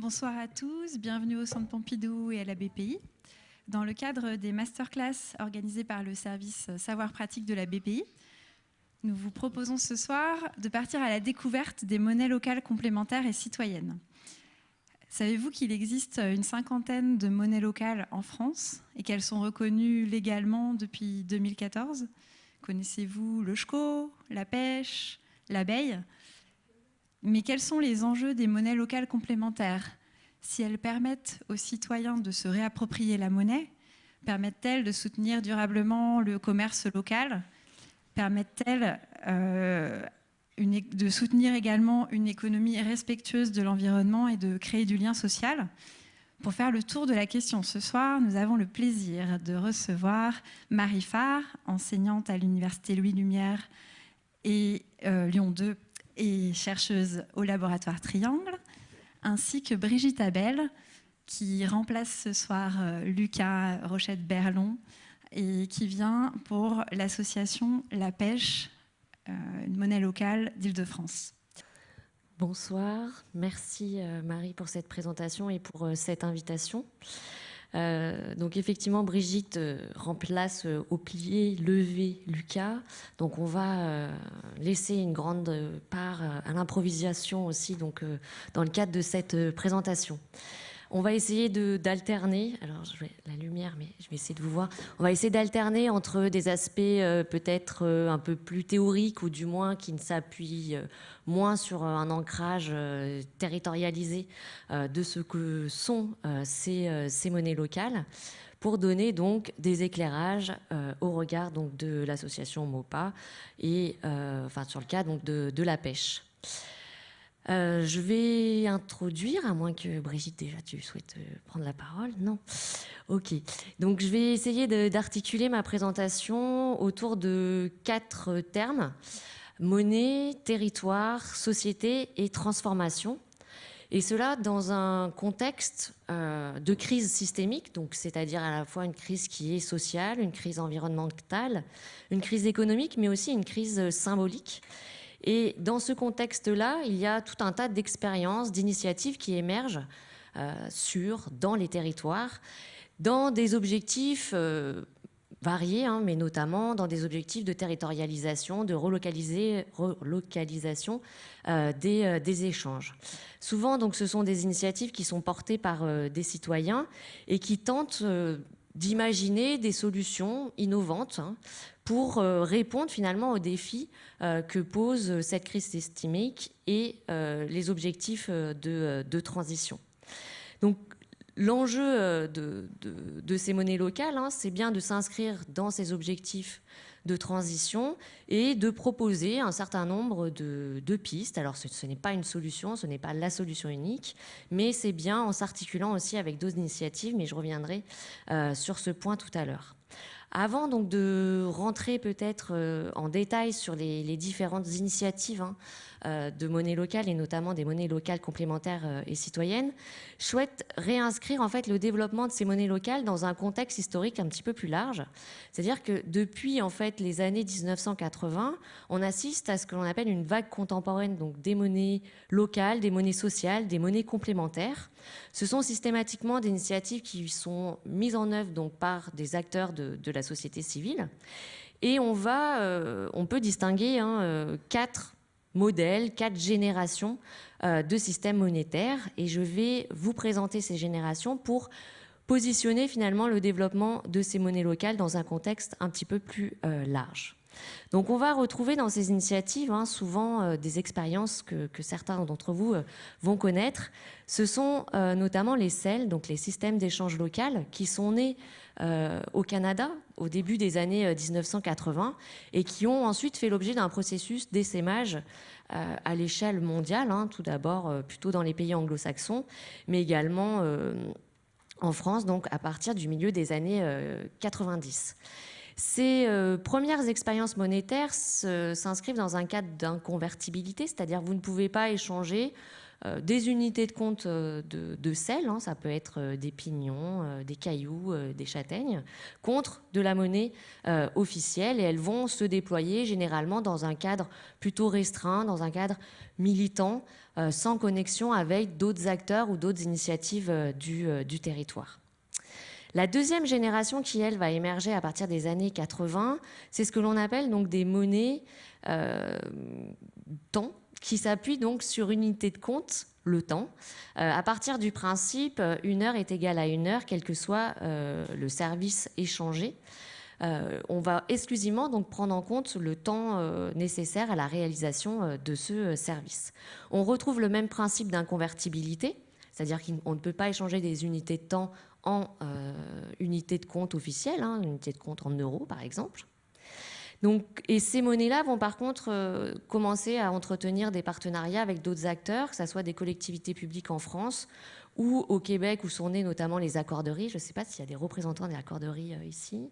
Bonsoir à tous, bienvenue au Centre Pompidou et à la BPI. Dans le cadre des masterclass organisés par le service Savoir Pratique de la BPI, nous vous proposons ce soir de partir à la découverte des monnaies locales complémentaires et citoyennes. Savez-vous qu'il existe une cinquantaine de monnaies locales en France et qu'elles sont reconnues légalement depuis 2014 Connaissez-vous le chco, la pêche, l'abeille? Mais quels sont les enjeux des monnaies locales complémentaires Si elles permettent aux citoyens de se réapproprier la monnaie, permettent-elles de soutenir durablement le commerce local Permettent-elles euh, de soutenir également une économie respectueuse de l'environnement et de créer du lien social pour faire le tour de la question ce soir, nous avons le plaisir de recevoir Marie Farr, enseignante à l'Université Louis Lumière et euh, Lyon 2 et chercheuse au laboratoire Triangle, ainsi que Brigitte Abel, qui remplace ce soir euh, Lucas Rochette-Berlon et qui vient pour l'association La Pêche, euh, une monnaie locale d'Île-de-France. Bonsoir, merci euh, Marie pour cette présentation et pour cette invitation. Euh, donc effectivement, Brigitte remplace au plié levé Lucas. Donc on va laisser une grande part à l'improvisation aussi donc, dans le cadre de cette présentation. On va essayer d'alterner, alors je vais, la lumière, mais je vais essayer de vous voir. On va essayer d'alterner entre des aspects euh, peut-être euh, un peu plus théoriques ou du moins qui ne s'appuient euh, moins sur un ancrage territorialisé de ce que sont ces, monnaies locales pour donner donc des éclairages au regard donc de l'association MOPA et enfin sur le cas donc de la pêche. Euh, je vais introduire, à moins que Brigitte, déjà, tu souhaites euh, prendre la parole Non Ok. Donc, je vais essayer d'articuler ma présentation autour de quatre termes. Monnaie, territoire, société et transformation. Et cela dans un contexte euh, de crise systémique, c'est-à-dire à la fois une crise qui est sociale, une crise environnementale, une crise économique, mais aussi une crise symbolique. Et dans ce contexte-là, il y a tout un tas d'expériences, d'initiatives qui émergent euh, sur, dans les territoires, dans des objectifs euh, variés, hein, mais notamment dans des objectifs de territorialisation, de relocalisation euh, des, des, échanges. Souvent, donc, ce sont des initiatives qui sont portées par des citoyens et qui tentent d'imaginer des solutions innovantes hein, pour euh, répondre finalement aux défis euh, que pose cette crise systémique et euh, les objectifs de, transition. Donc l'enjeu de, ces monnaies locales, hein, c'est bien de s'inscrire dans ces objectifs de transition et de proposer un certain nombre de, pistes. Alors ce, n'est pas une solution, ce n'est pas la solution unique, mais c'est bien en s'articulant aussi avec d'autres initiatives, mais je reviendrai sur ce point tout à l'heure. Avant donc de rentrer peut-être euh, en détail sur les, différentes initiatives hein, euh, de monnaie locale et notamment des monnaies locales complémentaires euh, et citoyennes, souhaite réinscrire en fait le développement de ces monnaies locales dans un contexte historique un petit peu plus large. C'est-à-dire que depuis en fait les années 1980, on assiste à ce que l'on appelle une vague contemporaine donc des monnaies locales, des monnaies sociales, des monnaies complémentaires. Ce sont systématiquement des initiatives qui sont mises en œuvre donc par des acteurs de, la société civile. Et on, va, euh, on peut distinguer hein, euh, quatre modèles, quatre générations euh, de systèmes monétaires. Et je vais vous présenter ces générations pour positionner finalement le développement de ces monnaies locales dans un contexte un petit peu plus large. Donc on va retrouver dans ces initiatives hein, souvent des expériences que, certains d'entre vous vont connaître. Ce sont notamment les CEL, donc les systèmes d'échange local, qui sont nés euh, au Canada au début des années 1980 euh, et qui ont ensuite fait l'objet d'un processus d'essaimage euh, à l'échelle mondiale, hein, tout d'abord plutôt dans les pays anglo-saxons, mais également en France, donc à partir du milieu des années 90. Ces premières expériences monétaires s'inscrivent dans un cadre d'inconvertibilité, c'est-à-dire vous ne pouvez pas échanger des unités de compte de, sel, hein, ça peut être des pignons, des cailloux, des châtaignes, contre de la monnaie officielle et elles vont se déployer généralement dans un cadre plutôt restreint, dans un cadre militant, sans connexion avec d'autres acteurs ou d'autres initiatives du territoire. La deuxième génération qui, elle, va émerger à partir des années 80, c'est ce que l'on appelle donc des monnaies euh, temps, qui s'appuient donc sur unité de compte, le temps, euh, à partir du principe euh, une heure est égale à une heure, quel que soit le service échangé. on va exclusivement donc prendre en compte le temps nécessaire à la réalisation de ce service. On retrouve le même principe d'inconvertibilité, c'est-à-dire qu'on ne peut pas échanger des unités de temps en euh, unité de compte officielle, hein, unité de compte en euros par exemple. Donc, et ces monnaies-là vont par contre euh, commencer à entretenir des partenariats avec d'autres acteurs, que ce soit des collectivités publiques en France ou au Québec où sont nés notamment les accorderies. Je ne sais pas s'il y a des représentants des accorderies euh, ici.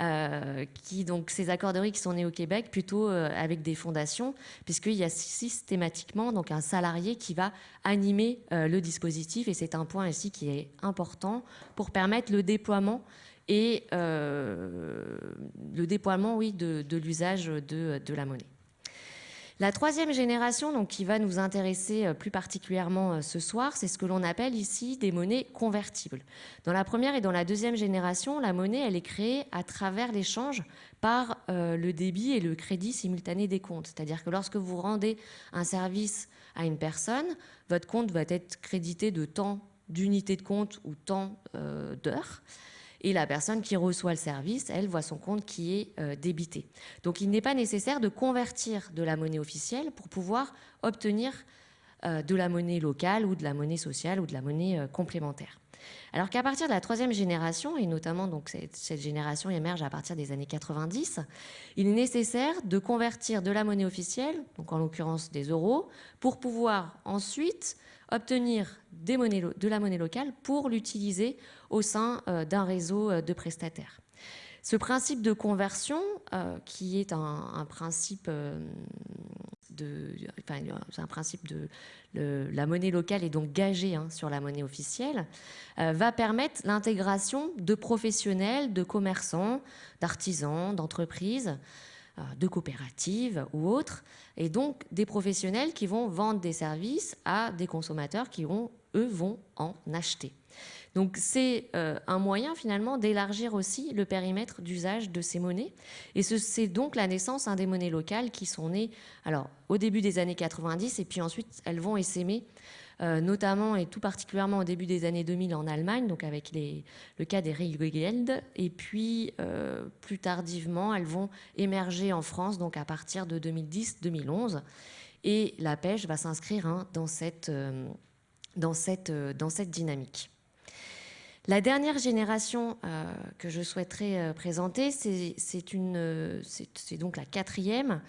Euh, qui, donc, ces accorderies qui sont nées au Québec plutôt avec des fondations, puisqu'il y a systématiquement donc, un salarié qui va animer le dispositif, et c'est un point ici qui est important pour permettre le déploiement et le déploiement oui, de, l'usage de la monnaie. La troisième génération, donc, qui va nous intéresser euh, plus particulièrement euh, ce soir, c'est ce que l'on appelle ici des monnaies convertibles. Dans la première et dans la deuxième génération, la monnaie, elle est créée à travers l'échange par euh, le débit et le crédit simultané des comptes. C'est-à-dire que lorsque vous rendez un service à une personne, votre compte va être crédité de temps d'unités de compte ou temps d'heures. Et la personne qui reçoit le service, elle voit son compte qui est euh, débité. Donc il n'est pas nécessaire de convertir de la monnaie officielle pour pouvoir obtenir euh, de la monnaie locale ou de la monnaie sociale ou de la monnaie euh, complémentaire. Alors qu'à partir de la troisième génération, et notamment donc cette, génération émerge à partir des années 90, il est nécessaire de convertir de la monnaie officielle, donc en l'occurrence des euros, pour pouvoir ensuite obtenir de la monnaie locale pour l'utiliser au sein euh, d'un réseau euh, de prestataires. Ce principe de conversion, euh, qui est un, principe de, la monnaie locale est donc gagée hein, sur la monnaie officielle, va permettre l'intégration de professionnels, de commerçants, d'artisans, d'entreprises, de coopératives ou autres, et donc des professionnels qui vont vendre des services à des consommateurs qui, eux, vont en acheter. Donc c'est euh, un moyen finalement d'élargir aussi le périmètre d'usage de ces monnaies. Et c'est donc la naissance hein, des monnaies locales qui sont nées alors, au début des années 90 et puis ensuite elles vont essaimer euh, notamment et tout particulièrement au début des années 2000 en Allemagne, donc avec le cas des Regelgeld. Et puis euh, plus tardivement, elles vont émerger en France, donc à partir de 2010-2011. Et la pêche va s'inscrire hein, dans cette dynamique. La dernière génération euh, que je souhaiterais euh, présenter, euh, c'est donc la quatrième.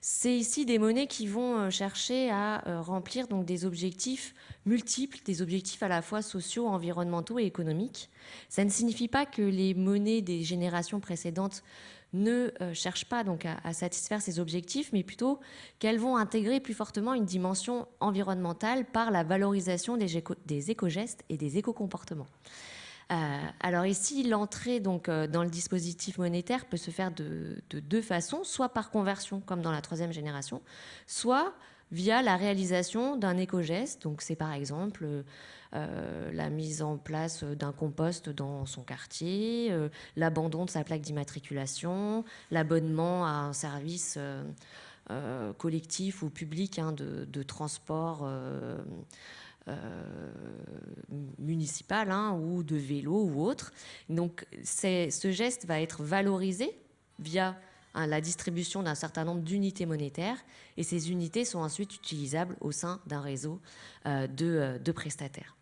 C'est ici des monnaies qui vont chercher à remplir des objectifs multiples, des objectifs à la fois sociaux, environnementaux et économiques. Ça ne signifie pas que les monnaies des générations précédentes ne cherchent pas donc à, satisfaire ces objectifs, mais plutôt qu'elles vont intégrer plus fortement une dimension environnementale par la valorisation des éco-gestes et des éco-comportements. Euh, alors ici, l'entrée donc euh, dans le dispositif monétaire peut se faire de, deux façons, soit par conversion comme dans la troisième génération, soit via la réalisation d'un éco-geste. Donc c'est par exemple euh, la mise en place d'un compost dans son quartier, l'abandon de sa plaque d'immatriculation, l'abonnement à un service collectif ou public hein, de, de, transport euh, municipal hein, ou de vélo ou autre. Donc ce geste va être valorisé via hein, la distribution d'un certain nombre d'unités monétaires et ces unités sont ensuite utilisables au sein d'un réseau euh, de, euh, de, prestataires.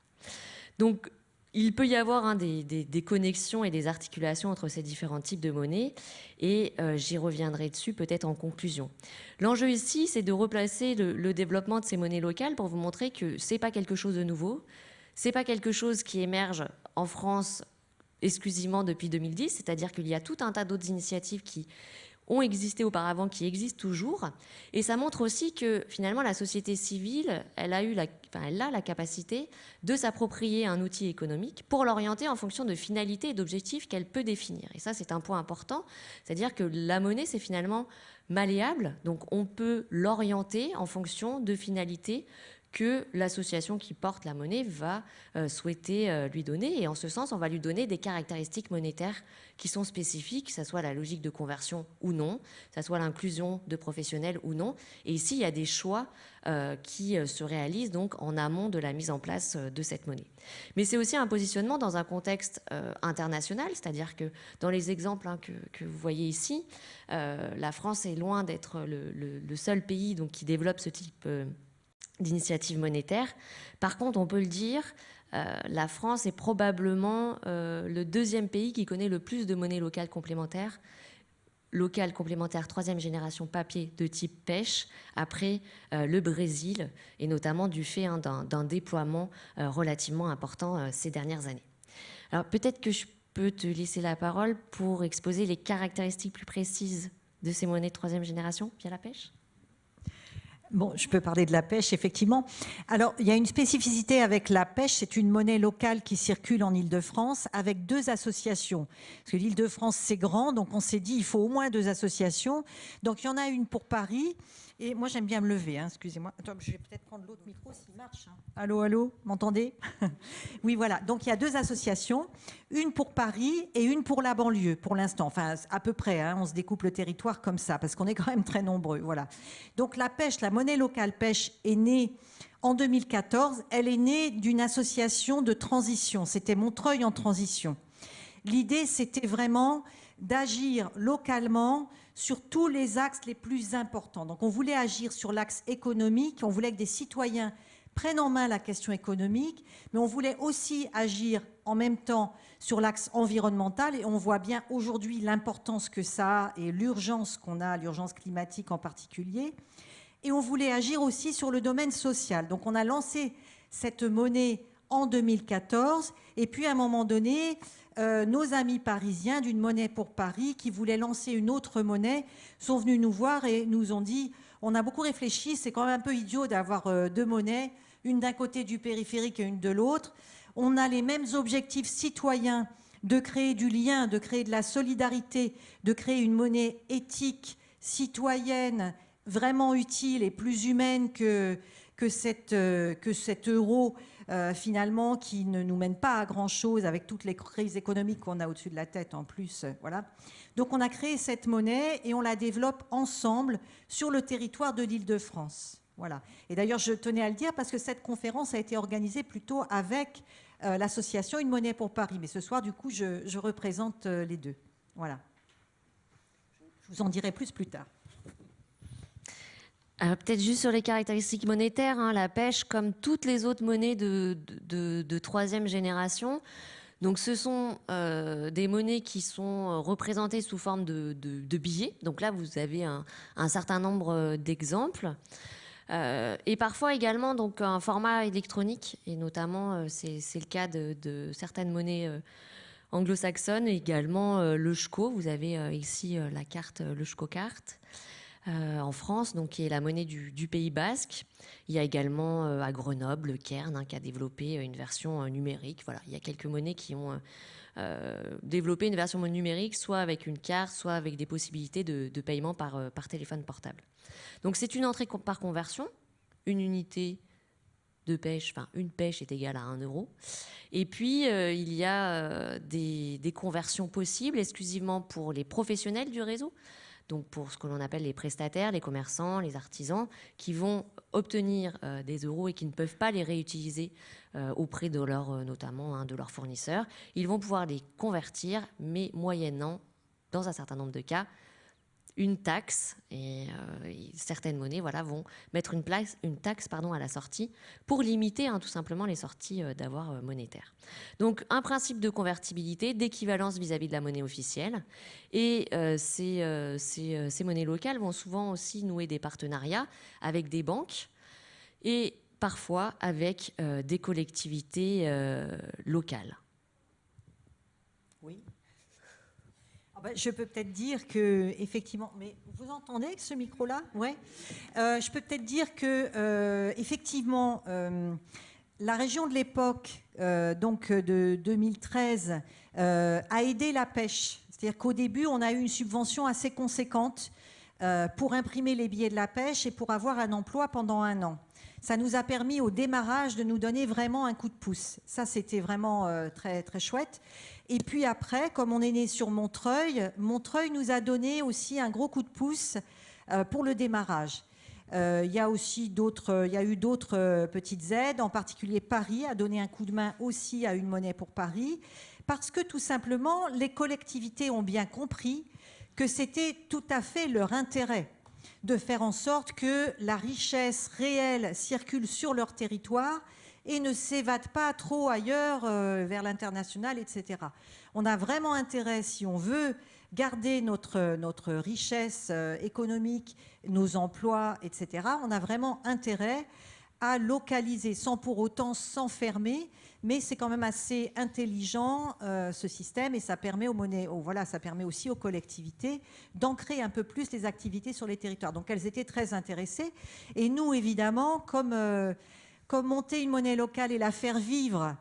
Donc il peut y avoir hein, des, connexions et des articulations entre ces différents types de monnaies et euh, j'y reviendrai dessus peut-être en conclusion. L'enjeu ici, c'est de replacer le, développement de ces monnaies locales pour vous montrer que ce n'est pas quelque chose de nouveau, ce n'est pas quelque chose qui émerge en France exclusivement depuis 2010, c'est-à-dire qu'il y a tout un tas d'autres initiatives qui ont existé auparavant, qui existent toujours. Et ça montre aussi que finalement la société civile, elle a, eu la, elle a la capacité de s'approprier un outil économique pour l'orienter en fonction de finalités et d'objectifs qu'elle peut définir. Et ça, c'est un point important. C'est-à-dire que la monnaie, c'est finalement malléable. Donc on peut l'orienter en fonction de finalités que l'association qui porte la monnaie va euh, souhaiter euh, lui donner. Et en ce sens, on va lui donner des caractéristiques monétaires qui sont spécifiques, que ce soit la logique de conversion ou non, que ce soit l'inclusion de professionnels ou non. Et ici, il y a des choix euh, qui se réalisent donc en amont de la mise en place de cette monnaie. Mais c'est aussi un positionnement dans un contexte international, c'est-à-dire que dans les exemples hein, que, vous voyez ici, la France est loin d'être le, seul pays donc, qui développe ce type d'initiatives monétaires. Par contre, on peut le dire, euh, la France est probablement euh, le deuxième pays qui connaît le plus de monnaies locales complémentaires, locales complémentaires troisième génération papier de type pêche, après euh, le Brésil, et notamment du fait hein, d'un déploiement relativement important ces dernières années. Alors peut-être que je peux te laisser la parole pour exposer les caractéristiques plus précises de ces monnaies de troisième génération via la pêche? Bon, je peux parler de la pêche, effectivement. Alors, il y a une spécificité avec la pêche, c'est une monnaie locale qui circule en Ile-de-France avec deux associations. Parce que l'Ile-de-France, c'est grand, donc on s'est dit, il faut au moins deux associations. Donc, il y en a une pour Paris et moi, j'aime bien me lever, hein, excusez-moi. Je vais peut-être prendre l'autre micro s'il marche. Hein. Allô, allô, m'entendez? Oui, voilà. Donc, il y a deux associations, une pour Paris et une pour la banlieue, pour l'instant. Enfin, à peu près, hein, on se découpe le territoire comme ça, parce qu'on est quand même très nombreux. Voilà. Donc, la pêche, la monnaie locale pêche est née en 2014. Elle est née d'une association de transition. C'était Montreuil en transition. L'idée, c'était vraiment d'agir localement sur tous les axes les plus importants. Donc on voulait agir sur l'axe économique, on voulait que des citoyens prennent en main la question économique, mais on voulait aussi agir en même temps sur l'axe environnemental et on voit bien aujourd'hui l'importance que ça a et l'urgence qu'on a, l'urgence climatique en particulier. Et on voulait agir aussi sur le domaine social. Donc on a lancé cette monnaie en 2014 et puis à un moment donné, euh, nos amis parisiens d'une monnaie pour Paris qui voulaient lancer une autre monnaie sont venus nous voir et nous ont dit on a beaucoup réfléchi, c'est quand même un peu idiot d'avoir euh, deux monnaies, une d'un côté du périphérique et une de l'autre. On a les mêmes objectifs citoyens de créer du lien, de créer de la solidarité, de créer une monnaie éthique, citoyenne, vraiment utile et plus humaine que, que, euh, que cet euro euh, finalement, qui ne nous mène pas à grand-chose avec toutes les crises économiques qu'on a au-dessus de la tête en plus. Euh, voilà. Donc on a créé cette monnaie et on la développe ensemble sur le territoire de l'Île-de-France. Voilà. Et d'ailleurs, je tenais à le dire parce que cette conférence a été organisée plutôt avec euh, l'association Une monnaie pour Paris. Mais ce soir, du coup, je, représente les deux. Voilà. Je vous en dirai plus plus tard. Peut-être juste sur les caractéristiques monétaires, hein, la pêche, comme toutes les autres monnaies de, troisième génération, donc ce sont euh, des monnaies qui sont euh, représentées sous forme de, billets. Donc là, vous avez un, certain nombre euh, d'exemples. et parfois également donc un format électronique, et notamment c'est le cas de, certaines monnaies anglo-saxonnes, également le SCHCO. Vous avez ici la carte, le SCHCO carte. Euh, en France, donc, qui est la monnaie du, Pays basque. Il y a également euh, à Grenoble le Cairn hein, qui a développé euh, une version numérique. Voilà, il y a quelques monnaies qui ont développé une version numérique, soit avec une carte, soit avec des possibilités de, paiement par, téléphone portable. Donc c'est une entrée par conversion, une unité de pêche, enfin une pêche est égale à 1 euro. Et puis il y a des, conversions possibles exclusivement pour les professionnels du réseau donc pour ce que l'on appelle les prestataires, les commerçants, les artisans, qui vont obtenir euh, des euros et qui ne peuvent pas les réutiliser euh, auprès de leur, euh, notamment hein, de leurs fournisseurs. Ils vont pouvoir les convertir, mais moyennant, dans un certain nombre de cas, une taxe et, euh, certaines monnaies voilà, vont mettre une, taxe pardon, à la sortie pour limiter hein, tout simplement les sorties euh, d'avoir euh, monétaires. Donc un principe de convertibilité, d'équivalence vis-à-vis de la monnaie officielle et ces, ces, ces, monnaies locales vont souvent aussi nouer des partenariats avec des banques et parfois avec des collectivités locales. Oui. Bah, je peux peut-être dire que, effectivement, mais vous entendez ce micro-là? Ouais. Euh, je peux peut-être dire que, euh, effectivement, euh, la région de l'époque, donc de 2013, a aidé la pêche. C'est-à-dire qu'au début, on a eu une subvention assez conséquente pour imprimer les billets de la pêche et pour avoir un emploi pendant un an ça nous a permis au démarrage de nous donner vraiment un coup de pouce. Ça, c'était vraiment très, très chouette. Et puis après, comme on est né sur Montreuil, Montreuil nous a donné aussi un gros coup de pouce euh, pour le démarrage. Euh, il y a aussi d'autres, il y a eu d'autres euh, petites aides, en particulier Paris a donné un coup de main aussi à une monnaie pour Paris, parce que tout simplement les collectivités ont bien compris que c'était tout à fait leur intérêt de faire en sorte que la richesse réelle circule sur leur territoire et ne s'évade pas trop ailleurs euh, vers l'international, etc. On a vraiment intérêt, si on veut garder notre, notre richesse euh, économique, nos emplois, etc., on a vraiment intérêt à localiser sans pour autant s'enfermer, mais c'est quand même assez intelligent euh, ce système et ça permet aux voilà, ça permet aussi aux collectivités d'ancrer un peu plus les activités sur les territoires. Donc elles étaient très intéressées et nous évidemment comme comme monter une monnaie locale et la faire vivre,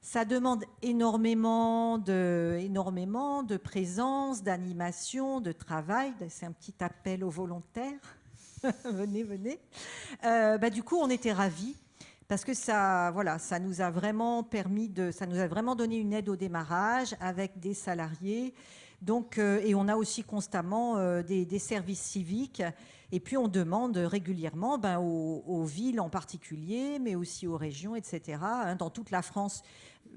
ça demande énormément de, énormément de présence, d'animation, de travail. C'est un petit appel aux volontaires. venez, venez. Euh, bah, du coup, on était ravis parce que ça, voilà, ça nous a vraiment permis de, ça nous a vraiment donné une aide au démarrage avec des salariés. Donc, euh, et on a aussi constamment euh, des, services civiques et puis on demande régulièrement ben, aux, villes en particulier, mais aussi aux régions, etc., hein, dans toute la France,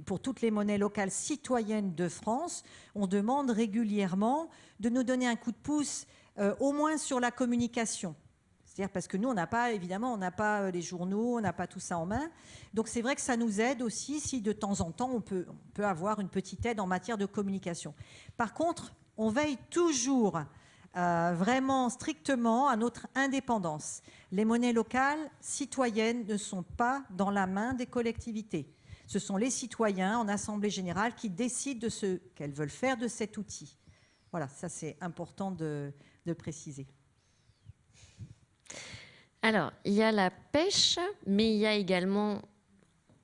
pour toutes les monnaies locales citoyennes de France, on demande régulièrement de nous donner un coup de pouce, euh, au moins sur la communication. C'est-à-dire parce que nous, on n'a pas, évidemment, on n'a pas euh, les journaux, on n'a pas tout ça en main. Donc c'est vrai que ça nous aide aussi si de temps en temps, on peut, avoir une petite aide en matière de communication. Par contre, on veille toujours euh, vraiment strictement à notre indépendance. Les monnaies locales citoyennes ne sont pas dans la main des collectivités. Ce sont les citoyens en Assemblée générale qui décident de ce qu'elles veulent faire de cet outil. Voilà, ça c'est important de préciser. Alors, il y a la pêche, mais il y a également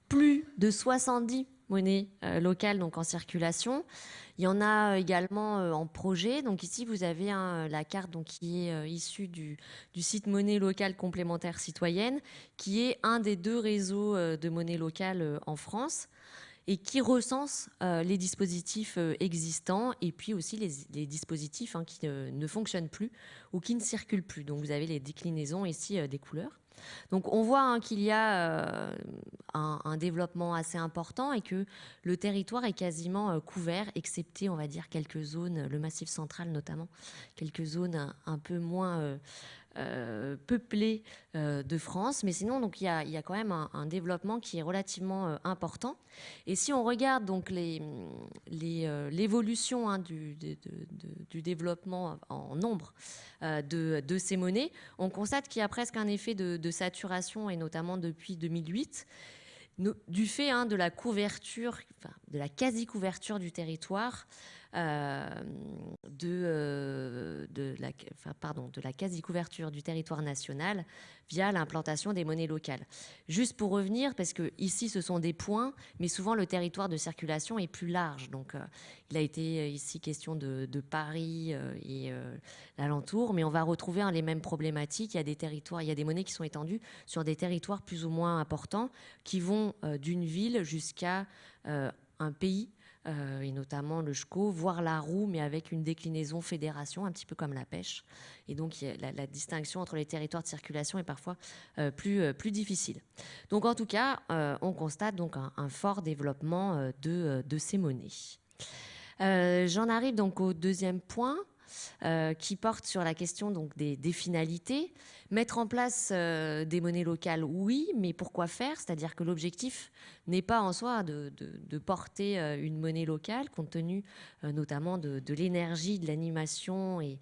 plus de 70 monnaies euh, locales donc en circulation. Il y en a euh, également euh, en projet. Donc ici, vous avez la carte donc, qui est issue du, site monnaie locale complémentaire citoyenne, qui est un des deux réseaux de monnaie locale en France et qui recense les dispositifs existants et puis aussi les, dispositifs hein, qui ne, fonctionnent plus ou qui ne circulent plus. Donc vous avez les déclinaisons ici des couleurs. Donc on voit hein, qu'il y a euh, un, développement assez important et que le territoire est quasiment euh, couvert, excepté, on va dire, quelques zones, le massif central notamment, quelques zones un, peu moins euh, euh, peuplée euh, de France. Mais sinon, donc il y a, quand même un, développement qui est relativement euh, important. Et si on regarde donc l'évolution hein, du, développement en nombre de, ces monnaies, on constate qu'il y a presque un effet de, saturation et notamment depuis 2008 du fait hein, de la couverture, de la quasi-couverture du territoire euh, de, de, la, pardon, de la quasi-couverture du territoire national via l'implantation des monnaies locales. Juste pour revenir, parce que ici ce sont des points, mais souvent le territoire de circulation est plus large. Donc euh, il a été euh, ici question de, Paris et l'alentour, mais on va retrouver hein, les mêmes problématiques. Il y a des territoires, il y a des monnaies qui sont étendues sur des territoires plus ou moins importants, qui vont d'une ville jusqu'à un pays euh, et notamment le SCO, voire la roue, mais avec une déclinaison fédération, un petit peu comme la pêche. Et donc la, distinction entre les territoires de circulation est parfois euh, plus, euh, plus difficile. Donc en tout cas, on constate donc un, fort développement de, ces monnaies. J'en arrive donc au deuxième point. Qui porte sur la question donc des, finalités. Mettre en place euh, des monnaies locales, oui, mais pourquoi faire? C'est-à-dire que l'objectif n'est pas en soi de, porter euh, une monnaie locale, compte tenu notamment de, l'énergie, de l'animation et,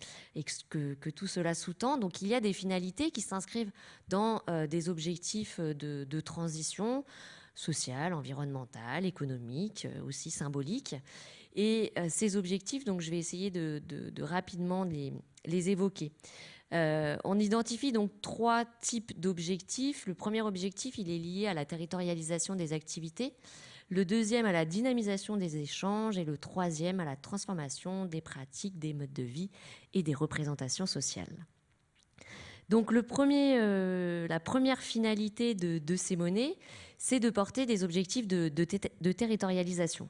que, que, tout cela sous-tend. Donc il y a des finalités qui s'inscrivent dans des objectifs de, transition sociale, environnementale, économique, aussi symbolique. Et ces objectifs, donc je vais essayer de, rapidement les, évoquer. On identifie donc trois types d'objectifs. Le premier objectif, il est lié à la territorialisation des activités le deuxième à la dynamisation des échanges et le troisième à la transformation des pratiques, des modes de vie et des représentations sociales. Donc le premier, euh, la première finalité de, ces monnaies, c'est de porter des objectifs de, territorialisation.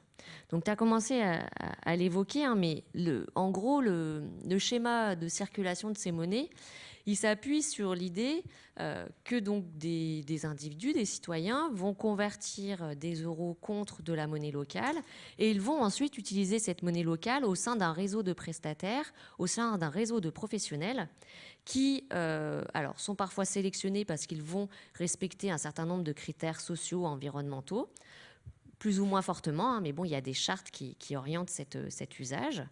Donc tu as commencé à, l'évoquer, hein, mais en gros, le, schéma de circulation de ces monnaies, il s'appuie sur l'idée euh, que donc des, individus, des citoyens, vont convertir des euros contre de la monnaie locale et ils vont ensuite utiliser cette monnaie locale au sein d'un réseau de prestataires, au sein d'un réseau de professionnels qui euh, alors, sont parfois sélectionnés parce qu'ils vont respecter un certain nombre de critères sociaux, environnementaux, plus ou moins fortement, hein, mais bon, il y a des chartes qui, orientent cet usage.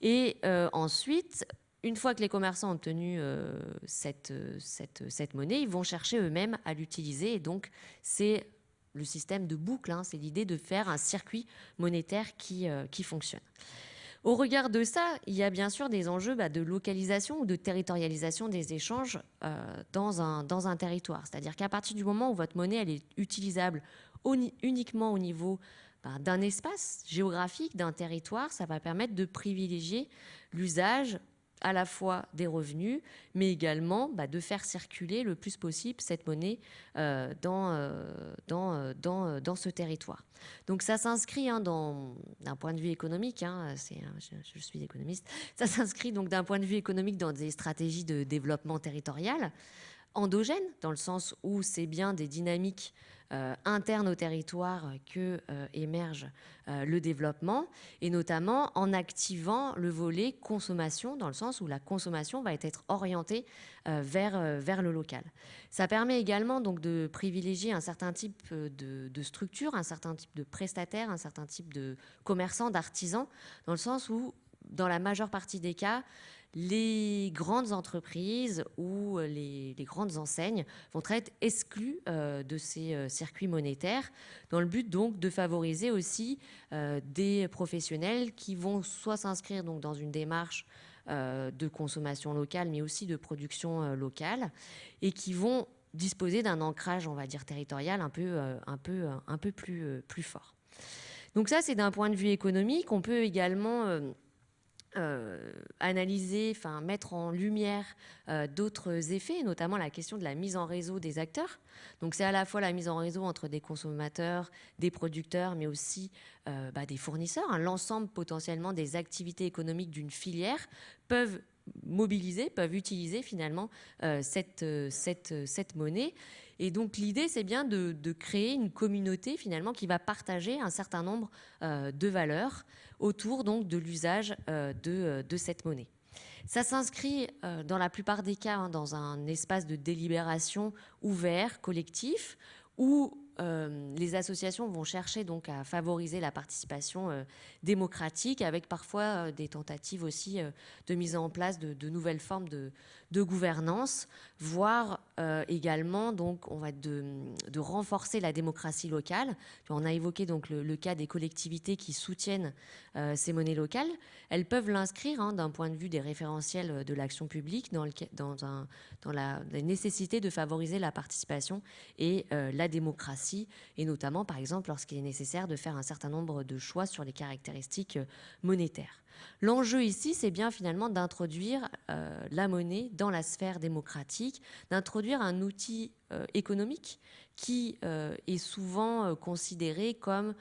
Et euh, ensuite, une fois que les commerçants ont obtenu euh, cette, cette, monnaie, ils vont chercher eux-mêmes à l'utiliser. Et donc, c'est le système de boucle, hein, c'est l'idée de faire un circuit monétaire qui, euh, qui fonctionne. Au regard de ça, il y a bien sûr des enjeux bah, de localisation ou de territorialisation des échanges euh, dans, un, dans un territoire. C'est-à-dire qu'à partir du moment où votre monnaie elle est utilisable uniquement au niveau bah, d'un espace géographique, d'un territoire, ça va permettre de privilégier l'usage à la fois des revenus, mais également bah, de faire circuler le plus possible cette monnaie euh, dans, euh, dans, euh, dans, dans, ce territoire. Donc ça s'inscrit hein, d'un point de vue économique, hein, je, je, suis économiste, ça s'inscrit donc d'un point de vue économique dans des stratégies de développement territorial endogènes, dans le sens où c'est bien des dynamiques euh, interne au territoire que euh, émerge euh, le développement, et notamment en activant le volet consommation, dans le sens où la consommation va être orientée vers, vers le local. Ça permet également donc de privilégier un certain type de, de structure, un certain type de prestataires, un certain type de commerçants, d'artisans, dans le sens où, dans la majeure partie des cas, les grandes entreprises ou les, grandes enseignes vont être exclues euh, de ces euh, circuits monétaires dans le but donc de favoriser aussi euh, des professionnels qui vont soit s'inscrire donc dans une démarche de consommation locale mais aussi de production locale et qui vont disposer d'un ancrage on va dire territorial un peu, un peu, un peu plus, plus fort. Donc ça c'est d'un point de vue économique. On peut également euh, analyser, enfin mettre en lumière euh, d'autres effets, notamment la question de la mise en réseau des acteurs. Donc c'est à la fois la mise en réseau entre des consommateurs, des producteurs, mais aussi euh, bah, des fournisseurs. Hein. L'ensemble potentiellement des activités économiques d'une filière peuvent mobiliser, peuvent utiliser finalement cette, cette, cette monnaie. Et donc l'idée, c'est bien de, de, créer une communauté finalement qui va partager un certain nombre de valeurs autour donc de l'usage euh, euh, de, cette monnaie. Ça s'inscrit euh, dans la plupart des cas hein, dans un espace de délibération ouvert, collectif, où les associations vont chercher donc à favoriser la participation démocratique, avec parfois des tentatives aussi de mise en place de, nouvelles formes de, de gouvernance, voire euh, également donc on va de, renforcer la démocratie locale. On a évoqué donc le, cas des collectivités qui soutiennent euh, ces monnaies locales. Elles peuvent l'inscrire hein, d'un point de vue des référentiels de l'action publique dans, la, nécessité de favoriser la participation et euh, la démocratie, et notamment par exemple lorsqu'il est nécessaire de faire un certain nombre de choix sur les caractéristiques monétaires. L'enjeu ici, c'est bien finalement d'introduire euh, la monnaie dans la sphère démocratique, d'introduire un outil euh, économique qui euh, est souvent considéré comme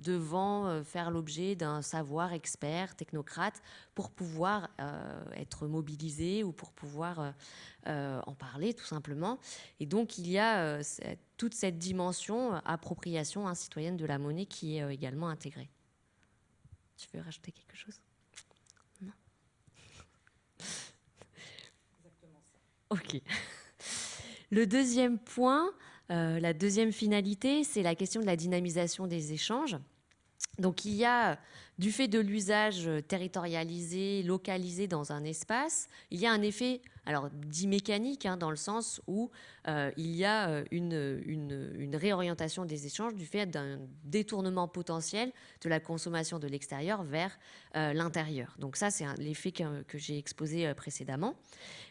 devant faire l'objet d'un savoir expert, technocrate, pour pouvoir être mobilisé ou pour pouvoir en parler tout simplement. Et donc il y a toute cette dimension appropriation citoyenne de la monnaie qui est également intégrée. Tu veux rajouter quelque chose? Non Exactement ça. Ok. Le deuxième point, euh, la deuxième finalité, c'est la question de la dynamisation des échanges. Donc il y a, du fait de l'usage territorialisé, localisé dans un espace, il y a un effet, alors dit mécanique, hein, dans le sens où euh, il y a euh, une, réorientation des échanges du fait d'un détournement potentiel de la consommation de l'extérieur vers euh, l'intérieur. Donc ça, c'est l'effet que, j'ai exposé précédemment.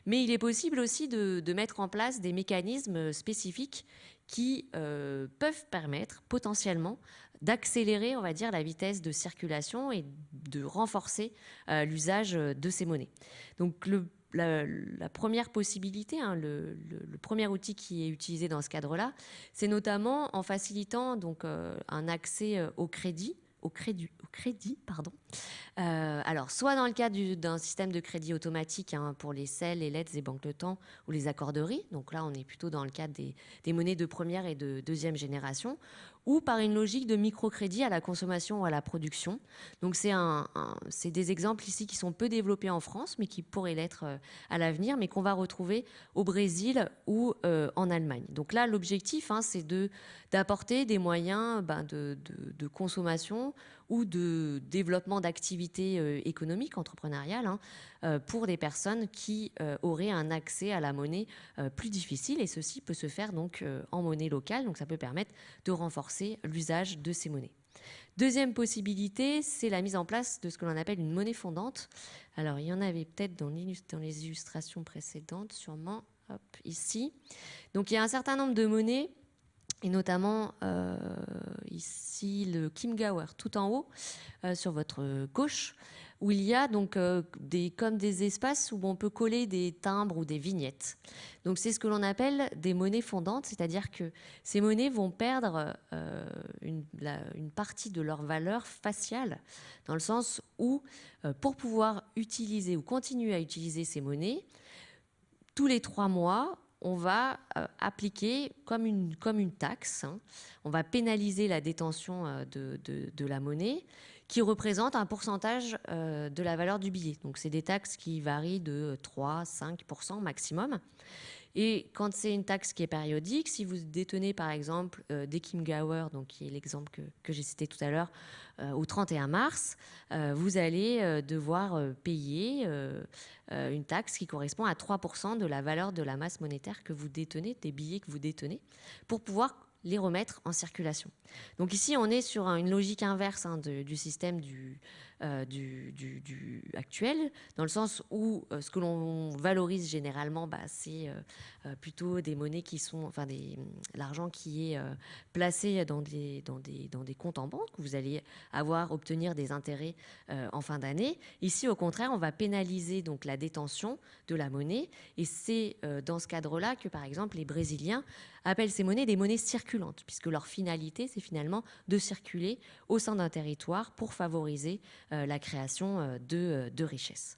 Mais il est possible aussi de mettre en place des mécanismes spécifiques qui peuvent permettre potentiellement d'accélérer, on va dire, la vitesse de circulation et de renforcer euh, l'usage de ces monnaies. Donc la, première possibilité, hein, le, premier outil qui est utilisé dans ce cadre-là, c'est notamment en facilitant donc euh, un accès euh, au crédit au crédit, au crédit pardon. alors, soit dans le cadre d'un système de crédit automatique hein, pour les selles, les lettres et banques de temps ou les accorderies, donc là on est plutôt dans le cadre des, des, monnaies de première et de deuxième génération, ou par une logique de microcrédit à la consommation ou à la production. Donc c'est des exemples ici qui sont peu développés en France, mais qui pourraient l'être euh, à l'avenir, mais qu'on va retrouver au Brésil ou euh, en Allemagne. Donc là, l'objectif, hein, c'est d'apporter des moyens ben, de, consommation ou de développement d'activités euh, économiques, entrepreneuriales, hein, euh, pour des personnes qui euh, auraient un accès à la monnaie plus difficile. Et ceci peut se faire donc en monnaie locale, donc ça peut permettre de renforcer l'usage de ces monnaies. Deuxième possibilité, c'est la mise en place de ce que l'on appelle une monnaie fondante. Alors, il y en avait peut-être dans, dans, les illustrations précédentes, sûrement, hop, ici. Donc, il y a un certain nombre de monnaies et notamment euh, ici le Kim Gower tout en haut euh, sur votre gauche où il y a donc euh, des, comme des espaces où on peut coller des timbres ou des vignettes. Donc c'est ce que l'on appelle des monnaies fondantes, c'est-à-dire que ces monnaies vont perdre une, partie de leur valeur faciale, dans le sens où pour pouvoir utiliser ou continuer à utiliser ces monnaies, tous les trois mois, on va euh, appliquer comme une, comme une taxe, hein. on va pénaliser la détention euh, de, la monnaie qui représente un pourcentage euh, de la valeur du billet. Donc c'est des taxes qui varient de 3-5% maximum. Et quand c'est une taxe qui est périodique, si vous détenez par exemple des Kim Gower, donc qui est l'exemple que, que j'ai cité tout à l'heure, euh, au 31 mars, euh, vous allez euh, devoir payer une taxe qui correspond à 3% de la valeur de la masse monétaire que vous détenez, des billets que vous détenez, pour pouvoir les remettre en circulation. Donc ici, on est sur une logique inverse hein, du système du, euh, du, actuel, dans le sens où euh, ce que l'on valorise généralement, bah, c'est euh, plutôt des monnaies qui sont, enfin, l'argent qui est placé dans des, dans, des, dans des comptes en banque, où vous allez avoir, obtenir des intérêts en fin d'année. Ici, au contraire, on va pénaliser donc la détention de la monnaie, et c'est dans ce cadre-là que, par exemple, les Brésiliens appellent ces monnaies des monnaies circulantes, puisque leur finalité, c'est finalement de circuler au sein d'un territoire pour favoriser la création euh, euh, de, richesses.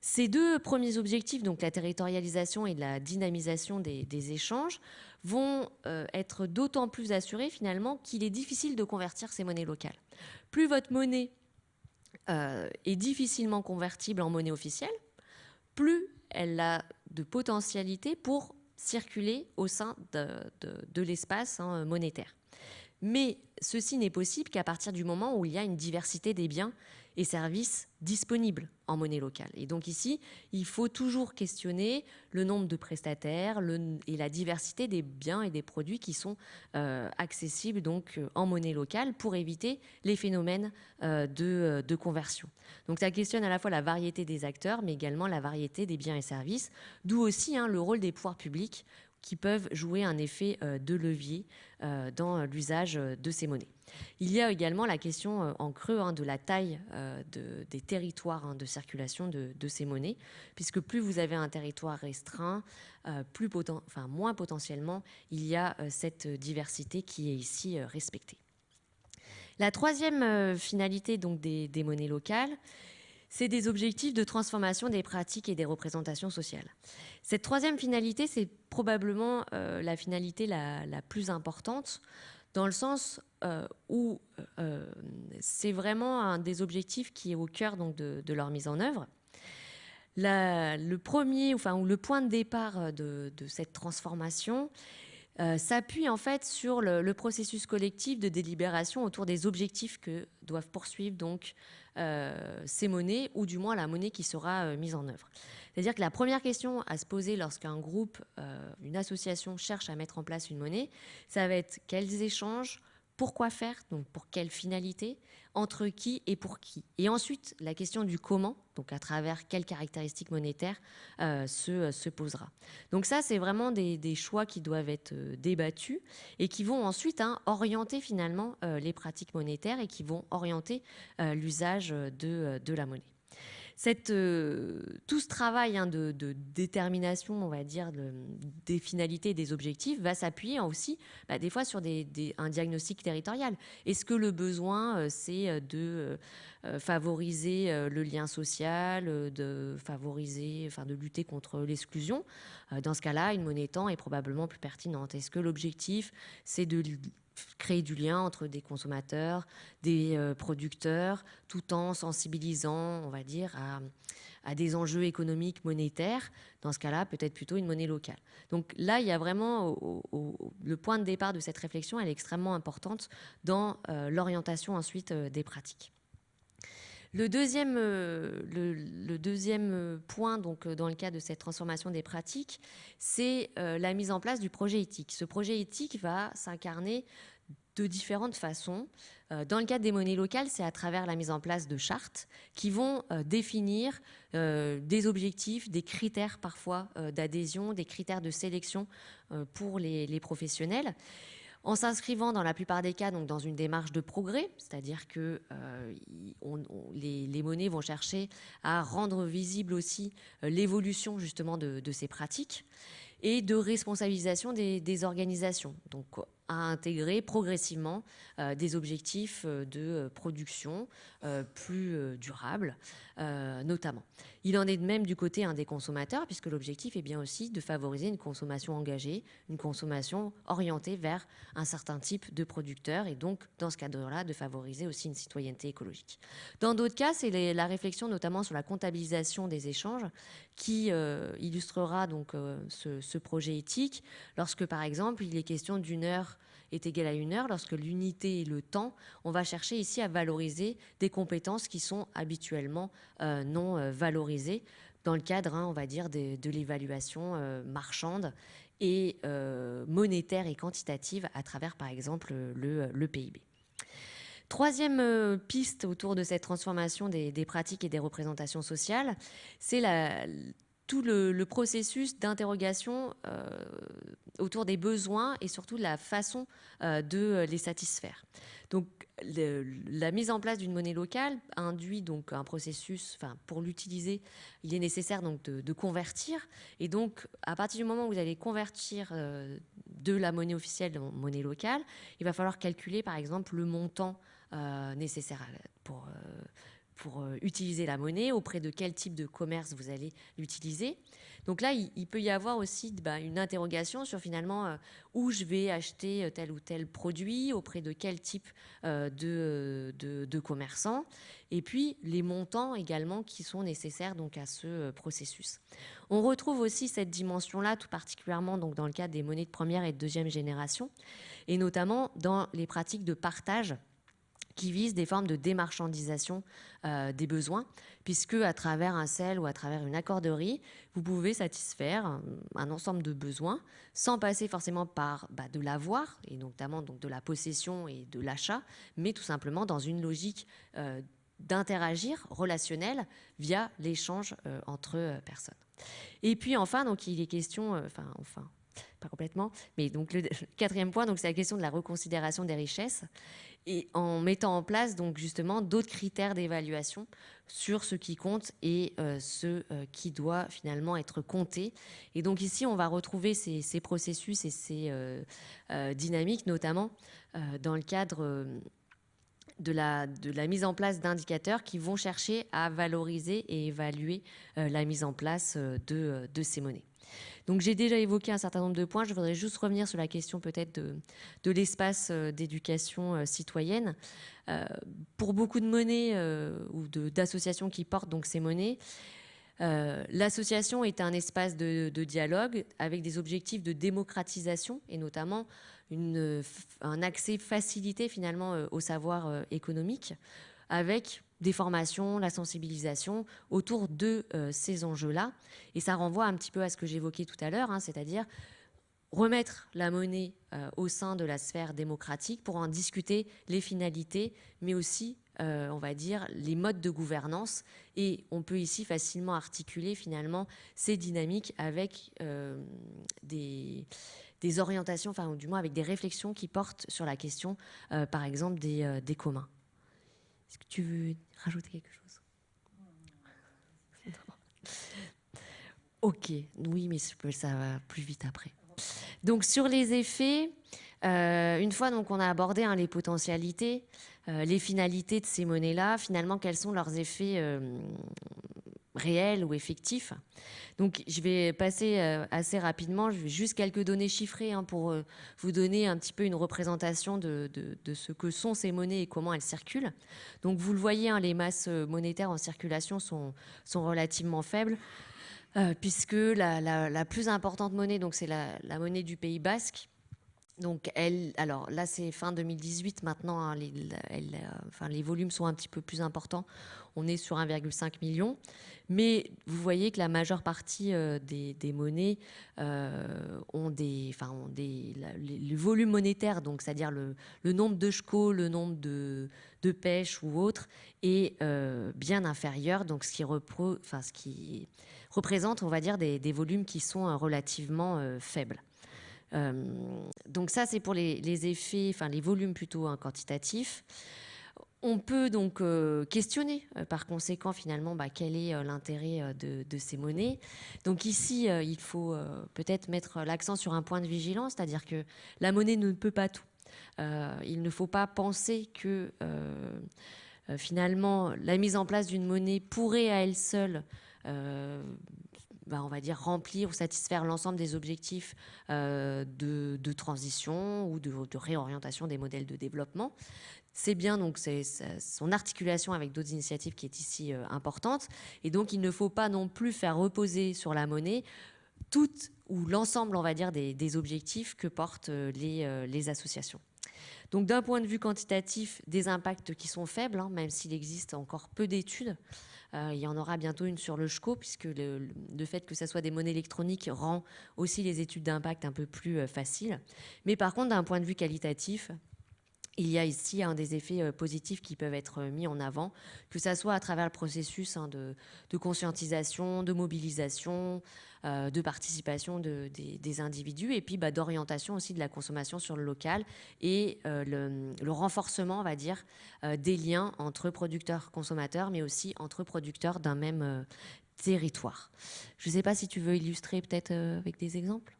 Ces deux premiers objectifs, donc la territorialisation et la dynamisation des, échanges, vont être d'autant plus assurés finalement qu'il est difficile de convertir ces monnaies locales. Plus votre monnaie est difficilement convertible en monnaie officielle, plus elle a de potentialité pour circuler au sein de, l'espace hein, monétaire. Mais ceci n'est possible qu'à partir du moment où il y a une diversité des biens et services disponibles en monnaie locale. Et donc ici, il faut toujours questionner le nombre de prestataires et la diversité des biens et des produits qui sont euh, accessibles donc euh, en monnaie locale pour éviter les phénomènes euh, de, conversion. Donc ça questionne à la fois la variété des acteurs, mais également la variété des biens et services, d'où aussi hein, le rôle des pouvoirs publics qui peuvent jouer un effet de levier dans l'usage euh, de ces monnaies. Il y a également la question en creux hein, de la taille des territoires hein, de circulation de, ces monnaies, puisque plus vous avez un territoire restreint, plus moins potentiellement il y a cette diversité qui est ici respectée. La troisième finalité donc, des monnaies locales, c'est des objectifs de transformation des pratiques et des représentations sociales. Cette troisième finalité, c'est probablement euh, la finalité la, plus importante, dans le sens euh, où euh, c'est vraiment un des objectifs qui est au cœur donc, de, leur mise en œuvre. le premier, enfin, ou le point de départ de, cette transformation, s'appuie en fait sur le, processus collectif de délibération autour des objectifs que doivent poursuivre donc ces monnaies, ou du moins la monnaie qui sera mise en œuvre. C'est-à-dire que la première question à se poser lorsqu'un groupe, une association cherche à mettre en place une monnaie, ça va être quels échanges, pourquoi faire, donc pour quelle finalité, entre qui et pour qui. Et ensuite, la question du comment, donc à travers quelles caractéristiques monétaires, euh, se, se, posera. Donc ça, c'est vraiment des, choix qui doivent être euh, débattus et qui vont ensuite hein, orienter finalement euh, les pratiques monétaires et qui vont orienter l'usage de, de la monnaie. Euh, tout ce travail hein, de, détermination, on va dire, des finalités et des objectifs va s'appuyer aussi bah, des fois sur un diagnostic territorial. Est-ce que le besoin, euh, c'est euh, de favoriser le lien social, de favoriser, enfin, de lutter contre l'exclusion? Dans ce cas-là, une monnaie temps est probablement plus pertinente. Est-ce que l'objectif, c'est de créer du lien entre des consommateurs, des euh, producteurs, tout en sensibilisant, on va dire, à, des enjeux économiques, monétaires. Dans ce cas-là, peut-être plutôt une monnaie locale. Donc là, il y a vraiment le point de départ de cette réflexion, elle est extrêmement importante dans euh, l'orientation ensuite euh, des pratiques. Le deuxième, le, deuxième, point, donc, dans le cas de cette transformation des pratiques, c'est la mise en place du projet éthique. Ce projet éthique va s'incarner de différentes façons. Euh, dans le cadre des monnaies locales, c'est à travers la mise en place de chartes qui vont euh, définir euh, des objectifs, des critères parfois d'adhésion, des critères de sélection pour les, professionnels en s'inscrivant dans la plupart des cas donc dans une démarche de progrès, c'est-à-dire que les, monnaies vont chercher à rendre visible aussi l'évolution justement de, ces pratiques et de responsabilisation des, organisations. Donc à intégrer progressivement euh, des objectifs euh, de euh, production plus durables, notamment. Il en est de même du côté des consommateurs, puisque l'objectif est bien aussi de favoriser une consommation engagée, une consommation orientée vers un certain type de producteurs, et donc, dans ce cadre-là, de favoriser aussi une citoyenneté écologique. Dans d'autres cas, c'est la réflexion notamment sur la comptabilisation des échanges qui illustrera donc ce, ce projet éthique, lorsque, par exemple, il est question d'une heure est égal à une heure, lorsque l'unité est le temps, on va chercher ici à valoriser des compétences qui sont habituellement euh, non euh, valorisées dans le cadre, hein, on va dire, de, l'évaluation euh, marchande et monétaire et quantitative à travers, par exemple, le, PIB. Troisième piste autour de cette transformation des, des pratiques et des représentations sociales, c'est la, tout le, processus d'interrogation euh, autour des besoins et surtout la façon euh, de les satisfaire. Donc, la mise en place d'une monnaie locale induit donc un processus. Enfin, pour l'utiliser, il est nécessaire donc de, convertir. Et donc, à partir du moment où vous allez convertir euh, de la monnaie officielle en monnaie locale, il va falloir calculer, par exemple, le montant nécessaire pour pour euh, utiliser la monnaie, auprès de quel type de commerce vous allez l'utiliser. Donc là, il, peut y avoir aussi bah, une interrogation sur finalement euh, où je vais acheter euh, tel ou tel produit, auprès de quel type de, commerçants, et puis les montants également qui sont nécessaires donc à ce processus. On retrouve aussi cette dimension-là, tout particulièrement donc dans le cadre des monnaies de première et de deuxième génération, et notamment dans les pratiques de partage qui visent des formes de démarchandisation euh, des besoins, puisque à travers un sel ou à travers une accorderie, vous pouvez satisfaire un, ensemble de besoins sans passer forcément par bah, de l'avoir, et notamment de la possession et de l'achat, mais tout simplement dans une logique euh, d'interagir relationnel via l'échange euh, entre personnes. Et puis enfin, donc il est question, enfin enfin pas complètement, mais donc le quatrième point, c'est la question de la reconsidération des richesses et en mettant en place donc justement d'autres critères d'évaluation sur ce qui compte et euh, ce euh, qui doit finalement être compté. Et donc ici, on va retrouver ces, processus et ces euh, dynamiques, notamment dans le cadre de la, mise en place d'indicateurs qui vont chercher à valoriser et évaluer la mise en place de ces monnaies. Donc j'ai déjà évoqué un certain nombre de points. Je voudrais juste revenir sur la question peut-être de, l'espace euh, d'éducation euh, citoyenne. Euh, pour beaucoup de monnaies ou d'associations qui portent donc ces monnaies, L'association est un espace de, dialogue avec des objectifs de démocratisation et notamment un accès facilité finalement au savoir économique avec des formations, la sensibilisation autour de euh, ces enjeux-là. Et ça renvoie un petit peu à ce que j'évoquais tout à l'heure, hein, c'est-à-dire remettre la monnaie euh, au sein de la sphère démocratique pour en discuter les finalités, mais aussi, euh, on va dire, les modes de gouvernance. Et on peut ici facilement articuler finalement ces dynamiques avec des, orientations, enfin, du moins avec des réflexions qui portent sur la question, par exemple, des communs. Est-ce que tu veux rajouter quelque chose? Ok, oui, mais ça va plus vite après. Donc sur les effets, euh, une fois donc on a abordé hein, les potentialités, euh, les finalités de ces monnaies-là, finalement quels sont leurs effets euh, réels ou effectifs. Donc je vais passer euh, assez rapidement, je vais juste quelques données chiffrées hein, pour euh, vous donner un petit peu une représentation de, ce que sont ces monnaies et comment elles circulent. Donc vous le voyez, hein, les masses euh, monétaires en circulation sont, sont relativement faibles. puisque la, plus importante monnaie, donc c'est la, monnaie du Pays Basque, donc, elle, alors là, c'est fin 2018. Maintenant, hein, les, enfin, les volumes sont un petit peu plus importants. On est sur 1,5 million. Mais vous voyez que la majeure partie euh, des, monnaies euh, ont des, enfin, ont des, le volume monétaire, donc c'est-à-dire le, nombre de chevaux, le nombre de, pêches ou autres, est euh, bien inférieur. Donc, ce qui, représente, on va dire, des volumes qui sont relativement faibles. Donc ça, c'est pour les, effets, enfin les volumes plutôt hein, quantitatifs. On peut donc euh, questionner euh, par conséquent finalement bah, quel est euh, l'intérêt de, ces monnaies. Donc ici, il faut peut-être mettre l'accent sur un point de vigilance, c'est-à-dire que la monnaie ne peut pas tout. il ne faut pas penser que finalement la mise en place d'une monnaie pourrait à elle seule bah, on va dire, remplir ou satisfaire l'ensemble des objectifs de, transition ou de, réorientation des modèles de développement. C'est bien donc c'est son articulation avec d'autres initiatives qui est ici euh, importante. Et donc il ne faut pas non plus faire reposer sur la monnaie tout ou l'ensemble, on va dire, des, objectifs que portent euh, euh, les, associations. Donc d'un point de vue quantitatif, des impacts qui sont faibles, hein, même s'il existe encore peu d'études. Il y en aura bientôt une sur le SCHCO, puisque le, le, fait que ce soit des monnaies électroniques rend aussi les études d'impact un peu plus faciles. Mais par contre, d'un point de vue qualitatif, il y a ici un des effets euh, positifs qui peuvent être mis en avant, que ce soit à travers le processus hein, de, conscientisation, de mobilisation, euh, de participation des, individus, et puis bah, d'orientation aussi de la consommation sur le local et euh, le, renforcement, on va dire, des liens entre producteurs-consommateurs, mais aussi entre producteurs d'un même territoire. Je ne sais pas si tu veux illustrer peut-être avec des exemples?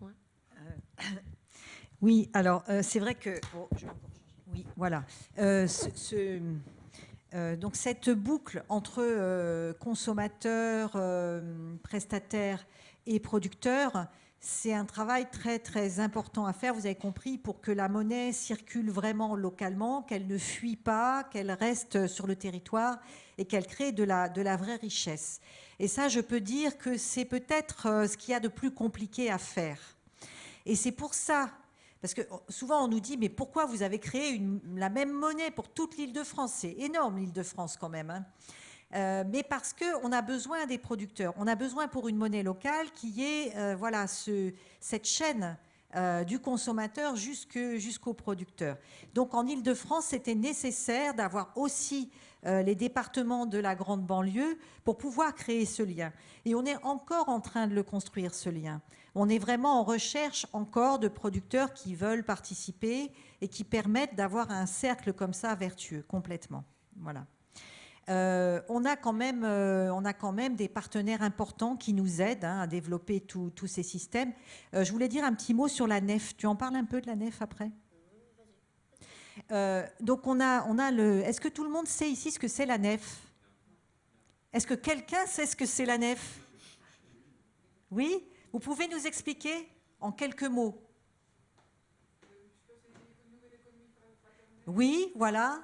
Oui, alors c'est vrai que... Oui, voilà. Euh, euh, donc cette boucle entre euh, consommateurs, prestataires et producteurs, c'est un travail très très important à faire, vous avez compris, pour que la monnaie circule vraiment localement, qu'elle ne fuit pas, qu'elle reste sur le territoire et qu'elle crée de la, de la vraie richesse. Et ça, je peux dire que c'est peut-être ce qu'il y a de plus compliqué à faire. Et c'est pour ça parce que oh, souvent on nous dit, mais pourquoi vous avez créé la même monnaie pour toute l'île de France? C'est énorme l'île de France quand même. Hein. Euh, mais parce qu'on a besoin des producteurs. On a besoin pour une monnaie locale qui est euh, voilà, cette chaîne euh, du consommateur jusqu'au producteur. Donc en île de france c'était nécessaire d'avoir aussi les départements de la grande banlieue pour pouvoir créer ce lien. Et on est encore en train de le construire, ce lien. On est vraiment en recherche encore de producteurs qui veulent participer et qui permettent d'avoir un cercle comme ça vertueux, complètement. Voilà. Euh, on, a quand même, euh, on a quand même des partenaires importants qui nous aident hein, à développer tous ces systèmes. Euh, je voulais dire un petit mot sur la nef. Tu en parles un peu de la nef après? Donc on a, on a le. Est-ce que tout le monde sait ici ce que c'est la nef? Est-ce que quelqu'un sait ce que c'est la nef? Oui? Vous pouvez nous expliquer en quelques mots? Oui, voilà.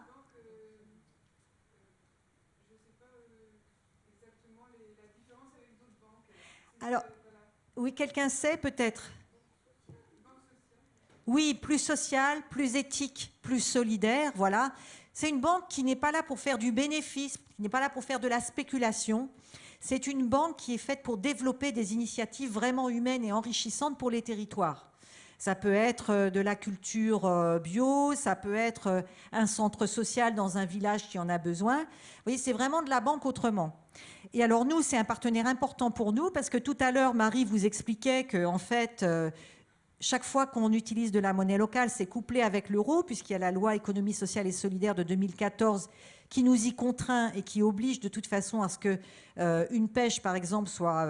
Alors, oui, quelqu'un sait peut-être Oui, plus sociale, plus éthique, plus solidaire, voilà. C'est une banque qui n'est pas là pour faire du bénéfice, qui n'est pas là pour faire de la spéculation. C'est une banque qui est faite pour développer des initiatives vraiment humaines et enrichissantes pour les territoires. Ça peut être euh, de la culture euh, bio, ça peut être euh, un centre social dans un village qui en a besoin. Vous voyez, c'est vraiment de la banque autrement. Et alors nous, c'est un partenaire important pour nous parce que tout à l'heure, Marie vous expliquait que en fait, chaque fois qu'on utilise de la monnaie locale, c'est couplé avec l'euro puisqu'il y a la loi économie sociale et solidaire de 2014 qui nous y contraint et qui oblige de toute façon à ce que une pêche, par exemple, soit,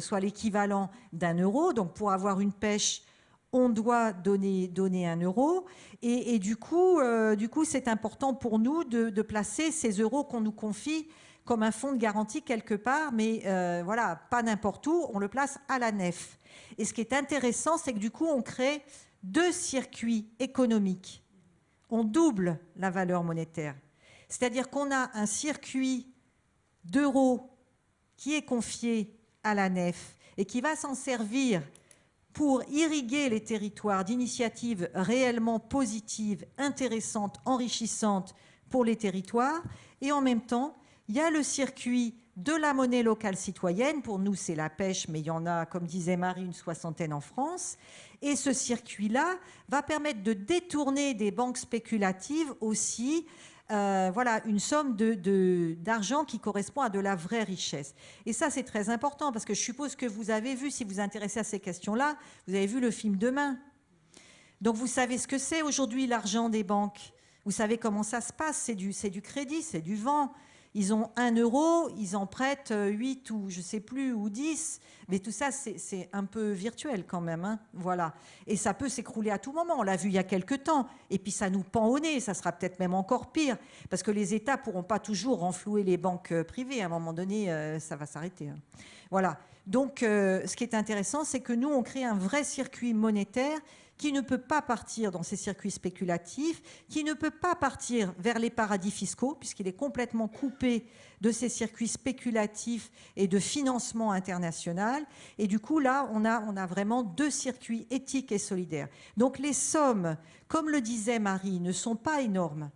soit l'équivalent d'un euro. Donc pour avoir une pêche on doit donner, donner un euro. Et, du coup, euh, du coup, c'est important pour nous de, placer ces euros qu'on nous confie comme un fonds de garantie quelque part, mais euh, voilà, pas n'importe où, on le place à la nef. Et ce qui est intéressant, c'est que du coup, on crée deux circuits économiques. On double la valeur monétaire. C'est-à-dire qu'on a un circuit d'euros qui est confié à la nef et qui va s'en servir pour irriguer les territoires d'initiatives réellement positives, intéressantes, enrichissantes pour les territoires. Et en même temps, il y a le circuit de la monnaie locale citoyenne. Pour nous, c'est la pêche, mais il y en a, comme disait Marie, une soixantaine en France. Et ce circuit-là va permettre de détourner des banques spéculatives aussi euh, voilà, une somme d'argent qui correspond à de la vraie richesse. Et ça, c'est très important parce que je suppose que vous avez vu, si vous vous intéressez à ces questions-là, vous avez vu le film Demain. Donc vous savez ce que c'est aujourd'hui l'argent des banques? Vous savez comment ça se passe? C'est du, du crédit, c'est du vent. Ils ont un euro, ils en prêtent 8 ou je sais plus, ou 10. Mais tout ça, c'est un peu virtuel quand même. Hein. voilà. Et ça peut s'écrouler à tout moment. On l'a vu il y a quelques temps. Et puis ça nous pend au nez. Ça sera peut-être même encore pire. Parce que les États pourront pas toujours renflouer les banques euh, privées. À un moment donné, euh, ça va s'arrêter. Hein. Voilà. Donc, euh, ce qui est intéressant, c'est que nous, on crée un vrai circuit monétaire qui ne peut pas partir dans ces circuits spéculatifs, qui ne peut pas partir vers les paradis fiscaux, puisqu'il est complètement coupé de ces circuits spéculatifs et de financement international. Et du coup, là, on a, on a vraiment deux circuits éthiques et solidaires. Donc les sommes, comme le disait Marie, ne sont pas énormes,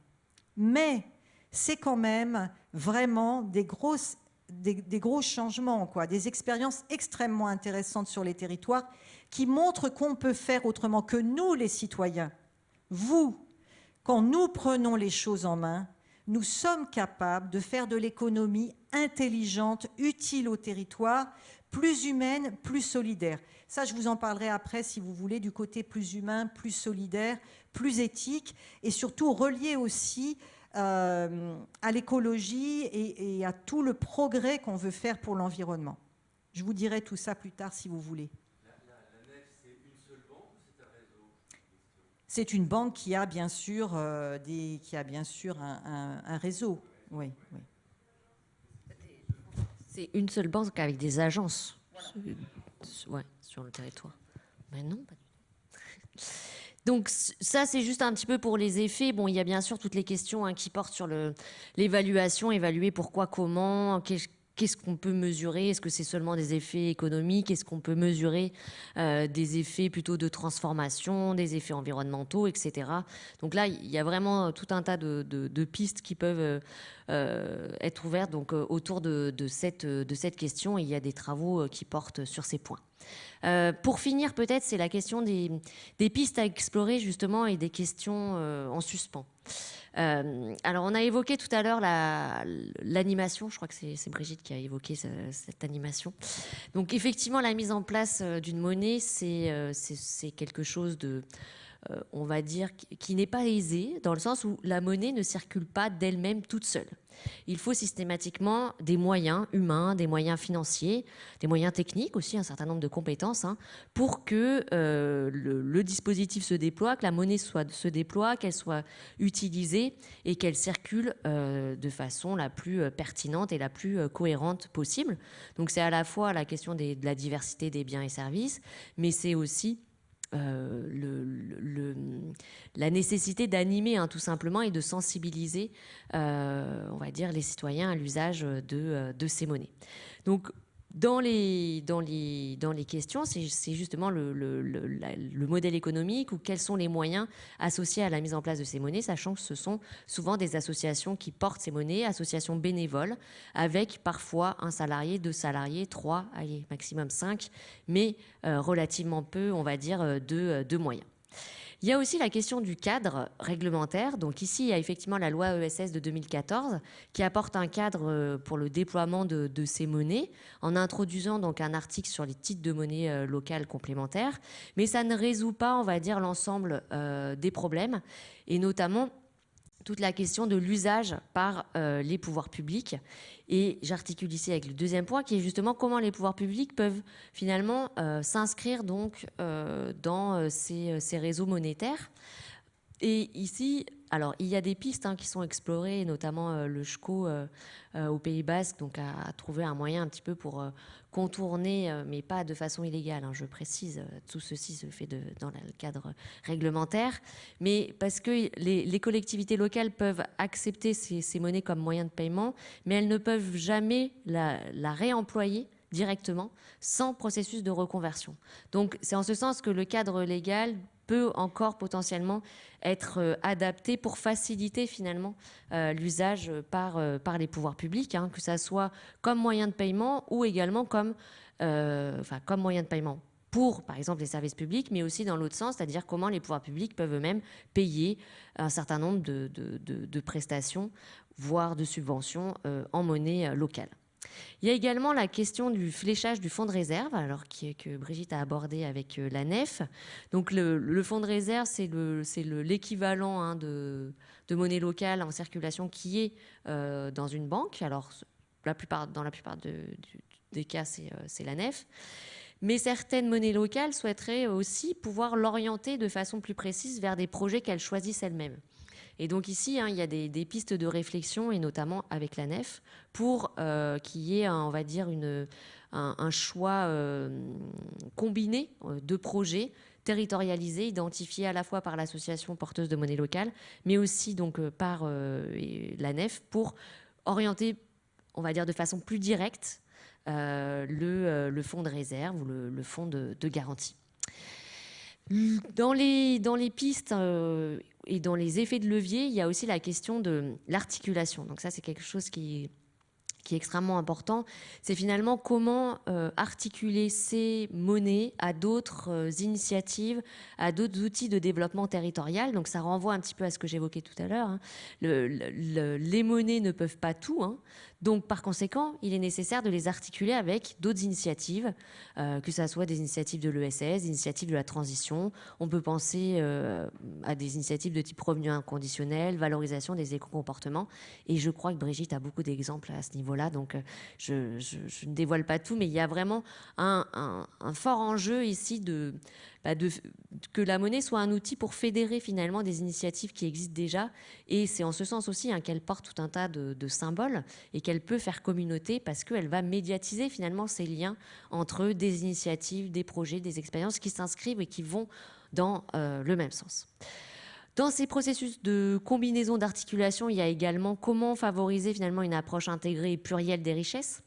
mais c'est quand même vraiment des grosses des, gros changements, quoi, des expériences extrêmement intéressantes sur les territoires qui montrent qu'on peut faire autrement que nous, les citoyens. Vous, quand nous prenons les choses en main, nous sommes capables de faire de l'économie intelligente, utile au territoire, plus humaine, plus solidaire. Ça, je vous en parlerai après, si vous voulez, du côté plus humain, plus solidaire, plus éthique, et surtout relié aussi euh, à l'écologie et, à tout le progrès qu'on veut faire pour l'environnement. Je vous dirai tout ça plus tard si vous voulez. C'est une banque qui a bien sûr, euh, des, qui un, réseau. Oui, C'est une seule banque avec des agences sur le territoire. Mais non. Donc ça, c'est juste un petit peu pour les effets. Bon, il y a bien sûr toutes les questions hein, qui portent sur l'évaluation, évaluer pourquoi, comment, qu'est-ce qu'on peut mesurer? Est-ce que c'est seulement des effets économiques? Est-ce qu'on peut mesurer euh, des effets plutôt de transformation, des effets environnementaux, etc. Donc là, il y a vraiment tout un tas de, pistes qui peuvent euh, être ouvertes euh, autour de, cette, de cette question. il y a des travaux qui portent sur ces points. Euh, pour finir, peut-être, c'est la question des, pistes à explorer, justement, et des questions euh, en suspens. Euh, alors, on a évoqué tout à l'heure l'animation. je crois que c'est Brigitte qui a évoqué cette animation. Donc, effectivement, la mise en place d'une monnaie, c'est quelque chose de on va dire, qui n'est pas aisé, dans le sens où la monnaie ne circule pas d'elle-même toute seule. Il faut systématiquement des moyens humains, des moyens financiers, des moyens techniques aussi, un certain nombre de compétences, hein, pour que euh, le, dispositif se déploie, que la monnaie se déploie, qu'elle soit utilisée et qu'elle circule euh, de façon la plus euh, pertinente et la plus cohérente possible. Donc c'est à la fois la question de la diversité des biens et services, mais c'est aussi le, la nécessité d'animer hein, tout simplement et de sensibiliser, on va dire, les citoyens à l'usage de, de ces monnaies. Dans les, questions, c'est justement le, le, le, modèle économique ou quels sont les moyens associés à la mise en place de ces monnaies, sachant que ce sont souvent des associations qui portent ces monnaies, associations bénévoles, avec parfois un salarié, deux salariés, trois, allez, maximum cinq, mais euh, relativement peu, on va dire, euh, de, de moyens. Il y a aussi la question du cadre réglementaire. Donc ici, il y a effectivement la loi ESS de 2014 qui apporte un cadre euh, pour le déploiement de, ces monnaies en introduisant donc un article sur les titres de monnaie euh, locales complémentaires. Mais ça ne résout pas, on va dire, l'ensemble euh, des problèmes et notamment toute la question de l'usage par euh, les pouvoirs publics. Et j'articule ici avec le deuxième point, qui est justement comment les pouvoirs publics peuvent finalement euh, s'inscrire donc euh, dans ces, ces, réseaux monétaires. Et ici, alors, il y a des pistes hein, qui sont explorées, notamment euh, le SCHCO euh, euh, au Pays Basque, donc a, trouvé un moyen un petit peu pour contourner, mais pas de façon illégale, hein, je précise, tout ceci se fait dans le cadre réglementaire, mais parce que les, collectivités locales peuvent accepter ces, monnaies comme moyen de paiement, mais elles ne peuvent jamais la réemployer directement sans processus de reconversion. Donc c'est en ce sens que le cadre légal peut encore potentiellement être euh, adapté pour faciliter finalement euh, l'usage par, euh, par les pouvoirs publics, hein, que ça soit comme moyen de paiement ou également comme, moyen de paiement pour, par exemple, les services publics, mais aussi dans l'autre sens, c'est-à-dire comment les pouvoirs publics peuvent eux-mêmes payer un certain nombre de, prestations, voire de subventions en monnaie locale. Il y a également la question du fléchage du fonds de réserve, alors que Brigitte a abordé avec euh, la NEF. Donc le, fonds de réserve, c'est l'équivalent hein, de, monnaie locale en circulation qui est euh, dans une banque. Alors la plupart, dans la plupart des cas, euh, c'est la NEF. Mais certaines monnaies locales souhaiteraient aussi pouvoir l'orienter de façon plus précise vers des projets qu'elles choisissent elles-mêmes. Et donc ici, hein, il y a des, pistes de réflexion, et notamment avec la nef, pour euh, qu'il y ait, on va dire, une, un, choix euh, combiné euh, de projets territorialisés, identifiés à la fois par l'association porteuse de monnaie locale, mais aussi donc par la nef, pour orienter, on va dire, de façon plus directe le, fonds de réserve ou le, fonds de, de garantie. Dans les, dans les pistes, et dans les effets de levier, il y a aussi la question de l'articulation. Donc ça, c'est quelque chose qui, est extrêmement important. C'est finalement comment euh, articuler ces monnaies à d'autres euh, initiatives, à d'autres outils de développement territorial. Donc ça renvoie un petit peu à ce que j'évoquais tout à l'heure. Hein. les monnaies ne peuvent pas tout. Hein. Donc, par conséquent, il est nécessaire de les articuler avec d'autres initiatives, euh, que ce soit des initiatives de l'ESS, des initiatives de la transition. On peut penser euh, à des initiatives de type revenu inconditionnel, valorisation des éco-comportements. Et je crois que Brigitte a beaucoup d'exemples à ce niveau-là. Donc, euh, je, ne dévoile pas tout, mais il y a vraiment un, un fort enjeu ici de bah, que la monnaie soit un outil pour fédérer finalement des initiatives qui existent déjà. Et c'est en ce sens aussi hein, qu'elle porte tout un tas de, symboles et qu'elle peut faire communauté parce qu'elle va médiatiser finalement ces liens entre des initiatives, des projets, des expériences qui s'inscrivent et qui vont dans euh, le même sens. Dans ces processus de combinaison d'articulation, il y a également comment favoriser finalement une approche intégrée et plurielle des richesses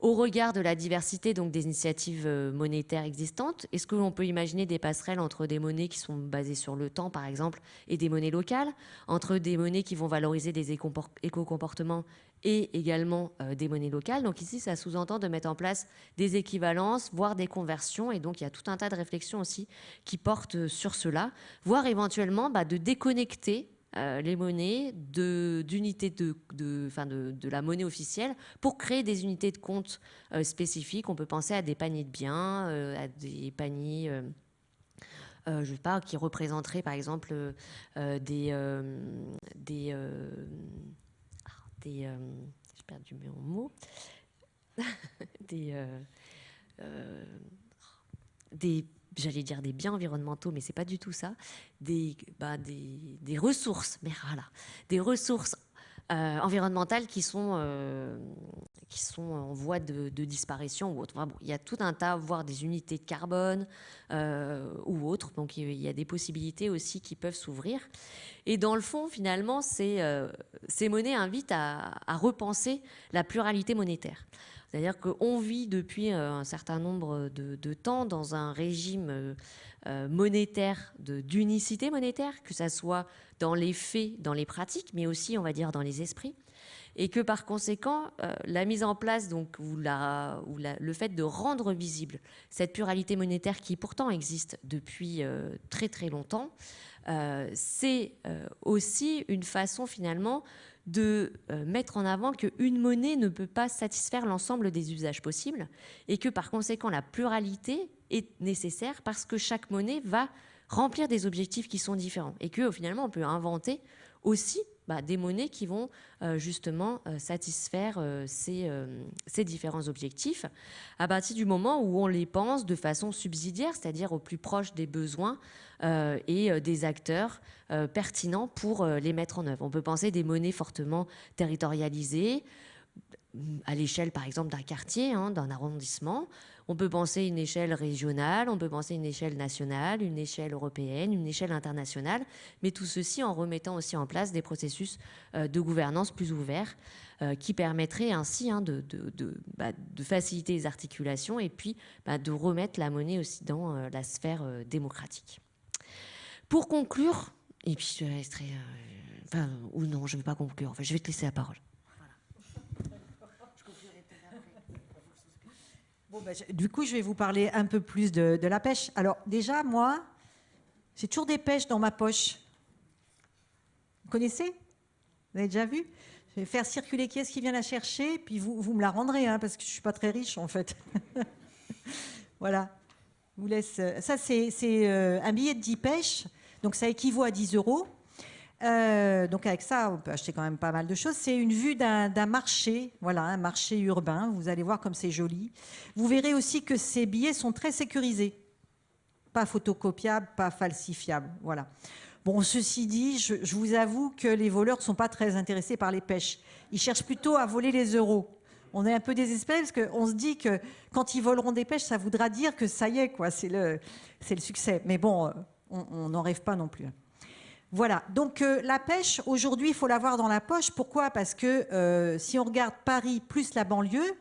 au regard de la diversité des initiatives euh, monétaires existantes, est-ce que l'on peut imaginer des passerelles entre des monnaies qui sont basées sur le temps, par exemple, et des monnaies locales, entre des monnaies qui vont valoriser des éco-comportements et également euh, des monnaies locales? Donc ici, ça sous-entend de mettre en place des équivalences, voire des conversions, et donc il y a tout un tas de réflexions aussi qui portent sur cela, voire éventuellement bah, de déconnecter euh, les monnaies d'unités de, de, de, de, la monnaie officielle pour créer des unités de compte euh, spécifiques. On peut penser à des paniers de biens, euh, à des paniers... sais pas, qui représenteraient par exemple des, des, ah, des j'ai perdu mes mots, des, des j'allais dire des biens environnementaux, mais c'est pas du tout ça, des, bah, des, des ressources, mais voilà, des ressources environnementales qui sont, qui sont en voie de, disparition ou autre. bon, il y a tout un tas, voire des unités de carbone ou autres. Donc il y a des possibilités aussi qui peuvent s'ouvrir. Et dans le fond, finalement, ces, ces monnaies invitent à repenser la pluralité monétaire. C'est-à-dire qu'on vit depuis un certain nombre de, temps dans un régime euh, monétaire, d'unicité monétaire, que ça soit dans les faits, dans les pratiques, mais aussi, on va dire, dans les esprits. Et que par conséquent, euh, la mise en place, donc, ou, la, ou le fait de rendre visible cette pluralité monétaire qui pourtant existe depuis euh, très très longtemps, c'est aussi une façon finalement de mettre en avant qu'une monnaie ne peut pas satisfaire l'ensemble des usages possibles et que par conséquent la pluralité est nécessaire parce que chaque monnaie va remplir des objectifs qui sont différents et que finalement on peut inventer aussi bah, des monnaies qui vont euh, justement euh, satisfaire euh, ces, différents objectifs à partir du moment où on les pense de façon subsidiaire, c'est-à-dire au plus proche des besoins et des acteurs pertinents pour les mettre en œuvre. On peut penser des monnaies fortement territorialisées à l'échelle par exemple d'un quartier, hein, d'un arrondissement, on peut penser une échelle régionale, on peut penser une échelle nationale, une échelle européenne, une échelle internationale, mais tout ceci en remettant aussi en place des processus euh, de gouvernance plus ouverts euh, qui permettraient ainsi hein, bah, de, faciliter les articulations et puis bah, de remettre la monnaie aussi dans euh, la sphère démocratique. Pour conclure, et puis je laisserai, enfin, ou non, je ne vais pas conclure, je vais te laisser la parole. Ben, du coup, je vais vous parler un peu plus de, la pêche. Alors déjà, moi, j'ai toujours des pêches dans ma poche. Vous connaissez? Vous avez déjà vu? Je vais faire circuler qui est-ce qui vient la chercher, puis vous, vous me la rendrez, hein, parce que je ne suis pas très riche en fait. voilà. vous laisse. Euh, ça, c'est euh, un billet de 10 pêches, donc ça équivaut à 10 euros. Euh, donc avec ça, on peut acheter quand même pas mal de choses. C'est une vue d'un marché, voilà, un marché urbain. Vous allez voir comme c'est joli. Vous verrez aussi que ces billets sont très sécurisés, pas photocopiables, pas falsifiables, voilà. Bon, ceci dit, je, vous avoue que les voleurs ne sont pas très intéressés par les pêches. Ils cherchent plutôt à voler les euros. On est un peu désespéré parce qu'on se dit que quand ils voleront des pêches, ça voudra dire que ça y est, quoi, c'est le, succès. Mais bon, euh, on n'en rêve pas non plus. Voilà, donc euh, la pêche, aujourd'hui, il faut l'avoir dans la poche. Pourquoi? Parce que euh, si on regarde Paris plus la banlieue,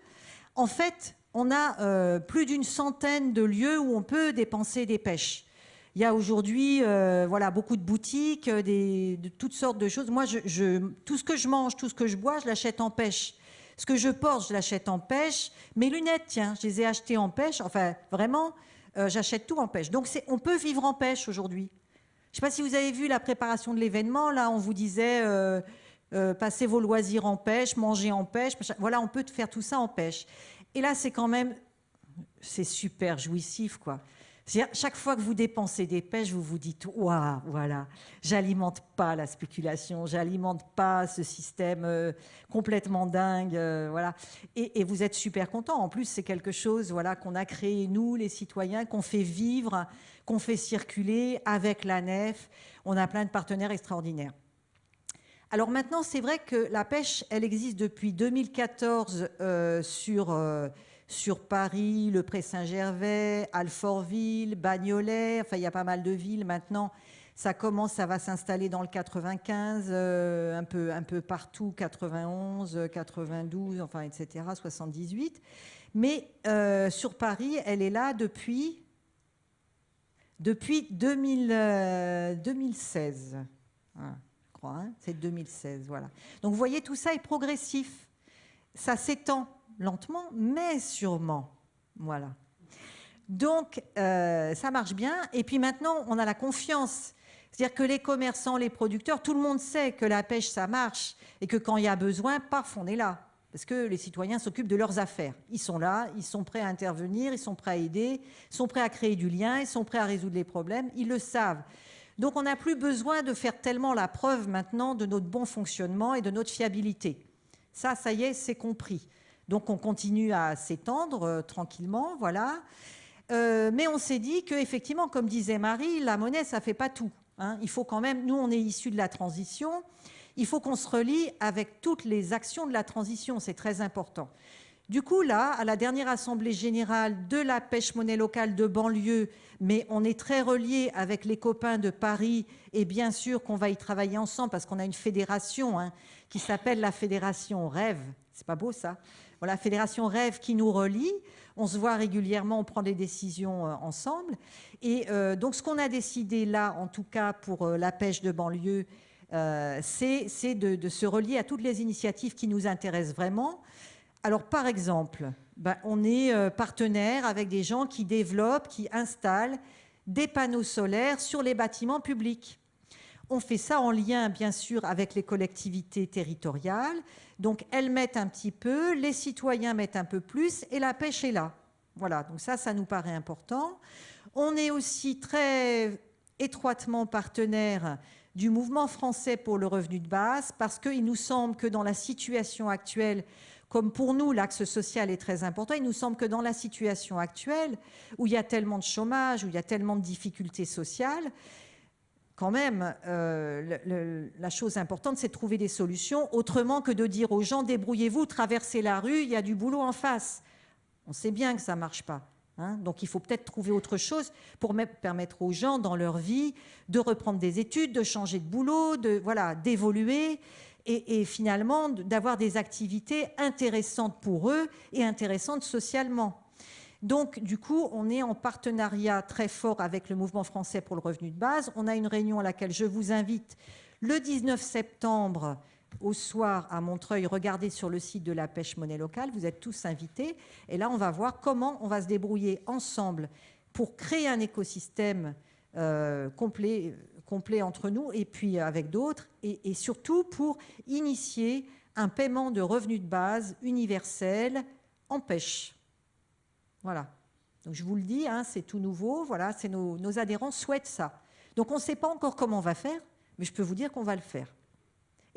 en fait, on a euh, plus d'une centaine de lieux où on peut dépenser des pêches. Il y a aujourd'hui voilà, beaucoup de boutiques, de toutes sortes de choses. Moi, je, tout ce que je mange, tout ce que je bois, je l'achète en pêche. Ce que je porte, je l'achète en pêche. Mes lunettes, tiens, je les ai achetées en pêche. Enfin, vraiment, j'achète tout en pêche. Donc, on peut vivre en pêche aujourd'hui. Je ne sais pas si vous avez vu la préparation de l'événement. Là, on vous disait euh, euh, passez vos loisirs en pêche, mangez en pêche. Voilà, on peut faire tout ça en pêche. Et là, c'est quand même, c'est super jouissif, quoi. Chaque fois que vous dépensez des pêches, vous vous dites waouh, voilà, j'alimente pas la spéculation, j'alimente pas ce système euh, complètement dingue, voilà. Et, et, vous êtes super content. En plus, c'est quelque chose, voilà, qu'on a créé nous, les citoyens, qu'on fait vivre qu'on fait circuler avec la nef. On a plein de partenaires extraordinaires. Alors maintenant, c'est vrai que la pêche, elle existe depuis 2014 euh, sur, euh, sur Paris, le Pré-Saint-Gervais, Alfortville, Bagnolet, enfin il y a pas mal de villes maintenant. Ça commence, ça va s'installer dans le 95, euh, un, peu, un peu partout, 91, 92, enfin etc., 78. Mais sur Paris, elle est là depuis depuis 2016. Euh, je crois, hein, c'est 2016, voilà. Donc vous voyez, tout ça est progressif. Ça s'étend lentement, mais sûrement. Voilà. Donc, euh, ça marche bien. Et puis maintenant, on a la confiance. C'est-à-dire que les commerçants, les producteurs, tout le monde sait que la pêche, ça marche. Et que quand il y a besoin, paf, on est là parce que les citoyens s'occupent de leurs affaires. Ils sont là, ils sont prêts à intervenir, ils sont prêts à aider, ils sont prêts à créer du lien, ils sont prêts à résoudre les problèmes, ils le savent. Donc on n'a plus besoin de faire tellement la preuve maintenant de notre bon fonctionnement et de notre fiabilité. Ça, ça y est, c'est compris. Donc on continue à s'étendre euh, tranquillement, voilà. Euh, mais on s'est dit qu'effectivement, comme disait Marie, la monnaie, ça ne fait pas tout. Hein. Il faut quand même, nous, on est issus de la transition, il faut qu'on se relie avec toutes les actions de la transition, c'est très important. Du coup, là, à la dernière Assemblée générale de la pêche monnaie locale de banlieue, mais on est très reliés avec les copains de Paris et bien sûr qu'on va y travailler ensemble parce qu'on a une fédération hein, qui s'appelle la Fédération Rêve. C'est pas beau ça? Voilà, Fédération Rêve qui nous relie. On se voit régulièrement, on prend des décisions euh, ensemble. Et euh, donc, ce qu'on a décidé là, en tout cas pour euh, la pêche de banlieue, c'est de, se relier à toutes les initiatives qui nous intéressent vraiment. Alors, par exemple, ben, on est euh, partenaire avec des gens qui développent, qui installent des panneaux solaires sur les bâtiments publics. On fait ça en lien, bien sûr, avec les collectivités territoriales. Donc, elles mettent un petit peu, les citoyens mettent un peu plus, et la pêche est là. Voilà, donc ça, ça nous paraît important. On est aussi très étroitement partenaire du mouvement français pour le revenu de base, parce qu'il nous semble que dans la situation actuelle, comme pour nous, l'axe social est très important, il nous semble que dans la situation actuelle, où il y a tellement de chômage, où il y a tellement de difficultés sociales, quand même, euh, la chose importante, c'est de trouver des solutions autrement que de dire aux gens, débrouillez-vous, traversez la rue, il y a du boulot en face. On sait bien que ça ne marche pas. Hein. donc il faut peut-être trouver autre chose pour permettre aux gens dans leur vie de reprendre des études, de changer de boulot, de voilà, d'évoluer et, finalement d'avoir des activités intéressantes pour eux et intéressantes socialement. Donc, du coup, on est en partenariat très fort avec le Mouvement français pour le revenu de base. On a une réunion à laquelle je vous invite le 19 septembre au soir à Montreuil. Regardez sur le site de la pêche monnaie locale. Vous êtes tous invités. Et là, on va voir comment on va se débrouiller ensemble pour créer un écosystème euh, complet entre nous et puis avec d'autres, et, surtout pour initier un paiement de revenus de base universel en pêche. Voilà. Donc je vous le dis, hein, c'est tout nouveau. Voilà, nos, nos, adhérents souhaitent ça. Donc on ne sait pas encore comment on va faire, mais je peux vous dire qu'on va le faire.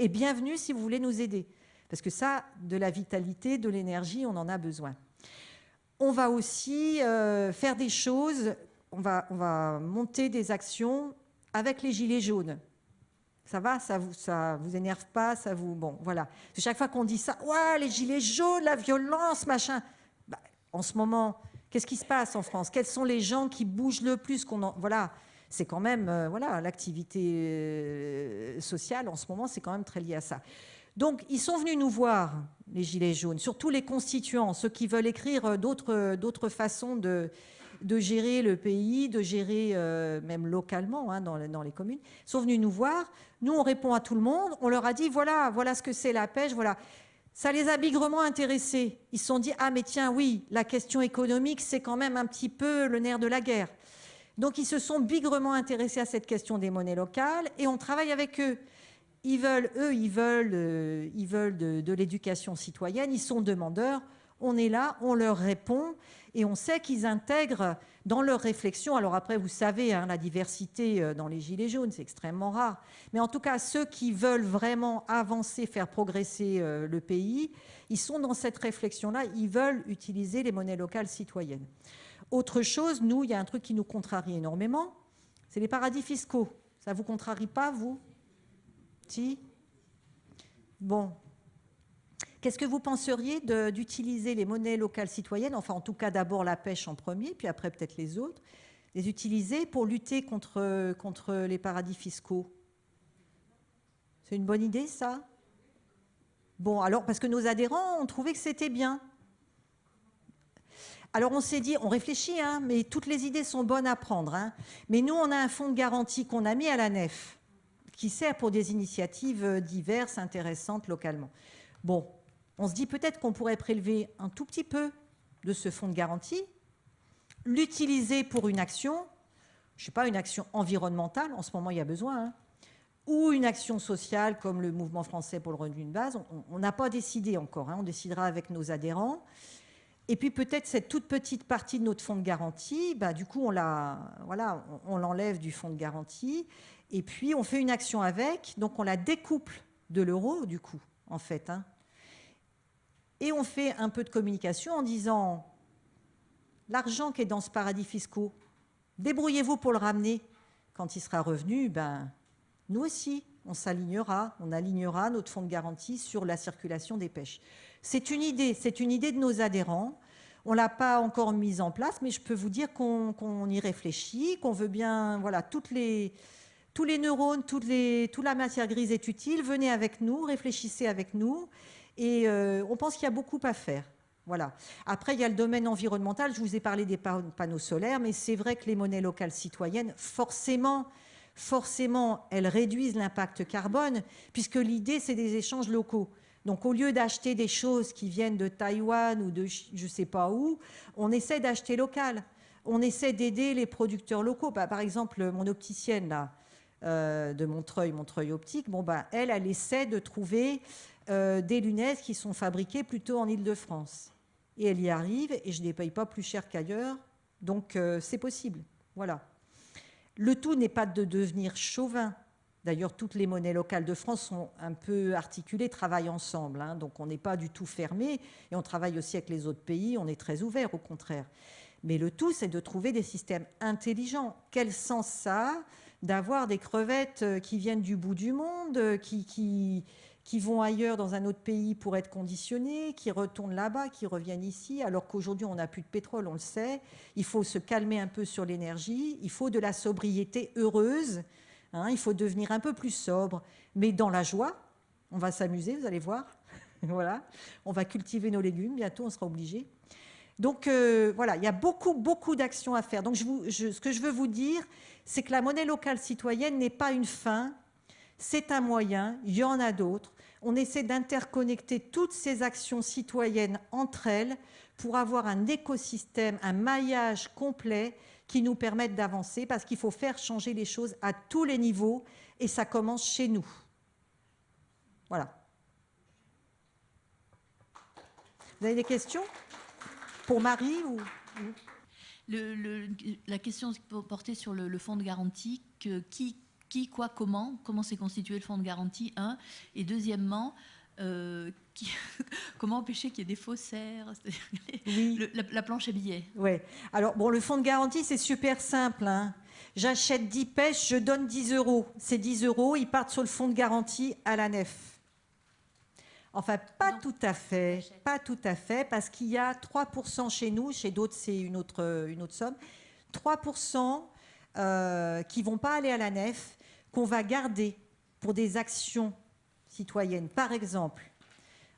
Et bienvenue si vous voulez nous aider, parce que ça, de la vitalité, de l'énergie, on en a besoin. On va aussi euh, faire des choses. On va, on va monter des actions avec les gilets jaunes. Ça va, ça vous, ça vous énerve pas, ça vous, bon, voilà. Chaque fois qu'on dit ça, ouais, les gilets jaunes, la violence, machin. Bah, en ce moment, qu'est-ce qui se passe en France? Quels sont les gens qui bougent le plus qu'on voilà, c'est quand même, euh, voilà, l'activité euh, sociale en ce moment, c'est quand même très lié à ça. Donc, ils sont venus nous voir, les gilets jaunes, surtout les constituants, ceux qui veulent écrire euh, d'autres façons de gérer le pays, de gérer même localement hein, dans, les communes, sont venus nous voir. Nous, on répond à tout le monde. On leur a dit, voilà, voilà ce que c'est la pêche, voilà. Ça les a bigrement intéressés. Ils se sont dit, ah mais tiens, oui, la question économique, c'est quand même un petit peu le nerf de la guerre. Donc ils se sont bigrement intéressés à cette question des monnaies locales et on travaille avec eux. Ils veulent, eux, ils veulent, euh, ils veulent de l'éducation citoyenne, ils sont demandeurs. On est là, on leur répond et on sait qu'ils intègrent dans leur réflexion, alors après vous savez, hein, la diversité euh, dans les Gilets jaunes, c'est extrêmement rare, mais en tout cas ceux qui veulent vraiment avancer, faire progresser euh, le pays, ils sont dans cette réflexion-là, ils veulent utiliser les monnaies locales citoyennes. Autre chose, nous, il y a un truc qui nous contrarie énormément, c'est les paradis fiscaux. Ça ne vous contrarie pas, vous? Si? Bon, Qu'est-ce que vous penseriez d'utiliser les monnaies locales citoyennes, enfin en tout cas d'abord la pêche en premier, puis après peut-être les autres, les utiliser pour lutter contre, contre les paradis fiscaux? C'est une bonne idée ça? Bon, alors parce que nos adhérents ont trouvé que c'était bien. Alors on s'est dit, on réfléchit, hein, mais toutes les idées sont bonnes à prendre. Hein. Mais nous, on a un fonds de garantie qu'on a mis à la nef, qui sert pour des initiatives diverses, intéressantes localement. Bon, on se dit peut-être qu'on pourrait prélever un tout petit peu de ce fonds de garantie, l'utiliser pour une action, je ne sais pas, une action environnementale, en ce moment il y a besoin, hein, ou une action sociale comme le mouvement français pour le revenu de base. On n'a pas décidé encore, on décidera avec nos adhérents. Et puis peut-être cette toute petite partie de notre fonds de garantie, bah, du coup on voilà, on, l'enlève du fonds de garantie, et puis on fait une action avec, donc on la découple de l'euro du coup, en fait. Hein et on fait un peu de communication en disant l'argent qui est dans ce paradis fiscaux, débrouillez-vous pour le ramener. Quand il sera revenu, ben, nous aussi, on s'alignera, on alignera notre fonds de garantie sur la circulation des pêches. C'est une idée, c'est une idée de nos adhérents. On ne l'a pas encore mise en place, mais je peux vous dire qu'on y réfléchit, qu'on veut bien, voilà, les, tous les neurones, toute la matière grise est utile. Venez avec nous, réfléchissez avec nous. Et euh, on pense qu'il y a beaucoup à faire. Voilà. Après, il y a le domaine environnemental. Je vous ai parlé des panneaux solaires, mais c'est vrai que les monnaies locales citoyennes, forcément, forcément, elles réduisent l'impact carbone, puisque l'idée, c'est des échanges locaux. Donc, au lieu d'acheter des choses qui viennent de Taïwan ou de je ne sais pas où, on essaie d'acheter local. On essaie d'aider les producteurs locaux. Bah, par exemple, mon opticienne, là, euh, de Montreuil, Montreuil Optique, bon, bah, elle, elle essaie de trouver euh, des lunettes qui sont fabriquées plutôt en Ile-de-France. Et elle y arrive, et je ne les paye pas plus cher qu'ailleurs, donc euh, c'est possible. Voilà. Le tout n'est pas de devenir chauvin. D'ailleurs, toutes les monnaies locales de France sont un peu articulées, travaillent ensemble. Hein. donc on n'est pas du tout fermé, et on travaille aussi avec les autres pays, on est très ouvert au contraire. Mais le tout, c'est de trouver des systèmes intelligents. Quel sens ça a d'avoir des crevettes euh, qui viennent du bout du monde, euh, qui, qui, qui, vont ailleurs dans un autre pays pour être conditionnées, qui retournent là-bas, qui reviennent ici, alors qu'aujourd'hui on n'a plus de pétrole, on le sait. Il faut se calmer un peu sur l'énergie, il faut de la sobriété heureuse, hein, il faut devenir un peu plus sobre, mais dans la joie. On va s'amuser, vous allez voir. voilà, on va cultiver nos légumes, bientôt on sera obligé. Donc euh, voilà, il y a beaucoup, beaucoup d'actions à faire. Donc ce que je veux vous dire, c'est que la monnaie locale citoyenne n'est pas une fin, c'est un moyen, il y en a d'autres. On essaie d'interconnecter toutes ces actions citoyennes entre elles pour avoir un écosystème, un maillage complet qui nous permette d'avancer parce qu'il faut faire changer les choses à tous les niveaux et ça commence chez nous. Voilà. Vous avez des questions Pour Marie ou la question portée sur le, fonds de garantie, qui, qui, quoi, comment, comment s'est constitué le fonds de garantie, un, et deuxièmement, euh, comment empêcher qu'il y ait des faussaires la, planche à billets. Oui. Alors, bon, le fonds de garantie, c'est super simple. Hein. J'achète 10 pêches, je donne 10 euros. Ces 10 euros, ils partent sur le fonds de garantie à la nef. Enfin, pas tout à fait, pas tout à fait, parce qu'il y a 3% chez nous, chez d'autres c'est une autre, une autre somme, 3% euh, qui vont pas aller à la nef, qu'on va garder pour des actions citoyennes. Par exemple,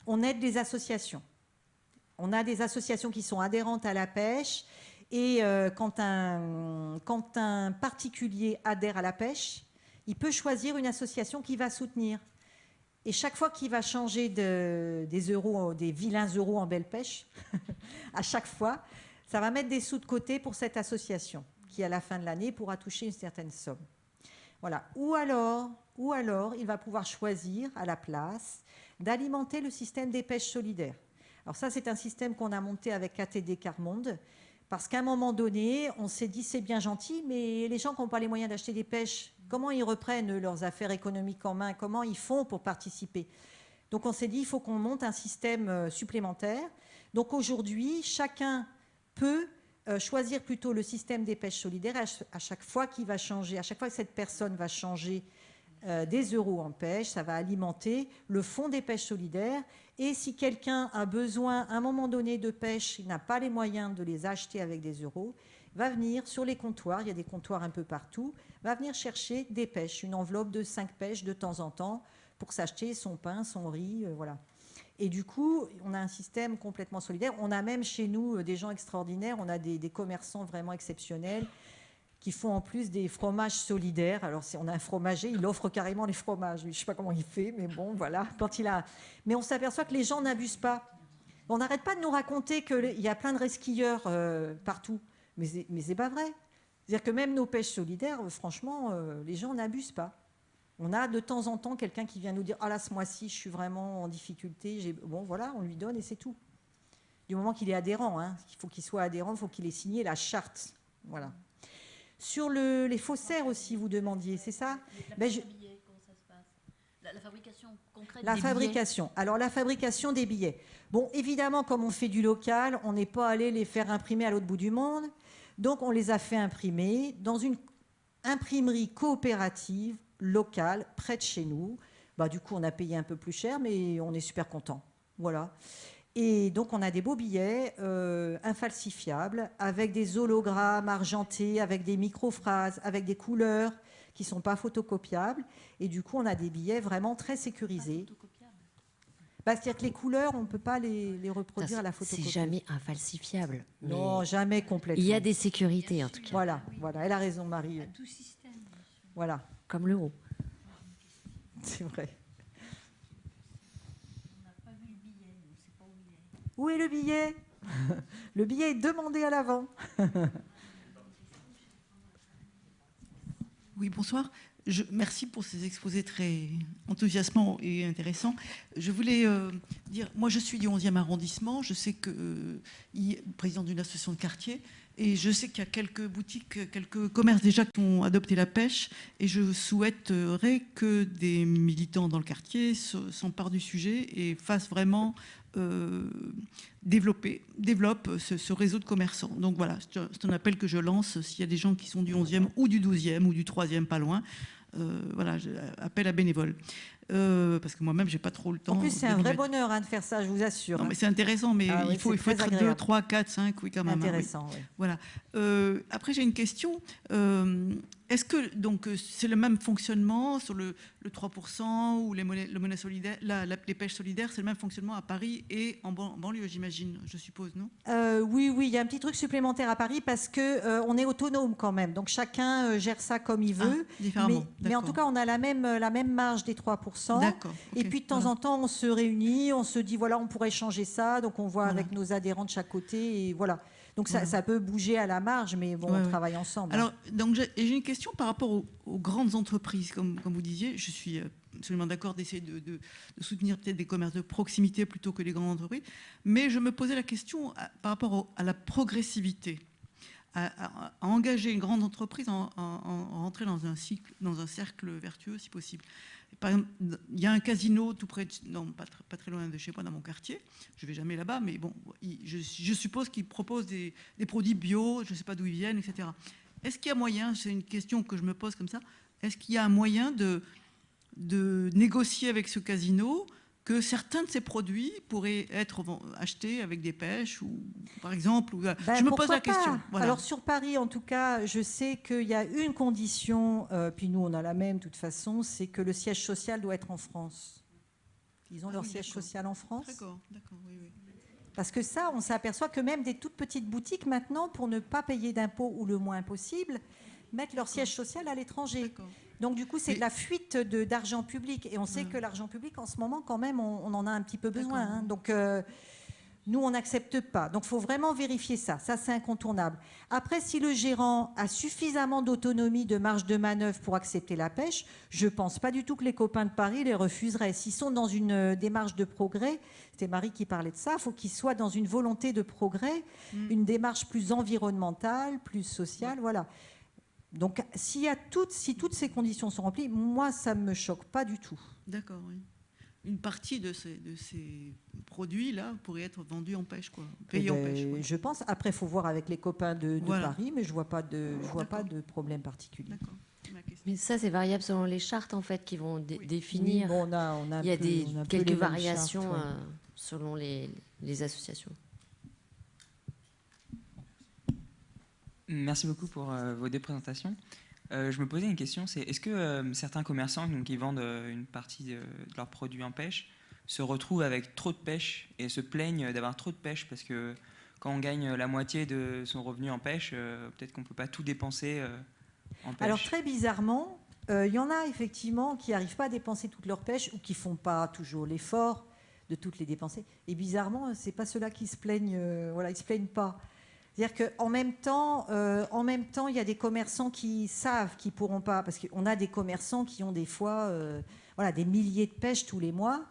on aide des associations. On a des associations qui sont adhérentes à la pêche, et euh, quand, un, quand un particulier adhère à la pêche, il peut choisir une association qui va soutenir. Et chaque fois qu'il va changer des euros, des vilains euros en belle pêche, à chaque fois, ça va mettre des sous de côté pour cette association qui, à la fin de l'année, pourra toucher une certaine somme. Voilà. Ou alors, ou alors, il va pouvoir choisir à la place d'alimenter le système des pêches solidaires. Alors ça, c'est un système qu'on a monté avec ATD Carmonde, parce qu'à un moment donné, on s'est dit c'est bien gentil, mais les gens qui n'ont pas les moyens d'acheter des pêches Comment ils reprennent leurs affaires économiques en main? Comment ils font pour participer? Donc on s'est dit, il faut qu'on monte un système euh, supplémentaire. Donc aujourd'hui, chacun peut euh, choisir plutôt le système des pêches solidaires à chaque fois qu'il va changer, à chaque fois que cette personne va changer euh, des euros en pêche, ça va alimenter le fonds des pêches solidaires. Et si quelqu'un a besoin à un moment donné de pêche, il n'a pas les moyens de les acheter avec des euros, va venir sur les comptoirs, il y a des comptoirs un peu partout, va venir chercher des pêches, une enveloppe de 5 pêches de temps en temps pour s'acheter son pain, son riz, euh, voilà. Et du coup, on a un système complètement solidaire. On a même chez nous euh, des gens extraordinaires, on a des, commerçants vraiment exceptionnels qui font en plus des fromages solidaires. Alors, on a un fromager, il offre carrément les fromages. Je ne sais pas comment il fait, mais bon, voilà. Quand il a... Mais on s'aperçoit que les gens n'abusent pas. On n'arrête pas de nous raconter qu'il y a plein de resquilleurs euh, partout. Mais ce n'est pas vrai. C'est-à-dire que même nos pêches solidaires, euh, franchement, les gens n'abusent pas. On a de temps en temps quelqu'un qui vient nous dire Ah là, ce mois-ci, je suis vraiment en difficulté. Bon, voilà, on lui donne et c'est tout. Du moment qu'il est adhérent, hein. il faut qu'il soit adhérent, il faut qu'il ait signé la charte. Voilà. Sur le, les faussaires aussi, vous demandiez, c'est ça? La, ben, comment ça se passe? La, fabrication concrète La fabrication. Alors, la fabrication des billets. Bon, évidemment, comme on fait du local, on n'est pas allé les faire imprimer à l'autre bout du monde. Donc on les a fait imprimer dans une imprimerie coopérative local, près de chez nous. Bah, du coup, on a payé un peu plus cher, mais on est super content. Voilà. Et donc, on a des beaux billets euh, infalsifiables, avec des hologrammes argentés, avec des microphrases, avec des couleurs qui ne sont pas photocopiables. Et du coup, on a des billets vraiment très sécurisés. Bah, C'est-à-dire que les couleurs, on ne peut pas les, les reproduire à la C'est photocopie. jamais infalsifiable. mais Non, jamais complètement. il y a des sécurités en tout cas, Voilà, voilà. Elle a raison, Marie. Voilà, comme l'euro. c'est vrai. Où est le billet Le billet est demandé à l'avant. Oui, bonsoir. Je, merci pour ces exposés très enthousiasmants et intéressants. Je voulais euh, dire, moi je suis du 11e arrondissement, je sais que, euh, président d'une association de quartier, et je sais qu'il y a quelques boutiques, quelques commerces déjà qui ont adopté la pêche, et je souhaiterais que des militants dans le quartier se- s'emparent du sujet et fassent vraiment euh, développer, développe ce, ce réseau de commerçants. Donc voilà, c'est un appel que je lance s'il y a des gens qui sont du 11e ou du 12e ou du 3e, pas loin. Euh, voilà, je- appel à bénévoles. Euh, parce que moi-même, j'ai pas trop le temps. En plus, c'est un vrai bonheur hein, de faire ça, je vous assure. Non, hein. mais c'est intéressant, mais Ah oui, il faut, il faut être 2, agréable. 3, 4, 5, oui, quand même. hein, oui. Intéressant, oui. Voilà. Euh, après, j'ai une question. Euh, Est-ce que donc euh, c'est le même fonctionnement sur le, le 3% ou les monnaies, le monnaie solidaire, la- la- les pêches solidaires, c'est le même fonctionnement à Paris et en, ban- en banlieue, j'imagine, je suppose, non? Euh, oui, oui, il y a un petit truc supplémentaire à Paris parce que euh, on est autonome quand même. Donc chacun euh, gère ça comme il veut. Ah, différemment. mais, mais en tout cas, on a la même, la même marge des 3%. D'accord. Et puis de temps voilà. en temps, on se réunit, on se dit voilà, on pourrait changer ça. Donc on voit Voilà. avec nos adhérents de chaque côté. Et voilà. Donc ça, peut bouger à la marge, mais bon, Ouais, on travaille ensemble. Alors, donc j'ai une question par rapport aux, aux grandes entreprises, comme, comme vous disiez. Je suis euh, absolument d'accord d'essayer de, de- de soutenir peut-être des commerces de proximité plutôt que les grandes entreprises. Mais je me posais la question à- par rapport au- à la progressivité. À, à- à engager une grande entreprise, en, en- en rentrer dans un, cycle, dans un cercle vertueux si possible. Par exemple, il y a un casino tout près, de, non, pas, pas très loin de chez moi, dans mon quartier. Je vais jamais là-bas, mais bon, je, suppose qu'ils proposent des, produits bio, je ne sais pas d'où ils viennent, etc. Est-ce qu'il y a moyen, c'est une question que je me pose comme ça, est-ce qu'il y a un moyen de négocier avec ce casino que certains de ces produits pourraient être achetés avec des pêches, ou, par exemple ou- Ben, Je me pose la question. voilà. Alors sur Paris, en tout cas, je sais qu'il y a une condition, euh, puis nous on a la même de toute façon, c'est que le siège social doit être en France. Ils ont Ah leur oui, siège social en France. D'accord, d'accord, oui, oui. Parce que ça, on s'aperçoit que même des toutes petites boutiques maintenant, pour ne pas payer d'impôts ou le moins possible, mettent leur siège social à l'étranger. Donc du coup, c'est de la fuite d'argent public. Et on sait Ouais. que l'argent public, en ce moment, quand même, on, on en a un petit peu besoin. Hein. Donc euh, nous, on n'accepte pas. Donc il faut vraiment vérifier ça. Ça, c'est incontournable. Après, si le gérant a suffisamment d'autonomie, de marge de manœuvre pour accepter la pêche, je pense pas du tout que les copains de Paris les refuseraient. S'ils sont dans une euh, démarche de progrès, c'était Marie qui parlait de ça, il faut qu'ils soient dans une volonté de progrès, Mm. une démarche plus environnementale, plus sociale, voilà. Donc, s'il y a toutes, si toutes ces conditions sont remplies, moi, ça ne me choque pas du tout. D'accord, oui. Une partie de ces, de ces produits-là pourrait être vendue en pêche, quoi. Payée en Eh ben, pêche. ouais. Je pense. Après, il faut voir avec les copains de, de Voilà. Paris, mais je ne vois pas de, je vois pas de problème particulier. D'accord. Mais ça, c'est variable selon les chartes en fait qui vont dé- Oui. définir. Oui, bon, on a, on a Il y a peu- des, on a un peu quelques variations chartes, ouais. euh, selon les, les associations. Merci beaucoup pour euh, vos deux présentations. Euh, je me posais une question, c'est est-ce que euh, certains commerçants qui vendent une partie de, leurs produits en pêche se retrouvent avec trop de pêche et se plaignent d'avoir trop de pêche parce que quand on gagne la moitié de son revenu en pêche, peut-être qu'on ne peut pas tout dépenser en pêche. Alors très bizarrement, il y en a effectivement qui n'arrivent pas à dépenser toute leur pêche ou qui font pas toujours l'effort de toutes les dépenser. Et bizarrement, c'est pas ceux-là qui se plaignent. voilà, ils se plaignent pas. C'est-à-dire qu'en même temps, euh, même temps, il y a des commerçants qui savent qu'ils pourront pas, parce qu'on a des commerçants qui ont des fois, euh, voilà, des milliers de pêches tous les mois.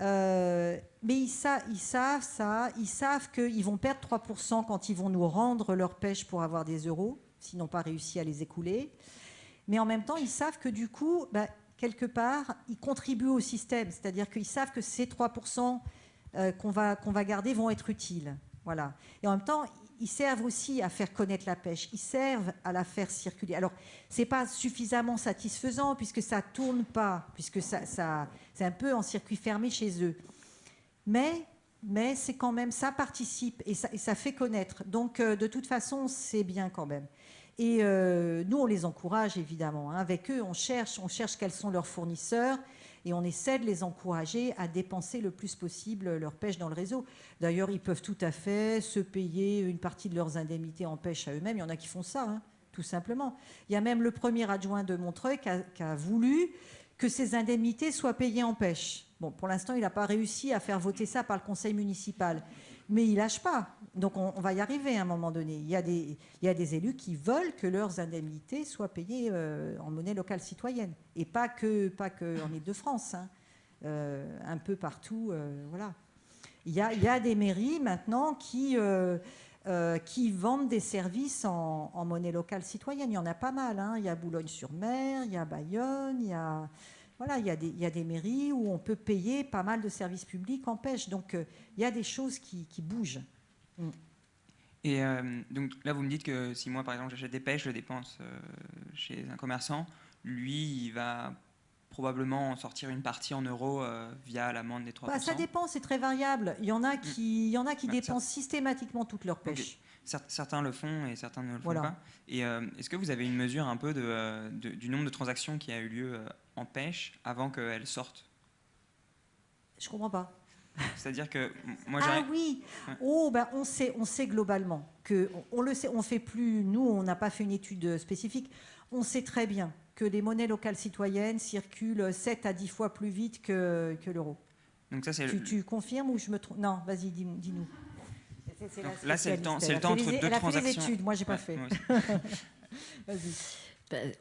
Euh, mais ils, sa- ils savent ça, ils savent qu'ils vont perdre 3% quand ils vont nous rendre leur pêche pour avoir des euros, s'ils n'ont pas réussi à les écouler. Mais en même temps, ils savent que du coup, bah, quelque part, ils contribuent au système. C'est-à-dire qu'ils savent que ces 3% euh, qu'on va, qu'on va garder vont être utiles. Voilà. Et en même temps, ils servent aussi à faire connaître la pêche, ils servent à la faire circuler. Alors, ce n'est pas suffisamment satisfaisant puisque ça ne tourne pas, puisque ça, c'est un peu en circuit fermé chez eux. Mais, mais c'est quand même, ça participe et ça, et ça fait connaître. Donc, euh, de toute façon, c'est bien quand même. Et euh, nous, on les encourage évidemment. Hein. Avec eux, on cherche, on cherche quels sont leurs fournisseurs et on essaie de les encourager à dépenser le plus possible leur pêche dans le réseau. D'ailleurs, ils peuvent tout à fait se payer une partie de leurs indemnités en pêche à eux-mêmes. Il y en a qui font ça, hein, tout simplement. Il y a même le premier adjoint de Montreuil qui a, qui a voulu que ces indemnités soient payées en pêche. Bon, pour l'instant, il n'a pas réussi à faire voter ça par le conseil municipal mais ils lâchent pas. Donc on, va y arriver à un moment donné. Il y, a des, élus qui veulent que leurs indemnités soient payées euh, en monnaie locale citoyenne. Et pas que, Ile-de-France, hein. euh, un peu partout. Euh, voilà. Il y, a, des mairies maintenant qui, vendent des services en, en, monnaie locale citoyenne. Il y en a pas mal. Hein. Il y a Boulogne-sur-Mer, il y a Bayonne, il y a... Voilà, il y, a des, il y, a des, mairies où on peut payer pas mal de services publics en pêche. Donc, euh, il y a des choses qui, qui bougent. Mm. Et euh, donc là, vous me dites que si moi, par exemple, j'achète des pêches, je dépense euh, chez un commerçant, lui, il va probablement en sortir une partie en euros euh, via l'amende des 3%. Bah, ça dépend, c'est très variable. Il y en a qui, il y en a qui bah, dépensent systématiquement toute leur pêche. Okay. Certains le font et certains ne le font voilà. pas. Et euh, est-ce que vous avez une mesure un peu de, de, du nombre de transactions qui a eu lieu en pêche avant qu'elles sortent Je comprends pas. C'est-à-dire que moi Ah oui. Oh ben on sait on sait globalement que on, on le sait on fait plus nous on n'a pas fait une étude spécifique. On sait très bien que les monnaies locales citoyennes circulent 7 à 10 fois plus vite que, que l'euro. Donc ça c'est tu, tu, confirmes ou je me trompe? Non, vas-y dis-nous. Dis là c'est le temps, c'est le temps entre les, deux elle a. Fait les études, moi j'ai pas ouais, fait. vas-y.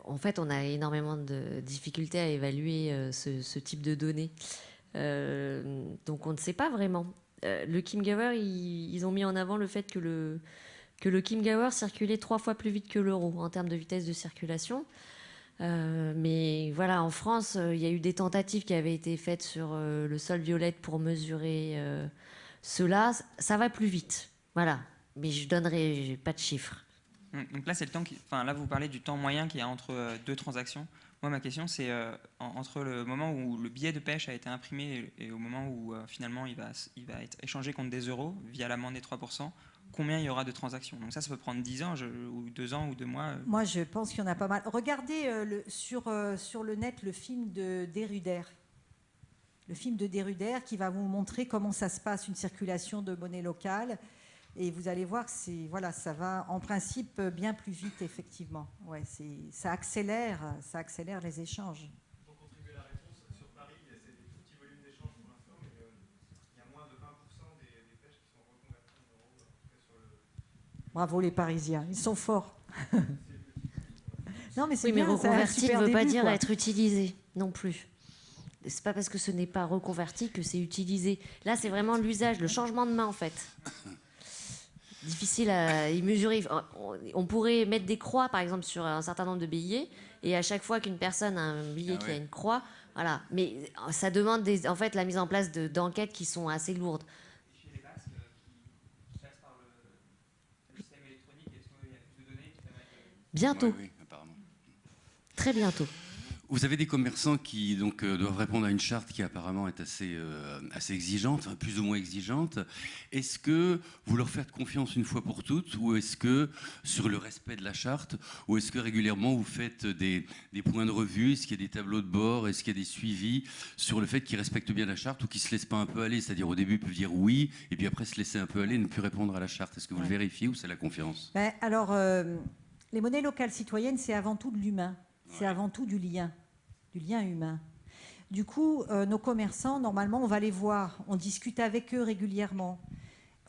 En fait, on a énormément de difficultés à évaluer euh, ce, type de données. Euh, donc on ne sait pas vraiment. Euh, le Kim Gower, ils, ils, ont mis en avant le fait que le, que le Kim Gower circulait trois fois plus vite que l'euro en termes de vitesse de circulation. Mais voilà, en France, il y a eu des tentatives qui avaient été faites sur le sol violette pour mesurer cela. Ça va plus vite, voilà. Mais je donnerai pas de chiffres. Donc là, c'est le temps enfin là, vous parlez du temps moyen qu'il y a entre euh, deux transactions. Moi, ma question, c'est euh, entre le moment où le billet de pêche a été imprimé et, et au moment où euh, finalement il va, il va être échangé contre des euros via l'amende des 3%, combien il y aura de transactions? Donc ça, ça peut prendre 10 ans, ou 2 ans, ou 2 mois. Moi, je pense qu'il y en a pas mal. Regardez sur, sur le net le film de Deruder. Le film de Deruder qui va vous montrer comment ça se passe, une circulation de monnaie locale. Et vous allez voir que voilà, ça va en principe bien plus vite, effectivement. Ouais, ça, accélère, ça accélère les échanges. Pour contribuer à la réponse, sur Paris, c'est des tout petits volumes d'échanges pour l'instant, mais euh, il y a moins de 20% des, des, pêches qui sont reconverties en euros. Sur le... Bravo les Parisiens, ils sont forts. non, mais c'est oui, bien, mais reconverti ne veut début, pas dire quoi. être utilisé non plus. C'est pas parce que ce n'est pas reconverti que c'est utilisé. Là, c'est vraiment l'usage, le changement de main en fait. Difficile à y mesurer. On pourrait mettre des croix, par exemple, sur un certain nombre de billets, et à chaque fois qu'une personne a un billet ah qui a une croix, voilà. Mais ça demande des, en fait la mise en place d'enquêtes de, qui sont assez lourdes. Bientôt. Ouais, oui, Très bientôt. Vous avez des commerçants qui donc, euh, doivent répondre à une charte qui apparemment est assez, euh, assez exigeante, plus ou moins exigeante. Est-ce que vous leur faites confiance une fois pour toutes ou est-ce que sur le respect de la charte ou est-ce que régulièrement vous faites des, des points de revue? Est-ce qu'il y a des tableaux de bord? Est-ce qu'il y a des suivis sur le fait qu'ils respectent bien la charte ou qu'ils ne se laissent pas un peu aller? C'est-à-dire au début ils peuvent dire oui et puis après se laisser un peu aller et ne plus répondre à la charte. Est-ce que vous ouais. le vérifiez ou c'est la confiance? Ben, Alors, euh, les monnaies locales citoyennes, c'est avant tout de l'humain. C'est ouais. avant tout du lien du lien humain. Du coup, euh, nos commerçants, normalement, on va les voir, on discute avec eux régulièrement,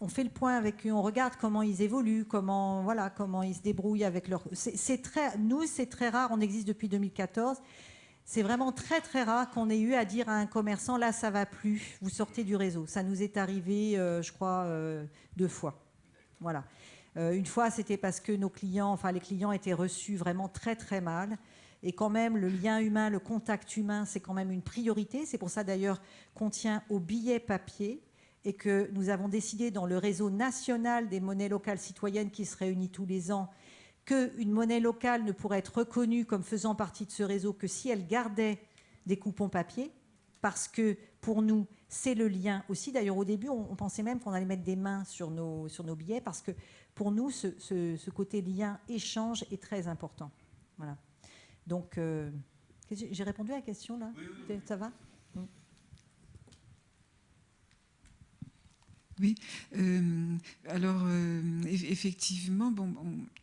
on fait le point avec eux, on regarde comment ils évoluent, comment, voilà, comment ils se débrouillent avec leur... C'est très, nous, c'est très rare, on existe depuis 2014, c'est vraiment très très rare qu'on ait eu à dire à un commerçant, là, ça va plus, vous sortez du réseau. Ça nous est arrivé, euh, je crois, euh, deux fois. Voilà. Une fois, c'était parce que nos clients, enfin les clients étaient reçus vraiment très très mal. Et quand même, le lien humain, le contact humain, c'est quand même une priorité. C'est pour ça d'ailleurs qu'on tient au billet papier et que nous avons décidé dans le réseau national des monnaies locales citoyennes qui se réunit tous les ans qu'une monnaie locale ne pourrait être reconnue comme faisant partie de ce réseau que si elle gardait des coupons papier, parce que pour nous, c'est le lien aussi. D'ailleurs, au début, on, pensait même qu'on allait mettre des mains sur nos, sur nos billets, parce que pour nous, ce, côté lien, échange est très important. Voilà. Donc, euh, j'ai répondu à la question là? Ça va? Oui, euh, alors euh, effectivement, bon,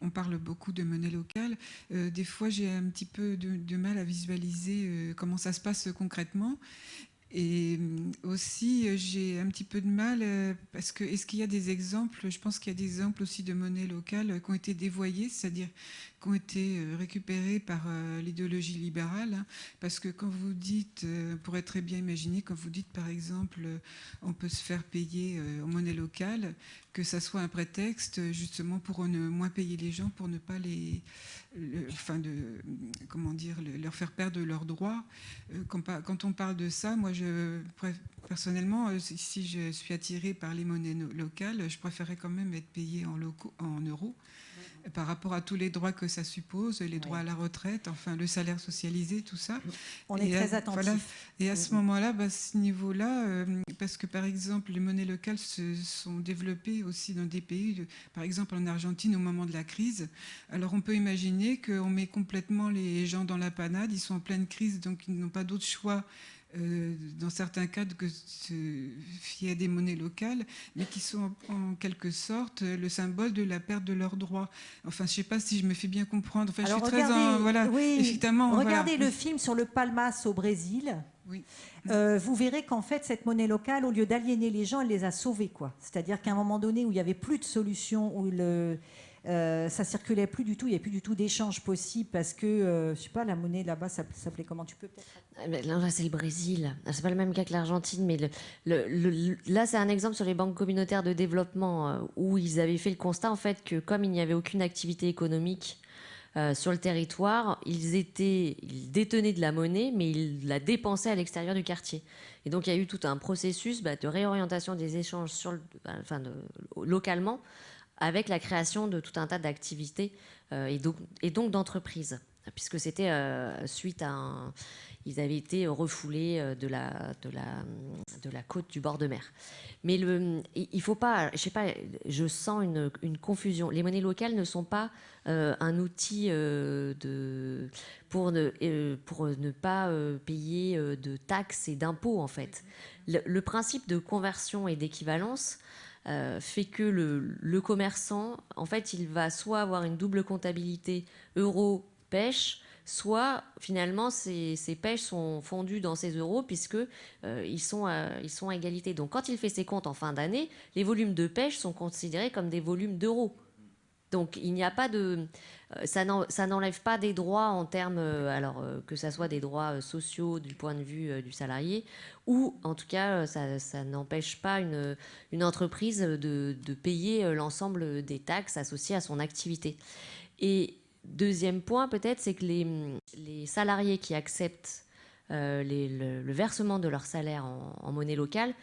on, parle beaucoup de monnaie locale. Euh, des fois, j'ai un petit peu de, mal à visualiser comment ça se passe concrètement. Et aussi, j'ai un petit peu de mal parce que est-ce qu'il y a des exemples? Je pense qu'il y a des exemples aussi de monnaie locale qui ont été dévoyées, c'est-à-dire qui ont été euh, récupérés par euh, l'idéologie libérale. Hein, parce que quand vous dites, euh, pour être très bien imaginé, quand vous dites par exemple on peut se faire payer en monnaie locale, que ça soit un prétexte justement pour ne moins payer les gens, pour ne pas les, enfin de, comment dire, leur faire perdre leurs droits. Quand, on parle de ça, moi je personnellement, si je suis attirée par les monnaies locales, je préférerais quand même être payé en, en euros par rapport à tous les droits que ça suppose, les droits à la retraite, enfin le salaire socialisé, tout ça. On est très attentif. Et à ce moment-là, bah, ce niveau-là, euh, parce que par exemple, les monnaies locales se sont développées aussi dans des pays, par exemple en Argentine au moment de la crise. Alors on peut imaginer qu'on met complètement les gens dans la panade, ils sont en pleine crise, donc ils n'ont pas d'autre choix euh, dans certains cas, que se fier à des monnaies locales, mais qui sont en, quelque sorte le symbole de la perte de leurs droits. Enfin, je ne sais pas si je me fais bien comprendre. Enfin, je suis regardez, très voilà, effectivement. Regardez le film sur le Palmas au Brésil. Oui. Euh, vous verrez qu'en fait, cette monnaie locale, au lieu d'aliéner les gens, elle les a sauvés. quoi. C'est-à-dire qu'à un moment donné où il n'y avait plus de solution, où le, euh, ça circulait plus du tout, il n'y avait plus du tout d'échange possible parce que, euh, je sais pas, la monnaie là-bas, ça s'appelait comment? Tu peux peut-être. Ah, là, c'est le Brésil. Ah, c'est pas le même cas que l'Argentine, mais là, c'est un exemple sur les banques communautaires de développement euh, où ils avaient fait le constat en fait que comme il n'y avait aucune activité économique sur le territoire, ils étaient, ils détenaient de la monnaie, mais ils la dépensaient à l'extérieur du quartier. Et donc, il y a eu tout un processus bah, de réorientation des échanges sur bah, enfin, localement avec la création de tout un tas d'activités euh, et, donc, d'entreprises, puisque c'était euh, suite à un, ils avaient été refoulés euh, de la, de, la, de la côte du bord de mer. Mais le, il faut pas, je sais pas, je sens une, une confusion. Les monnaies locales ne sont pas un outil de, pour, ne, pour ne pas payer de taxes et d'impôts, en fait. le, principe de conversion et d'équivalence, euh, fait que le, commerçant, en fait, il va soit avoir une double comptabilité euro-pêche, soit finalement ces, pêches sont fondues dans ces euros puisque euh, ils, sont ils sont à égalité. Donc quand il fait ses comptes en fin d'année, les volumes de pêche sont considérés comme des volumes d'euros. Donc il n'y a pas de, euh, ça n'enlève pas des droits en termes, euh, alors que ça soit des droits sociaux du point de vue du salarié, ou en tout cas ça, n'empêche pas une, une entreprise de, payer l'ensemble des taxes associées à son activité. Et deuxième point peut-être, c'est que les, les, salariés qui acceptent le, versement de leur salaire en monnaie locale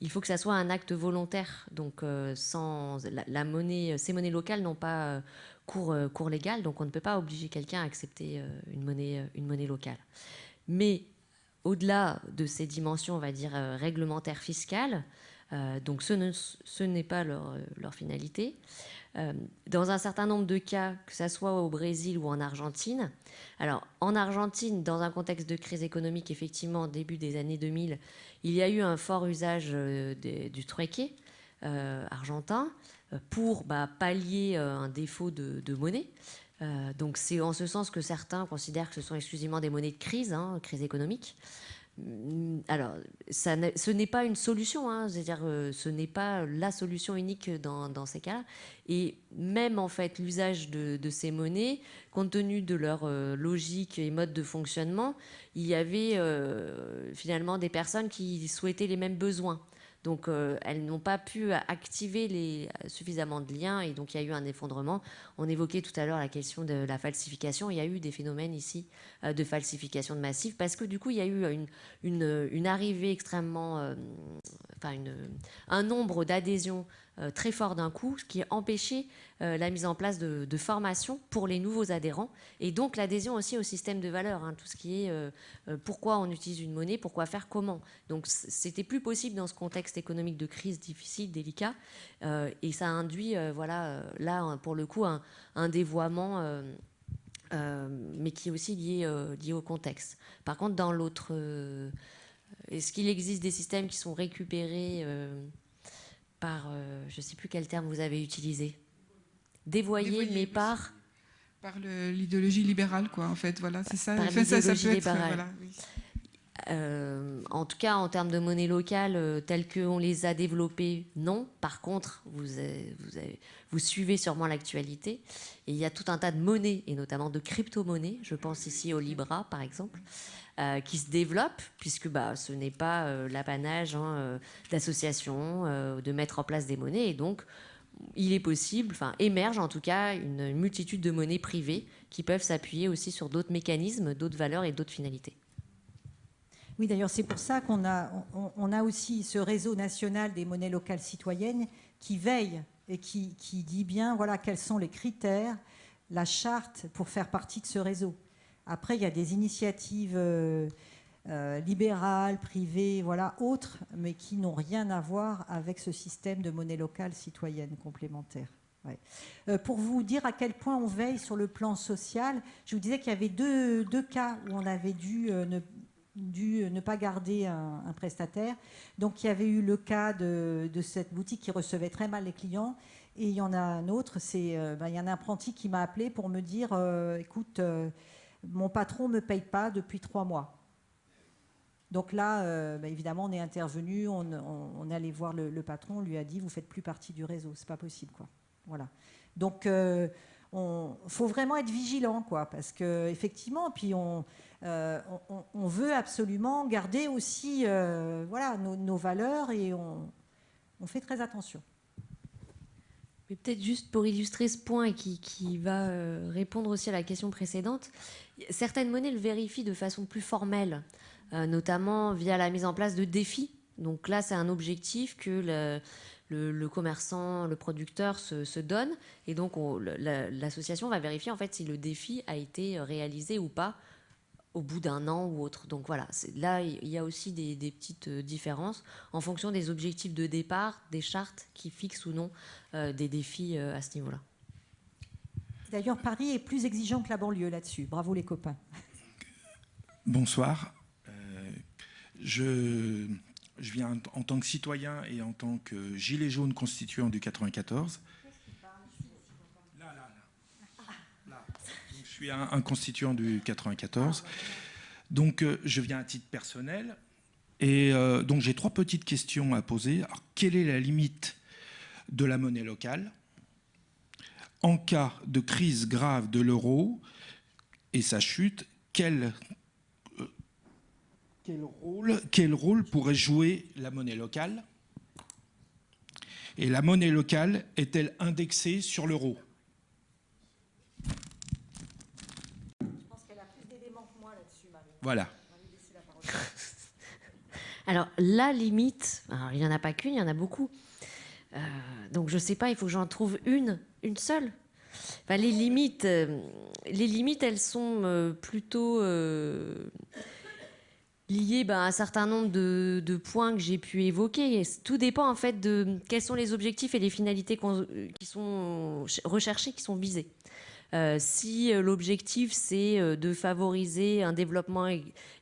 il faut que ça soit un acte volontaire. Donc, euh, sans la, monnaie, ces monnaies locales n'ont pas euh, cours, euh, cours, légal, donc on ne peut pas obliger quelqu'un à accepter une, monnaie, une monnaie locale. Mais au-delà de ces dimensions, on va dire réglementaires fiscales, donc ce n'est pas leur, leur finalité. Euh, dans un certain nombre de cas, que ce soit au Brésil ou en Argentine. Alors, en Argentine, dans un contexte de crise économique, effectivement, début des années 2000, il y a eu un fort usage euh, du trueque euh, argentin pour bah, pallier un défaut de, monnaie. donc, c'est en ce sens que certains considèrent que ce sont exclusivement des monnaies de crise, hein, crise économique. Mm, alors, ça ce n'est pas une solution, hein, c'est-à-dire euh, ce n'est pas la solution unique dans, ces cas-là. Et même en fait, l'usage de, ces monnaies, compte tenu de leur euh, logique et mode de fonctionnement, il y avait euh, finalement des personnes qui souhaitaient les mêmes besoins. Donc elles n'ont pas pu activer suffisamment de liens et donc il y a eu un effondrement. On évoquait tout à l'heure la question de la falsification. Il y a eu des phénomènes ici de falsification de massifs parce que du coup il y a eu une, arrivée extrêmement, enfin une, un nombre d'adhésions euh, très fort d'un coup, ce qui a empêché euh, la mise en place de, formations pour les nouveaux adhérents et donc l'adhésion aussi au système de valeurs, hein, tout ce qui est euh, pourquoi on utilise une monnaie, pourquoi faire, comment. Donc c'était plus possible dans ce contexte économique de crise difficile, délicat, et ça induit, voilà, là pour le coup, un, dévoiement. mais qui est aussi lié au contexte. Par contre, dans l'autre, est-ce qu'il existe des systèmes qui sont récupérés par, euh, je ne sais plus quel terme vous avez utilisé, dévoyé, mais par par l'idéologie libérale, quoi, en fait, voilà, c'est ça. Par ça, ça peut être, voilà, euh, en tout cas, en termes de monnaie locale, euh, telles qu'on les a développées, non. Par contre, vous, vous, vous suivez sûrement l'actualité. Et il y a tout un tas de monnaies, et notamment de crypto-monnaies. Je pense ici au Libra, par exemple, euh, qui se développe, puisque bah, ce n'est pas euh, l'apanage hein, euh, d'associations, de mettre en place des monnaies. Et donc, il est possible, enfin, émerge en tout cas une multitude de monnaies privées qui peuvent s'appuyer aussi sur d'autres mécanismes, d'autres valeurs et d'autres finalités. Oui, d'ailleurs, c'est pour ça qu'on a, on, a aussi ce réseau national des monnaies locales citoyennes qui veille et qui, qui dit bien voilà, quels sont les critères, la charte pour faire partie de ce réseau. Après, il y a des initiatives euh, euh, libérales, privées, voilà, autres, mais qui n'ont rien à voir avec ce système de monnaie locale citoyenne complémentaire. Euh, pour vous dire à quel point on veille sur le plan social, je vous disais qu'il y avait deux, cas où on avait dû ne, dû ne pas garder un, prestataire. Donc il y avait eu le cas de, cette boutique qui recevait très mal les clients. Et il y en a un autre, c'est ben, il y a un apprenti qui m'a appelé pour me dire, écoute, mon patron ne me paye pas depuis trois mois. Donc là, euh, bah, évidemment, on est intervenu, on, est allé voir le, patron, on lui a dit, vous faites plus partie du réseau, c'est pas possible, quoi. Voilà. Donc, il euh, faut vraiment être vigilant, quoi, parce que effectivement, puis on, euh, on, veut absolument garder aussi, voilà, nos, valeurs et on fait très attention peut-être juste pour illustrer ce point et qui, va euh, répondre aussi à la question précédente, certaines monnaies le vérifient de façon plus formelle, euh, notamment via la mise en place de défis. Donc là, c'est un objectif que le, commerçant, le producteur se, donne, et donc l'association va vérifier en fait si le défi a été réalisé ou pas au bout d'un an ou autre. Donc voilà, là, il y a aussi des, petites euh, différences en fonction des objectifs de départ, des chartes qui fixent ou non euh, des défis euh, à ce niveau-là. D'ailleurs, Paris est plus exigeant que la banlieue là-dessus. Bravo les copains. Bonsoir. je, je viens en tant que citoyen et en tant que gilet jaune constituant du 94. Suis un, constituant du 94. Donc, euh, je viens à titre personnel. Et euh, donc, j'ai trois petites questions à poser. quelle est la limite de la monnaie locale? En cas de crise grave de l'euro et sa chute, quel, euh, rôle pourrait jouer la monnaie locale? Et la monnaie locale est-elle indexée sur l'euro? Voilà. Alors, la limite, il n'y en a pas qu'une, il y en a beaucoup. Euh, donc, je ne sais pas, il faut que j'en trouve une, une seule. les, limites, euh, les limites, elles sont euh, plutôt liées ben, à un certain nombre de, points que j'ai pu évoquer. Tout dépend en fait de quels sont les objectifs et les finalités qui sont recherchés, qui sont visés. Euh, si euh, l'objectif c'est euh, de favoriser un développement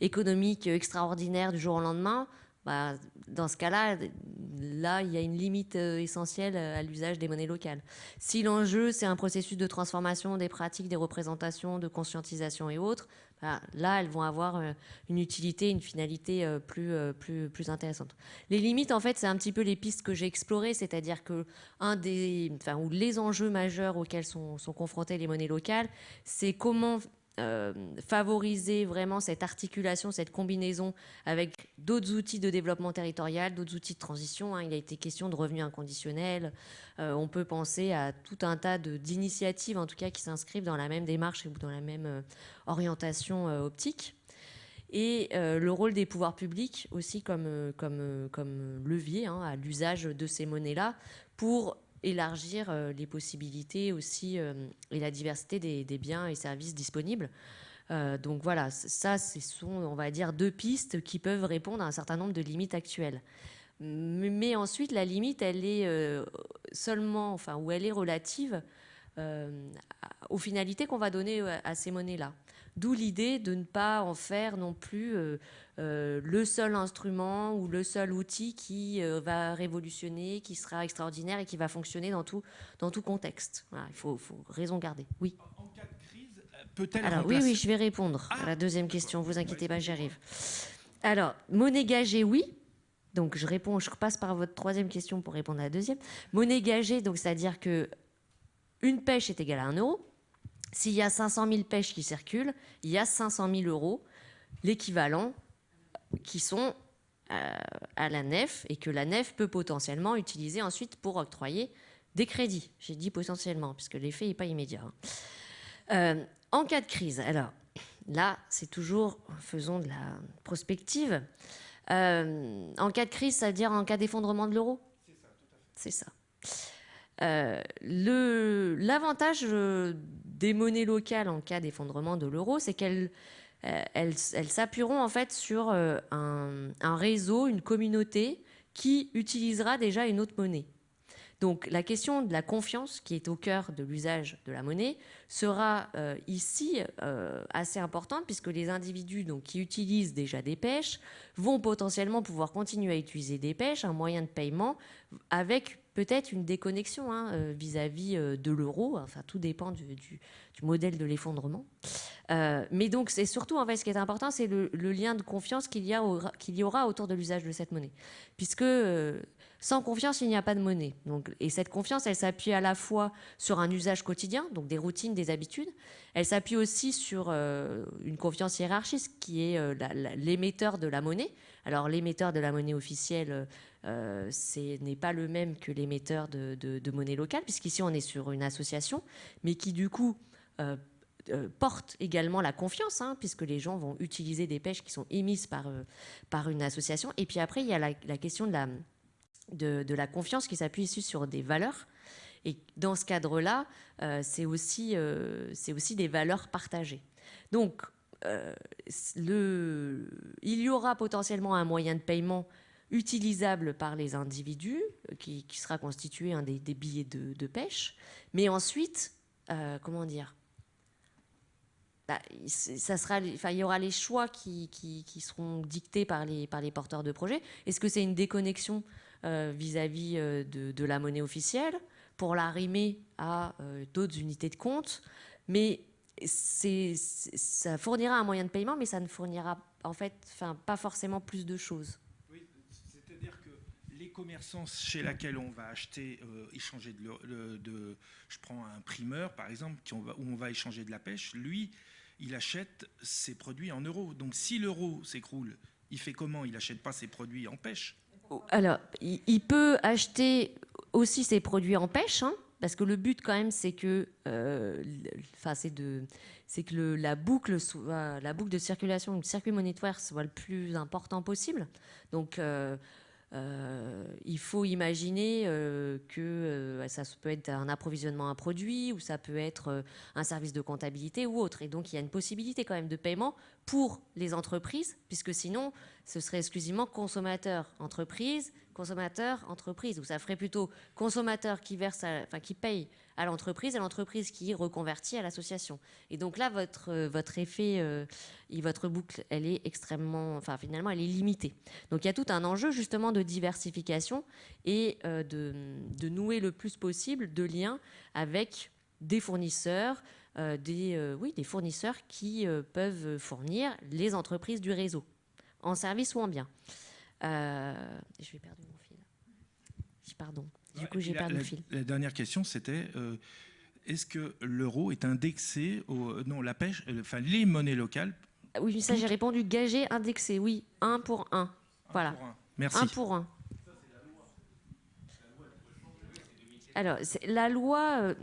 économique extraordinaire du jour au lendemain, bah, dans ce cas-là, là, il y a une limite essentielle à l'usage des monnaies locales. Si l'enjeu, c'est un processus de transformation des pratiques, des représentations, de conscientisation et autres, là, elles vont avoir euh, une utilité, une finalité euh, plus, euh, plus, plus intéressante. Les limites, en fait, c'est un petit peu les pistes que j'ai explorées, c'est-à-dire que un des, enfin, ou les enjeux majeurs auxquels sont, sont confrontées les monnaies locales, c'est comment euh, favoriser vraiment cette articulation, cette combinaison avec d'autres outils de développement territorial, d'autres outils de transition. hein. Il a été question de revenus inconditionnels. Euh, on peut penser à tout un tas d'initiatives, en tout cas, qui s'inscrivent dans la même démarche ou dans la même euh, orientation optique. Et le rôle des pouvoirs publics aussi comme, comme, comme levier hein, à l'usage de ces monnaies-là pour élargir euh, les possibilités aussi euh, et la diversité des, biens et services disponibles. Euh, donc voilà, ça, ce sont, on va dire, deux pistes qui peuvent répondre à un certain nombre de limites actuelles. Mais, ensuite, la limite, elle est seulement, enfin, ou elle est relative aux finalités qu'on va donner à ces monnaies-là. D'où l'idée de ne pas en faire non plus euh, le seul instrument ou le seul outil qui euh, va révolutionner, qui sera extraordinaire et qui va fonctionner dans tout, dans tout contexte. Voilà, il faut, faut raison garder. Oui. En cas de crise, euh, peut-elle Alors oui, remplacer- oui, je vais répondre à la deuxième question. Vous inquiétez pas, j'y arrive. Alors, monnaie gagée, oui. Donc je réponds, je repasse par votre troisième question pour répondre à la deuxième. Monnaie gagée, donc c'est-à-dire que une pêche est égale à un euro. S'il y a 500 000 pêches qui circulent, il y a 500 000 euros, l'équivalent, qui sont euh, à la nef et que la nef peut potentiellement utiliser ensuite pour octroyer des crédits. J'ai dit potentiellement, puisque l'effet n'est pas immédiat. hein. Euh, en cas de crise, alors là, c'est toujours, faisons de la prospective. Euh, en cas de crise, c'est-à-dire en cas d'effondrement de l'euro? C'est ça. L'avantage des monnaies locales en cas d'effondrement de l'euro, c'est qu'elles elles, elles s'appuieront en fait sur euh, un, réseau, une communauté qui utilisera déjà une autre monnaie. Donc la question de la confiance qui est au cœur de l'usage de la monnaie sera euh, ici euh, assez importante puisque les individus donc, qui utilisent déjà des pêches vont potentiellement pouvoir continuer à utiliser des pêches, un moyen de paiement avec peut-être une déconnexion hein, euh, vis-à-vis euh, de l'euro. Enfin, tout dépend du, modèle de l'effondrement. Euh, mais donc, c'est surtout, en fait, ce qui est important, c'est le, lien de confiance qu'il y, qu'il y aura autour de l'usage de cette monnaie. Puisque sans confiance, il n'y a pas de monnaie. Donc, et cette confiance, elle s'appuie à la fois sur un usage quotidien, donc des routines, des habitudes. Elle s'appuie aussi sur une confiance hiérarchiste qui est l'émetteur de la monnaie. Alors, l'émetteur de la monnaie officielle, euh, ce n'est pas le même que l'émetteur de, monnaie locale, puisqu'ici, on est sur une association, mais qui, du coup, euh, euh, porte également la confiance, hein, puisque les gens vont utiliser des pêches qui sont émises par, par une association. Et puis après, il y a la, question de la, de, la confiance qui s'appuie ici sur des valeurs. Et dans ce cadre-là, c'est aussi, aussi des valeurs partagées. Donc, le, il y aura potentiellement un moyen de paiement utilisable par les individus, euh, qui, sera constitué des, billets de, pêche. Mais ensuite, euh, comment dire bah, ça sera, enfin, il y aura les choix qui, seront dictés par les, porteurs de projets. Est-ce que c'est une déconnexion euh, vis-à-vis de, la monnaie officielle pour l'arrimer à euh, d'autres unités de compte? Mais ça fournira un moyen de paiement, mais ça ne fournira en fait, enfin, pas forcément plus de choses. Oui, c'est-à-dire que les commerçants chez lesquels on va acheter, euh, échanger de, je prends un primeur par exemple, où on va échanger de la pêche, lui, il achète ses produits en euros. Donc si l'euro s'écroule, il fait comment? Il n'achète pas ses produits en pêche? Alors, il, peut acheter aussi ses produits en pêche, hein, parce que le but quand même, c'est que, euh, c'est que la boucle la boucle de circulation, le circuit monétaire soit le plus important possible. Donc, euh, euh, il faut imaginer euh, que euh, ça peut être un approvisionnement à produit ou ça peut être un service de comptabilité ou autre. Et donc, il y a une possibilité quand même de paiement pour les entreprises, puisque sinon, ce serait exclusivement consommateur entreprise, consommateur entreprise, ou ça ferait plutôt consommateur qui verse, enfin qui paye à l'entreprise et l'entreprise qui reconvertit à l'association. Et donc là, votre euh, votre effet euh, et votre boucle, elle est extrêmement, enfin finalement, elle est limitée. Donc il y a tout un enjeu justement de diversification et euh, de, nouer le plus possible de liens avec des fournisseurs, des, euh, oui, des fournisseurs qui euh, peuvent fournir les entreprises du réseau, en service ou en bien. Euh, je vais perdre mon fil. Pardon. Du coup, j'ai La- perdu la, le fil. la dernière question, c'était euh, est-ce que l'euro est indexé au non la pêche, euh, enfin les monnaies locales? Oui, ça j'ai répondu gagé, indexé, oui, un pour un. Voilà. pour un Merci. Un pour un. Alors, c'est- la loi, euh,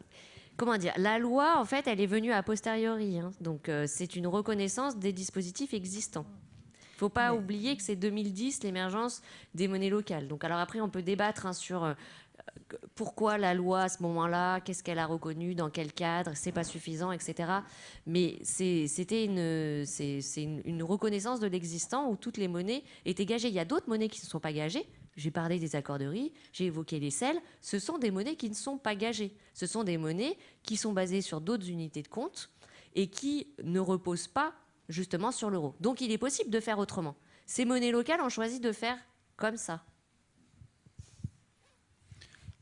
comment dire La loi, en fait, elle est venue a posteriori. hein. donc, euh, c'est une reconnaissance des dispositifs existants. Il ne faut pas oublier que c'est 2010 l'émergence des monnaies locales. Donc, alors après, on peut débattre hein, sur euh, pourquoi la loi à ce moment-là, qu'est-ce qu'elle a reconnu, dans quel cadre, c'est pas suffisant, etc. Mais c'était une, une reconnaissance de l'existant où toutes les monnaies étaient gagées. Il y a d'autres monnaies qui ne sont pas gagées. J'ai parlé des accorderies, j'ai évoqué les selles. Ce sont des monnaies qui ne sont pas gagées. Ce sont des monnaies qui sont basées sur d'autres unités de compte et qui ne reposent pas justement sur l'euro. Donc il est possible de faire autrement. Ces monnaies locales ont choisi de faire comme ça.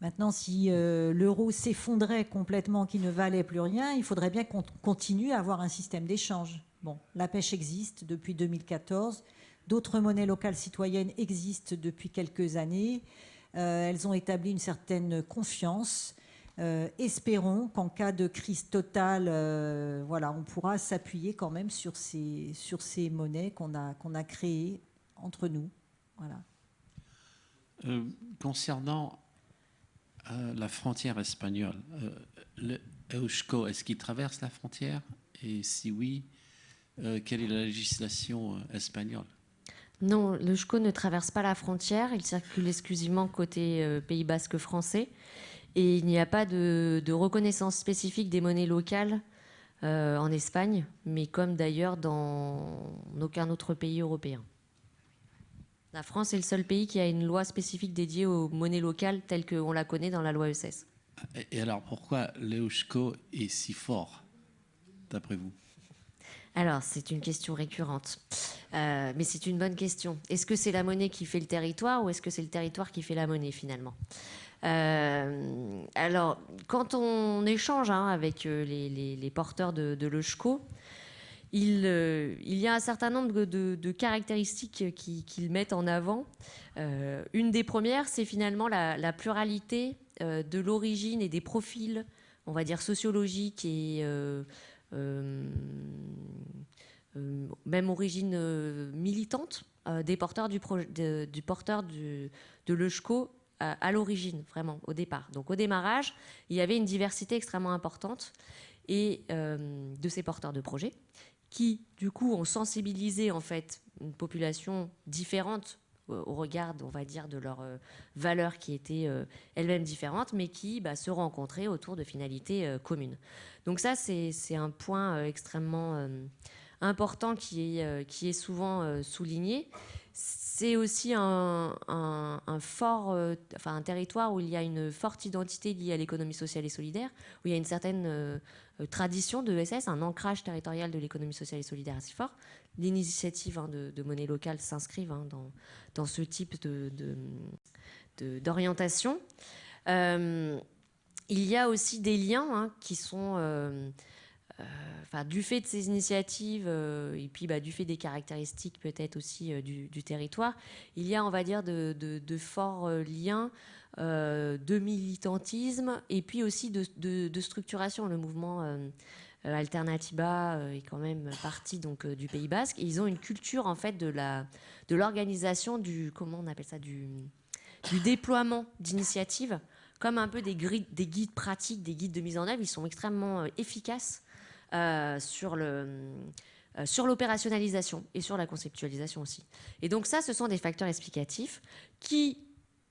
Maintenant, si euh, l'euro s'effondrait complètement, qu'il ne valait plus rien, il faudrait bien qu'on continue à avoir un système d'échange. Bon, la pêche existe depuis 2014. D'autres monnaies locales citoyennes existent depuis quelques années. Euh, elles ont établi une certaine confiance. Euh, espérons qu'en cas de crise totale, euh, voilà, on pourra s'appuyer quand même sur ces, monnaies qu'on a, créées entre nous. Voilà. Concernant la frontière espagnole, le est-ce qu'il traverse la frontière? Et si oui, quelle est la législation espagnole? Non, le ne traverse pas la frontière, il circule exclusivement côté euh, Pays basque français. Et il n'y a pas de, reconnaissance spécifique des monnaies locales euh, en Espagne, mais comme d'ailleurs dans aucun autre pays européen. La France est le seul pays qui a une loi spécifique dédiée aux monnaies locales telle qu'on la connaît dans la loi E ESS. Et- Et alors pourquoi l'Eusko est si fort, d'après vous? Alors, c'est une question récurrente. Euh, mais c'est une bonne question. Est-ce que c'est la monnaie qui fait le territoire ou est-ce que c'est le territoire qui fait la monnaie finalement? Euh, Alors, quand on échange hein, avec euh, les, porteurs de, de il, y a un certain nombre de, caractéristiques qui- qu'ils mettent en avant. Une des premières, c'est finalement la, la pluralité de l'origine et des profils, on va dire sociologiques et même origine euh, militante euh, des porteurs du, de, du porteur de l'EUSCO à, l'origine, vraiment, au départ. Donc au démarrage, il y avait une diversité extrêmement importante et, euh, de ces porteurs de projets qui, du coup, ont sensibilisé en fait une population différente au au regard, on va dire, de leurs euh, valeurs qui étaient euh, elles-mêmes différentes, mais qui bah, se rencontraient autour de finalités euh, communes. Donc ça, c'est un point euh, extrêmement euh, important qui est, euh, souvent euh, souligné. C'est aussi un, fort, euh, enfin un territoire où il y a une forte identité liée à l'économie sociale et solidaire, où il y a une certaine euh, euh, tradition de SS, un ancrage territorial de l'économie sociale et solidaire assez fort. L'initiative hein, de, monnaie locale s'inscrivent hein, dans, dans ce type d'orientation. Euh, il y a aussi des liens hein, qui sont, euh, euh, du fait de ces initiatives et puis bah, du fait des caractéristiques peut-être aussi du, territoire, il y a, on va dire, de, de- forts liens de militantisme et puis aussi de, structuration. Le mouvement Alternatiba euh, est quand même parti donc euh, du Pays Basque. Ils ont une culture en fait de la de l'organisation du comment on appelle ça du déploiement d'initiatives comme un peu des, des guides pratiques, des guides de mise en œuvre. Ils sont extrêmement euh, efficaces euh, sur le euh, sur l'opérationnalisation et sur la conceptualisation aussi. Et donc ça, ce sont des facteurs explicatifs qui,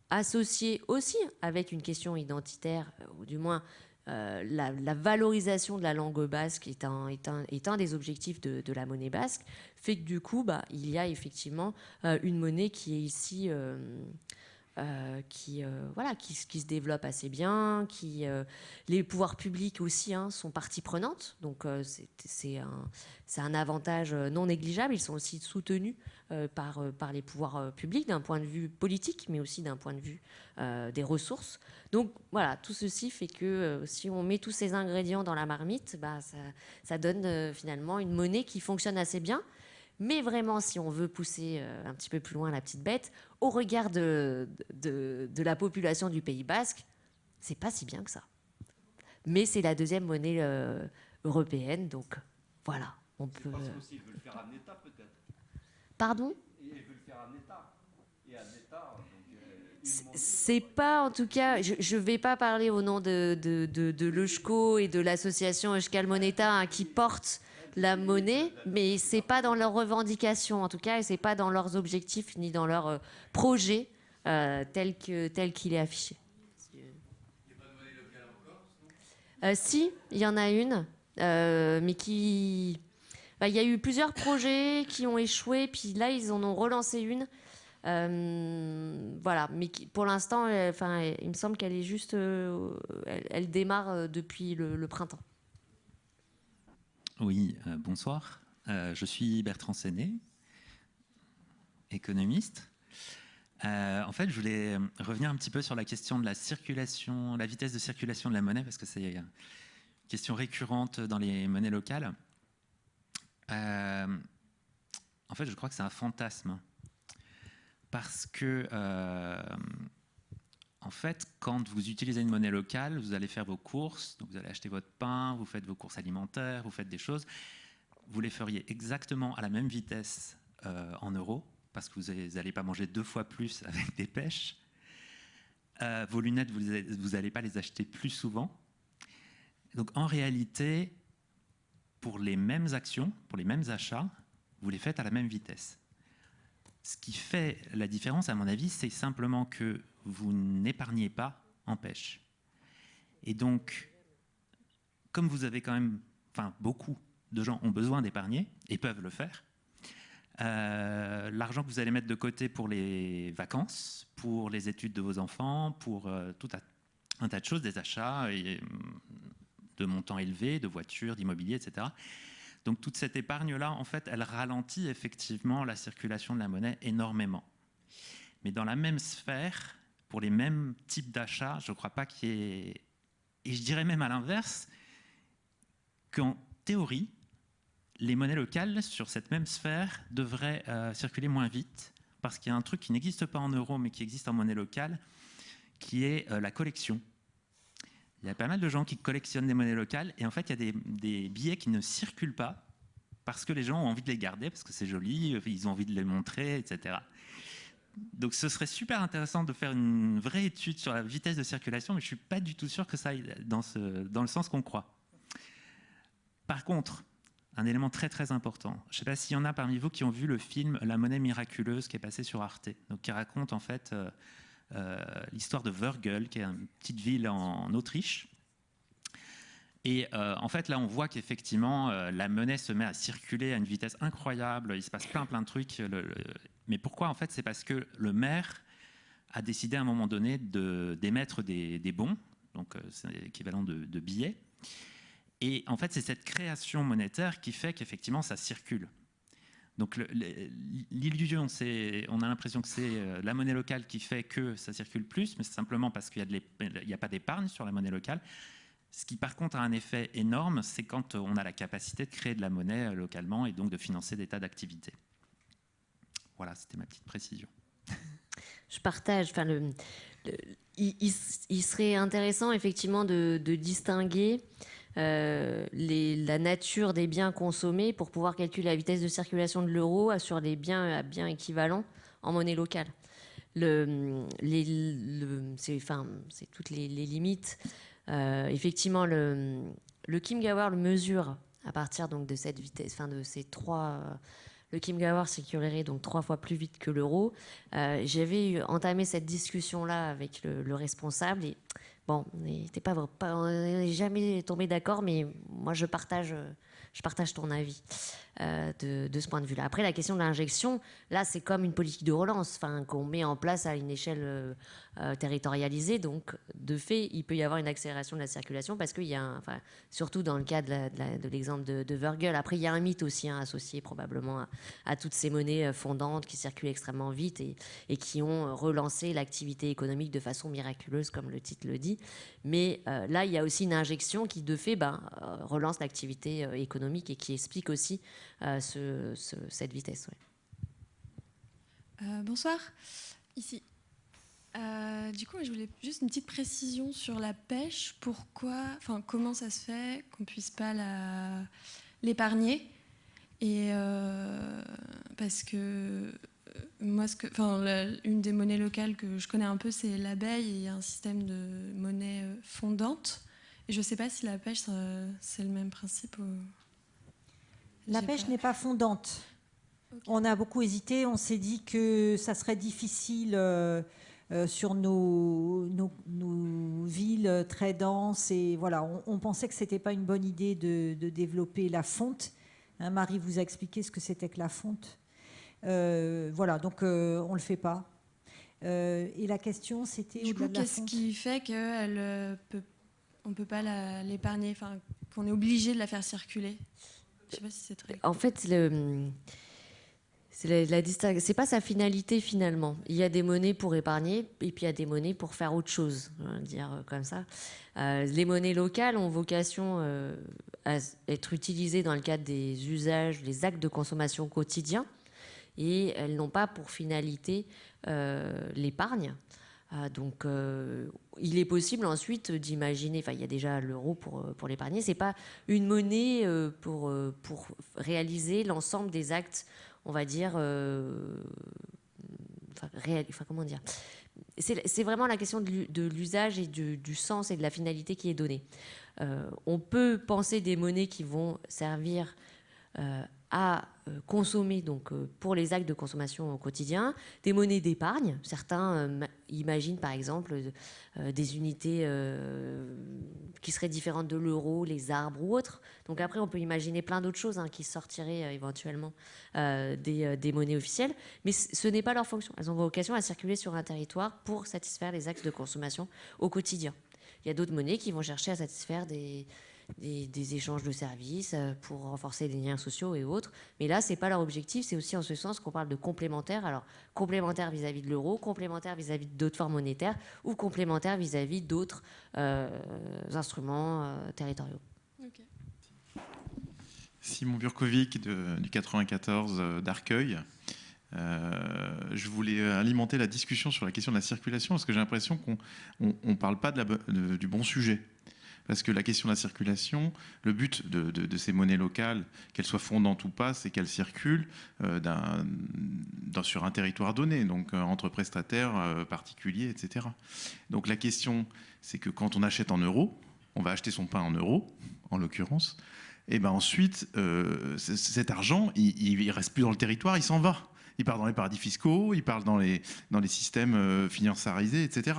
associés aussi avec une question identitaire, euh, ou du moins euh, la, valorisation de la langue basque est un, des objectifs de, la monnaie basque, fait que du coup, bah, il y a effectivement euh, une monnaie qui est ici... euh, qui, euh, voilà, qui, se développe assez bien, qui, euh, les pouvoirs publics aussi hein, sont partie prenante, donc c'est- un, un avantage non négligeable. Ils sont aussi soutenus par, par les pouvoirs publics d'un point de vue politique, mais aussi d'un point de vue des ressources. Donc voilà, tout ceci fait que si on met tous ces ingrédients dans la marmite, bah, ça, donne finalement une monnaie qui fonctionne assez bien. Mais vraiment, si on veut pousser euh, un petit peu plus loin la petite bête, au regard de, de, de la population du Pays Basque, c'est pas si bien que ça. mais c'est la deuxième monnaie euh, européenne, donc voilà, on peut. Parce qu'ils veulent faire un État peut-être. Pardon? Ils veulent faire un État. Et un État. euh, C'est- pas, en tout cas, je ne vais pas parler au nom de, de, de, de l'EUSCO et de l'association Euskal Moneta hein, qui porte la monnaie, mais c'est pas dans leurs revendications, en tout cas, et c'est pas dans leurs objectifs ni dans leur euh, projet euh, tel que tel qu'il est affiché. Euh, si, il y en a une, euh, mais qui. bah, Il y a eu plusieurs projets qui ont échoué, puis là, ils en ont relancé une. Euh, voilà, mais pour l'instant, euh, il me semble qu'elle est juste. euh, elle, démarre euh, depuis le printemps. Oui, euh, bonsoir. Euh, je suis Bertrand Séné, économiste. Euh, en fait, je voulais revenir un petit peu sur la question de la circulation, la vitesse de circulation de la monnaie, parce que c'est une question récurrente dans les monnaies locales. En fait, je crois que c'est un fantasme. Parce que, en fait, quand vous utilisez une monnaie locale, vous allez faire vos courses, donc vous allez acheter votre pain, vous faites vos courses alimentaires, vous faites des choses, vous les feriez exactement à la même vitesse euh, en euros, parce que vous n'allez pas manger deux fois plus avec des pêches. Euh, vos lunettes, vous n'allez pas les acheter plus souvent. Donc en réalité, pour les mêmes actions, pour les mêmes achats, vous les faites à la même vitesse. Ce qui fait la différence, à mon avis, c'est simplement que vous n'épargnez pas en pêche. Et donc, comme vous avez quand même, enfin beaucoup de gens ont besoin d'épargner et peuvent le faire, euh, l'argent que vous allez mettre de côté pour les vacances, pour les études de vos enfants, pour euh, tout un, tas de choses, des achats et, hum, de montants élevés, de voitures, d'immobilier, etc. Donc toute cette épargne-là, en fait, elle ralentit effectivement la circulation de la monnaie énormément. Mais dans la même sphère, pour les mêmes types d'achats, je ne crois pas qu'il y ait... Et je dirais même à l'inverse, qu'en théorie, les monnaies locales sur cette même sphère devraient euh, circuler moins vite, parce qu'il y a un truc qui n'existe pas en euros, mais qui existe en monnaie locale, qui est euh, la collection. Il y a pas mal de gens qui collectionnent des monnaies locales, et en fait, il y a des, des billets qui ne circulent pas, parce que les gens ont envie de les garder, parce que c'est joli, ils ont envie de les montrer, etc. Donc ce serait super intéressant de faire une vraie étude sur la vitesse de circulation, mais je ne suis pas du tout sûr que ça aille dans, le sens qu'on croit. Par contre, un élément très très important, je ne sais pas s'il y en a parmi vous qui ont vu le film La monnaie miraculeuse qui est passé sur Arte, donc qui raconte en fait euh, euh, l'histoire de Wörgl, qui est une petite ville en, Autriche. Et euh, en fait, là, on voit qu'effectivement, la monnaie se met à circuler à une vitesse incroyable. Il se passe plein, plein de trucs. Mais pourquoi En fait, c'est parce que le maire a décidé à un moment donné d'émettre des, bons, donc euh, c'est l'équivalent de, billets. Et en fait, c'est cette création monétaire qui fait qu'effectivement, ça circule. Donc l'illusion, c'est, on a l'impression que c'est la monnaie locale qui fait que ça circule plus, mais c'est simplement parce qu'il n'y a, a, pas d'épargne sur la monnaie locale. Ce qui par contre a un effet énorme, c'est quand on a la capacité de créer de la monnaie localement et donc de financer des tas d'activités. Voilà, c'était ma petite précision. Je partage. Enfin, il, serait intéressant effectivement de, distinguer euh, la nature des biens consommés pour pouvoir calculer la vitesse de circulation de l'euro sur les biens à biens équivalents en monnaie locale. Le, c'est, toutes les, limites. Euh, effectivement, le, le Kim Gawar le mesure à partir donc de cette vitesse, enfin de ces trois. Euh, le Kim Gawar circulerait donc trois fois plus vite que l'euro. Euh, j'avais entamé cette discussion-là avec le, le, responsable et bon, on pas, pas, on n'est jamais tombé d'accord, mais moi je partage, je partage ton avis euh, de, de, ce point de vue-là. Après, la question de l'injection, là, c'est comme une politique de relance, qu'on met en place à une échelle euh, territorialisée. Donc, de fait, il peut y avoir une accélération de la circulation parce qu'il y a, enfin, surtout dans le cas de l'exemple de, de, Virgil. Après, il y a un mythe aussi hein, associé probablement à, toutes ces monnaies fondantes qui circulent extrêmement vite et, qui ont relancé l'activité économique de façon miraculeuse, comme le titre le dit. Mais euh, là, il y a aussi une injection qui, de fait, euh, relance l'activité euh, économique et qui explique aussi ce, ce, cette vitesse. Bonsoir, ici. Euh, du coup, je voulais juste une petite précision sur la pêche. Pourquoi, enfin, comment ça se fait qu'on puisse pas l'épargner? Et euh, parce que euh, moi, ce que, enfin, la- une des monnaies locales que je connais un peu, c'est l'abeille. Il y a un système de monnaie fondante. Et je ne sais pas si la pêche, c'est le même principe. ou- La pêche n'est pas fondante. On a beaucoup hésité, on s'est dit que ça serait difficile euh, sur nos, nos- nos villes très denses. Et voilà, on, on pensait que ce n'était pas une bonne idée de, de développer la fonte. Hein, Marie vous a expliqué ce que c'était que la fonte. Euh, voilà, donc euh, on ne le fait pas. Euh, et la question, c'était Du coup, qu'est-ce qui fait qu'on ne peut pas l'épargner, enfin, qu'on est obligé de la faire circuler? Je sais pas si c'est très. En fait, le, c'est la, la c'est pas sa finalité finalement. Il y a des monnaies pour épargner et puis il y a des monnaies pour faire autre chose, dire euh, comme ça. Euh, les monnaies locales ont vocation euh, à être utilisées dans le cadre des usages, des actes de consommation quotidiens et elles n'ont pas pour finalité l'épargne. Donc, il est possible ensuite d'imaginer. Enfin, il y a déjà l'euro pour, pour l'épargner. C'est pas une monnaie pour, pour réaliser l'ensemble des actes, on va dire. euh, comment dire c'est vraiment la question de l'u- de l'usage et du, sens et de la finalité qui est donnée. Euh, on peut penser des monnaies qui vont servir euh, à consommer donc euh, pour les actes de consommation au quotidien, des monnaies d'épargne. Certains euh, ma- imaginent par exemple euh, des unités euh, qui seraient différentes de l'euro, les arbres ou autres. Donc après, on peut imaginer plein d'autres choses hein, qui sortiraient euh, éventuellement euh, des, euh, des monnaies officielles, mais ce n'est pas leur fonction. Elles ont vocation à circuler sur un territoire pour satisfaire les axes de consommation au quotidien. Il y a d'autres monnaies qui vont chercher à satisfaire des, des, des échanges de services euh, pour renforcer les liens sociaux et autres. Mais là, c'est pas leur objectif. C'est aussi en ce sens qu'on parle de complémentaire. Alors, complémentaire vis-à-vis de l'euro, complémentaire vis-à-vis d'autres formes monétaires ou complémentaire vis-à-vis d'autres euh, instruments euh, territoriaux. Simon Burkovic de- du 94 euh, d'Arcueil. Euh, je voulais alimenter la discussion sur la question de la circulation parce que j'ai l'impression qu'on ne parle pas de la de- du bon sujet. Parce que la question de la circulation, le but de, ces monnaies locales, qu'elles soient fondantes ou pas, c'est qu'elles circulent euh, sur un territoire donné, donc euh, entre prestataires, euh, particuliers, etc. Donc la question, c'est que quand on achète en euros, on va acheter son pain en euros, en l'occurrence, et ben ensuite, cet argent, il, il reste plus dans le territoire, il s'en va. Il part dans les paradis fiscaux, il part dans les, dans les systèmes financiarisés, etc.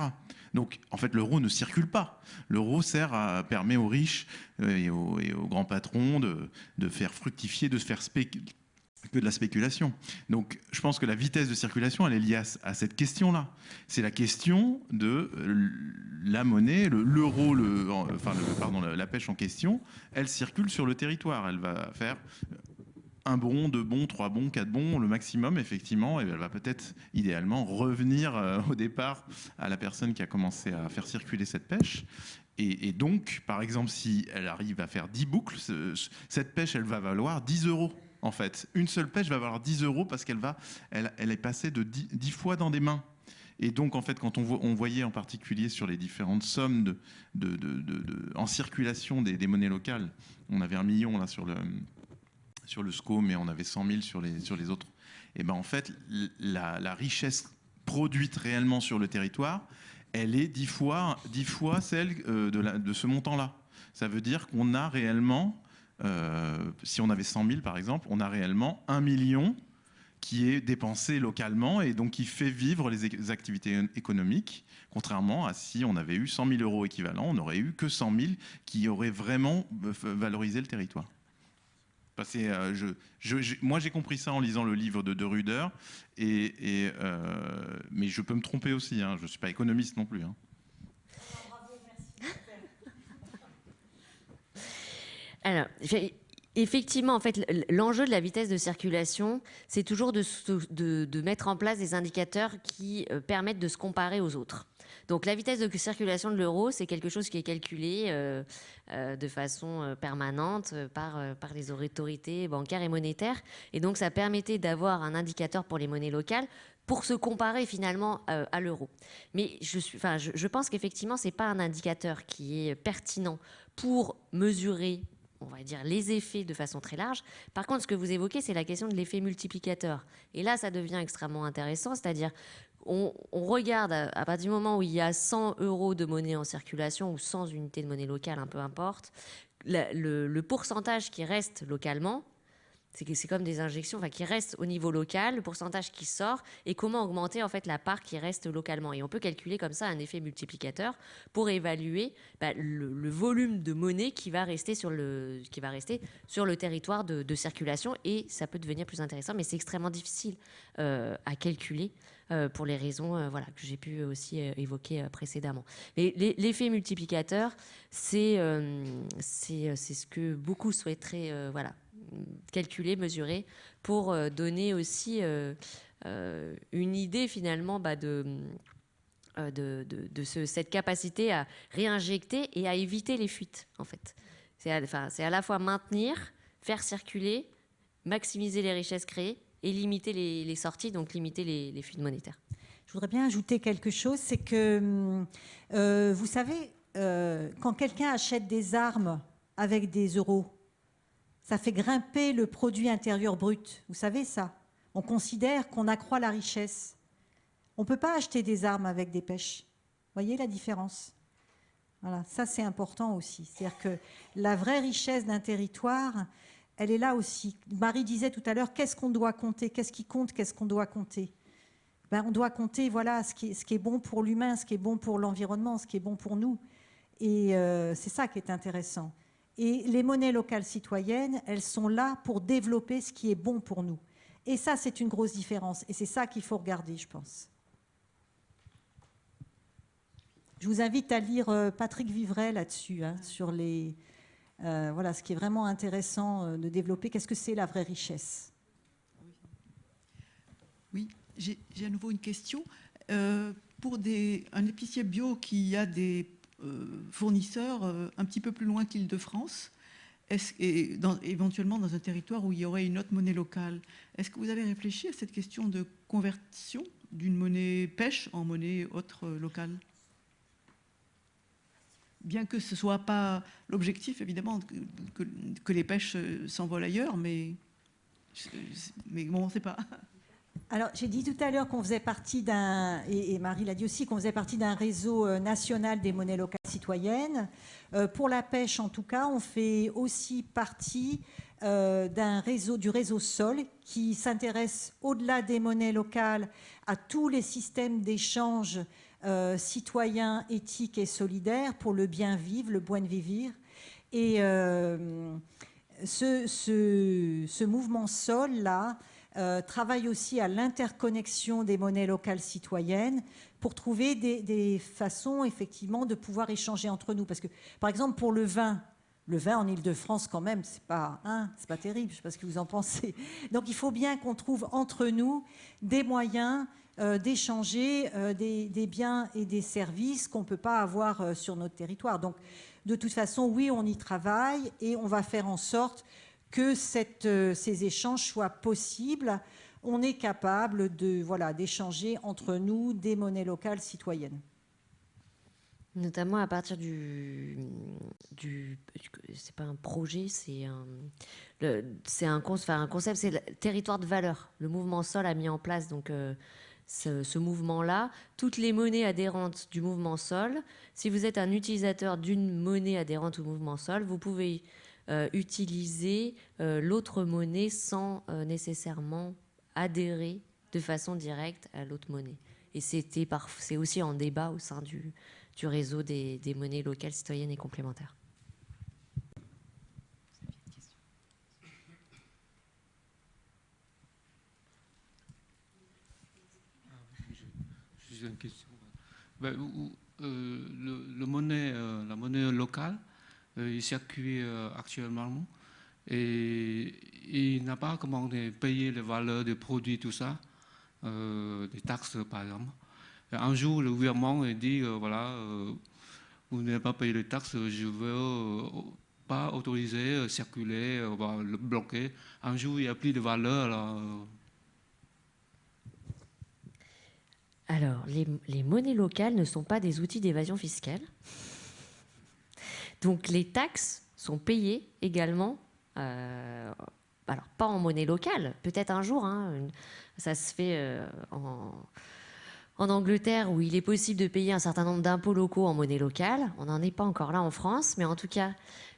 Donc, en fait, l'euro ne circule pas. L'euro sert à permet aux riches euh, et aux, grands patrons de, faire fructifier, de se faire que de la spéculation. Donc, je pense que la vitesse de circulation, elle est liée à, cette question-là. C'est la question de euh, la monnaie, le- l'euro, le, en- enfin, pardon, la pêche en question, elle circule sur le territoire. Elle va faire un bon, deux bons, trois bons, quatre bons, le maximum, effectivement, et elle va peut-être, idéalement, revenir euh, au départ à la personne qui a commencé à faire circuler cette pêche. Et, donc, par exemple, si elle arrive à faire 10 boucles, ce- ce- cette pêche, elle va valoir 10 euros. En fait, une seule pêche va valoir 10 euros parce qu'elle elle, est passée de 10, 10 fois dans des mains. Et donc, en fait, quand on, vo- on voyait en particulier sur les différentes sommes de- en circulation des, des monnaies locales, on avait un million là sur le, sur le SCO, mais on avait 100 000 sur les, autres. Et ben en fait, la, richesse produite réellement sur le territoire, elle est 10 fois, 10 fois celle euh, de, ce montant-là. Ça veut dire qu'on a réellement, euh, si on avait 100 000 par exemple, on a réellement 1 million qui est dépensé localement et donc qui fait vivre les activités économiques, contrairement à si on avait eu 100 000 euros équivalents, on n'aurait eu que 100 000 qui auraient vraiment euh, valorisé le territoire. Euh, moi, j'ai compris ça en lisant le livre de De Ruder, euh, mais je peux me tromper aussi. hein, je ne suis pas économiste non plus. hein. Alors, effectivement, en fait, l'enjeu de la vitesse de circulation, c'est toujours de mettre en place des indicateurs qui euh, permettent de se comparer aux autres. Donc la vitesse de circulation de l'euro, c'est quelque chose qui est calculé euh, euh, de façon euh, permanente par, par les autorités bancaires et monétaires. Et donc ça permettait d'avoir un indicateur pour les monnaies locales pour se comparer finalement à l'euro. Mais je, je pense qu'effectivement, ce n'est pas un indicateur qui est pertinent pour mesurer on va dire, les effets de façon très large. Par contre, ce que vous évoquez, c'est la question de l'effet multiplicateur. Et là, ça devient extrêmement intéressant, c'est-à-dire on, regarde à, partir du moment où il y a 100 euros de monnaie en circulation ou 100 unités de monnaie locale, un peu importe, le pourcentage qui reste localement, c'est comme des injections enfin, qui restent au niveau local, le pourcentage qui sort, et comment augmenter en fait la part qui reste localement. Et on peut calculer comme ça un effet multiplicateur pour évaluer bah, le, volume de monnaie qui va rester sur le, qui va rester sur le territoire de, circulation, et ça peut devenir plus intéressant, mais c'est extrêmement difficile euh, à calculer. Euh, pour les raisons euh, voilà, que j'ai pu aussi évoquer précédemment. L'effet multiplicateur, c'est ce que beaucoup souhaiteraient voilà, calculer, mesurer, pour euh, donner aussi euh, euh, une idée finalement bah, de, de, de, cette capacité à réinjecter et à éviter les fuites en fait. C'est à, à la fois maintenir, faire circuler, maximiser les richesses créées et limiter les, sorties, donc limiter les, fuites monétaires. Je voudrais bien ajouter quelque chose, c'est que vous savez, quand quelqu'un achète des armes avec des euros, ça fait grimper le produit intérieur brut. Vous savez ça? On considère qu'on accroît la richesse. On ne peut pas acheter des armes avec des pêches. Voyez la différence? Voilà, ça c'est important aussi. C'est-à-dire que la vraie richesse d'un territoire, elle est là aussi. Marie disait tout à l'heure, qu'est-ce qu'on doit compter? Qu'est-ce qui compte? Qu'est-ce qu'on doit compter? Ben, On doit compter voilà, ce, qui est, bon pour l'humain, ce qui est bon pour l'environnement, ce qui est bon pour nous. Et euh, c'est ça qui est intéressant. Et les monnaies locales citoyennes, elles sont là pour développer ce qui est bon pour nous. Et ça, c'est une grosse différence. Et c'est ça qu'il faut regarder, je pense. Je vous invite à lire euh, Patrick Vivray là-dessus, hein, sur les, euh, voilà, ce qui est vraiment intéressant euh, de développer. Qu'est-ce que c'est la vraie richesse? Oui, j'ai à nouveau une question. pour des, un épicier bio qui a des euh, fournisseurs euh, un petit peu plus loin qu'Île-de-France et éventuellement dans un territoire où il y aurait une autre monnaie locale. Est-ce que vous avez réfléchi à cette question de conversion d'une monnaie pêche en monnaie autre euh, locale? Bien que ce ne soit pas l'objectif, évidemment, que, les pêches s'envolent ailleurs, mais, bon, on ne sait pas. Alors, j'ai dit tout à l'heure qu'on faisait partie d'un, et, Marie l'a dit aussi, qu'on faisait partie d'un réseau euh, national des monnaies locales citoyennes. Euh, pour la pêche, en tout cas, on fait aussi partie euh, d'un réseau, du réseau Sol, qui s'intéresse au-delà des monnaies locales à tous les systèmes d'échange citoyens, éthiques et solidaires pour le bien vivre, le buen vivir. Et ce, ce, mouvement Sol-là, euh, travaille aussi à l'interconnexion des monnaies locales citoyennes pour trouver des, façons effectivement de pouvoir échanger entre nous. Parce que, par exemple, pour le vin, le vin en Ile-de-France, quand même, c'est pas, hein, pas terrible. Je sais pas ce que vous en pensez. Donc, il faut bien qu'on trouve entre nous des moyens euh, d'échanger euh, des, biens et des services qu'on ne peut pas avoir sur notre territoire. Donc, de toute façon, oui, on y travaille et on va faire en sorte que euh, ces échanges soient possibles. On est capable de voilà d'échanger entre nous des monnaies locales citoyennes. Notamment à partir du, du c'est pas un projet, c'est un, un, concept, c'est le territoire de valeur. Le mouvement Sol a mis en place donc euh, ce, mouvement-là. Toutes les monnaies adhérentes du mouvement Sol, si vous êtes un utilisateur d'une monnaie adhérente au mouvement Sol, vous pouvez euh, utiliser euh, l'autre monnaie sans euh, nécessairement adhérer de façon directe à l'autre monnaie. Et c'est aussi en débat au sein du, réseau des monnaies locales citoyennes et complémentaires. Ben, le, monnaie, la monnaie locale, euh, il circule euh, actuellement et il n'a pas comment payer les valeurs des produits, tout ça, euh, des taxes par exemple. un jour, le gouvernement dit, voilà, vous n'avez pas payé les taxes, je veux pas autoriser, circuler, le bloquer. Un jour, il n'y a plus de valeur. Là, Alors, les, monnaies locales ne sont pas des outils d'évasion fiscale. Donc, les taxes sont payées également, euh, alors pas en monnaie locale, peut-être un jour, hein, ça se fait euh, en, Angleterre où il est possible de payer un certain nombre d'impôts locaux en monnaie locale. On n'en est pas encore là en France, mais en tout cas,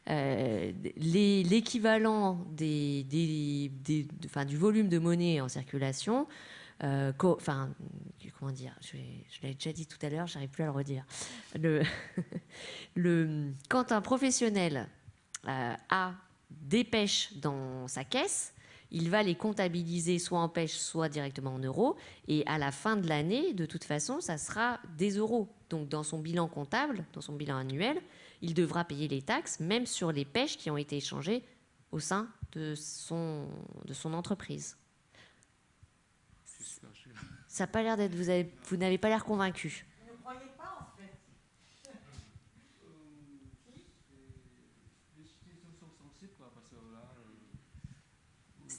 euh, l'équivalent des, du volume de monnaie en circulation euh, enfin, comment dire, je, l'ai déjà dit tout à l'heure, j'arrive plus à le redire. Le, quand un professionnel euh, a des pêches dans sa caisse, il va les comptabiliser soit en pêche, soit directement en euros. Et à la fin de l'année, de toute façon, ça sera des euros. Donc dans son bilan comptable, dans son bilan annuel, il devra payer les taxes, même sur les pêches qui ont été échangées au sein de son entreprise. Ça n'a pas l'air d'être. Vous, avez, vous n'avez pas l'air convaincu. Vous ne croyez pas, en fait Les situations sont sensibles, quoi, parce que là, euh,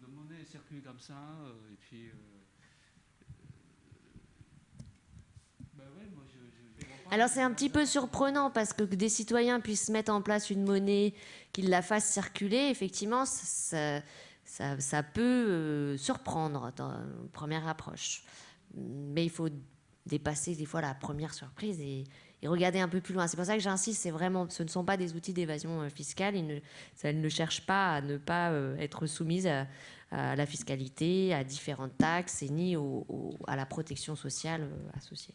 le monnaie circule comme ça, euh, et puis. Ben ouais, moi, je, je, Alors c'est un petit peu surprenant parce que des citoyens puissent mettre en place une monnaie, qu'ils la fassent circuler, effectivement, ça, ça, peut euh, surprendre dans une première approche. Mais il faut dépasser des fois la première surprise et, regarder un peu plus loin. C'est pour ça que j'insiste, c'est vraiment, ce ne sont pas des outils d'évasion euh, fiscale. Ils ne, ça ne cherche pas à ne pas euh, être soumise à, la fiscalité, à différentes taxes et ni à la protection sociale associée.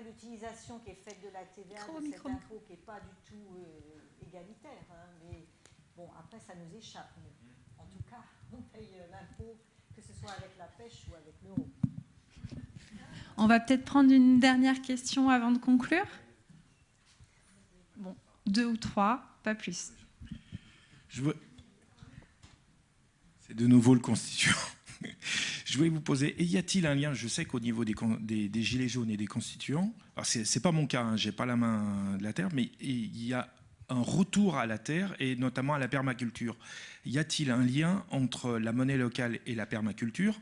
L'utilisation qui est faite de la TVA, de cet impôt qui n'est pas du tout euh, égalitaire. Hein, mais bon, après, ça nous échappe. en tout cas, on paye euh, l'impôt, que ce soit avec la pêche ou avec l'euro. On va peut-être prendre une dernière question avant de conclure? Bon, deux ou trois, pas plus. Veux... C'est de nouveau le constituant. Je voulais vous poser, y a-t-il un lien Je sais qu'au niveau des, gilets jaunes et des constituants, ce n'est pas mon cas, hein, j'ai pas la main de la terre, mais il y a un retour à la terre et notamment à la permaculture. Y a-t-il un lien entre la monnaie locale et la permaculture?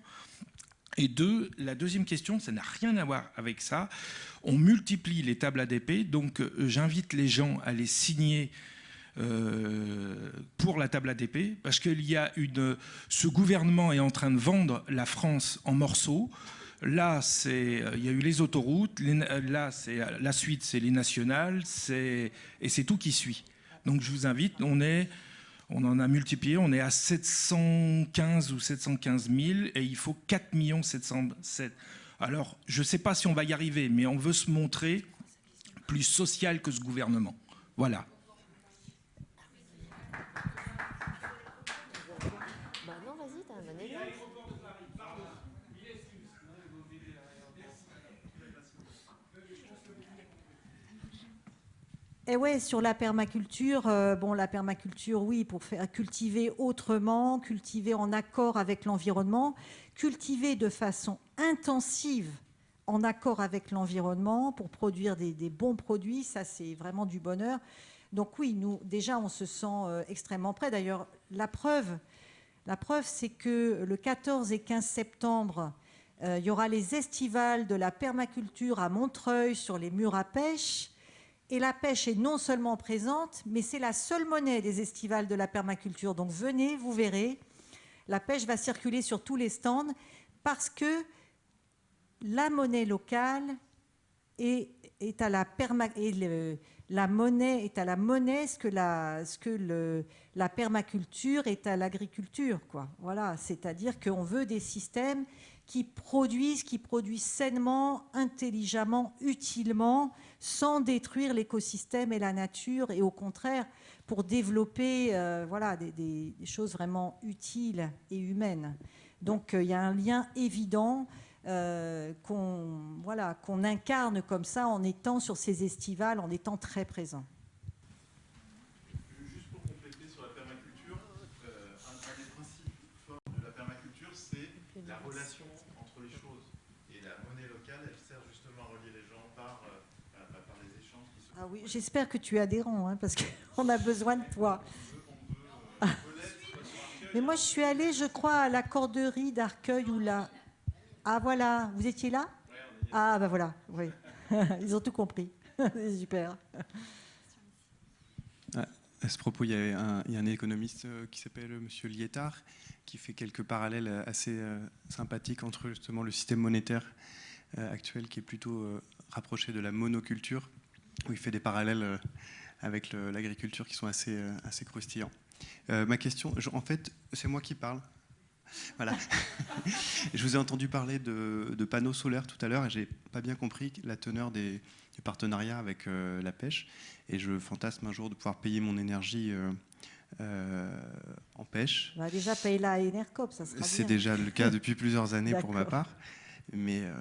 Et deux, la deuxième question, ça n'a rien à voir avec ça. On multiplie les tables ADP, donc euh, j'invite les gens à les signer euh, pour la table ADP, parce qu'il y a une, ce gouvernement est en train de vendre la France en morceaux. Là, c'est, euh, il y a eu les autoroutes. là, c'est la suite, c'est les nationales, c'est et c'est tout qui suit. Donc, je vous invite. On est, on en a multiplié. On est à 715 ou 715 000 et il faut 4 707. Alors, je ne sais pas si on va y arriver, mais on veut se montrer plus social que ce gouvernement. Voilà. Et eh ouais, sur la permaculture, euh, bon, la permaculture, oui, pour faire cultiver autrement, cultiver en accord avec l'environnement, cultiver de façon intensive en accord avec l'environnement pour produire des, bons produits, ça c'est vraiment du bonheur. Donc oui, nous déjà on se sent euh, extrêmement prêts. D'ailleurs, la preuve, la preuve c'est que le 14 et 15 septembre, euh, il y aura les estivales de la permaculture à Montreuil sur les murs à pêche. Et la pêche est non seulement présente, mais c'est la seule monnaie des estivales de la permaculture. Donc venez, vous verrez, la pêche va circuler sur tous les stands parce que la monnaie locale est, à la la monnaie est à la monnaie ce que la, ce que la permaculture est à l'agriculture. Voilà, c'est-à-dire qu'on veut des systèmes qui produisent, qui produisent sainement, intelligemment, utilement, sans détruire l'écosystème et la nature, et au contraire, pour développer euh, voilà, des, choses vraiment utiles et humaines. Donc euh, il y a un lien évident. qu'on voilà, qu'on incarne comme ça en étant sur ces estivales, en étant très présent. Juste pour compléter sur la permaculture, un, des principes forts de la permaculture, c'est la relation entre les choses. Et la monnaie locale, elle sert justement à relier les gens par, par les échanges qui se Ah oui, j'espère que tu es adhérent, hein, parce qu'on a besoin de toi. Mais moi, je suis allée, je crois, à la corderie d'Arcueil ou là. Ah voilà, vous étiez là? Ah ben voilà, oui. Ils ont tout compris. C'est super. À ce propos, il y, a un, il y a un économiste euh, qui s'appelle M. Lietard qui fait quelques parallèles assez euh, sympathiques entre justement le système monétaire euh, actuel qui est plutôt rapproché de la monoculture, où il fait des parallèles avec l'agriculture qui sont assez, assez croustillants. ma question, en fait, c'est moi qui parle. Voilà. je vous ai entendu parler de, de panneaux solaires tout à l'heure et j'ai pas bien compris la teneur des, du partenariat avec la pêche. Et je fantasme un jour de pouvoir payer mon énergie euh, euh, en pêche. On va déjà payer la Enercop, ça sera C'est déjà le cas depuis plusieurs années pour ma part. Mais euh,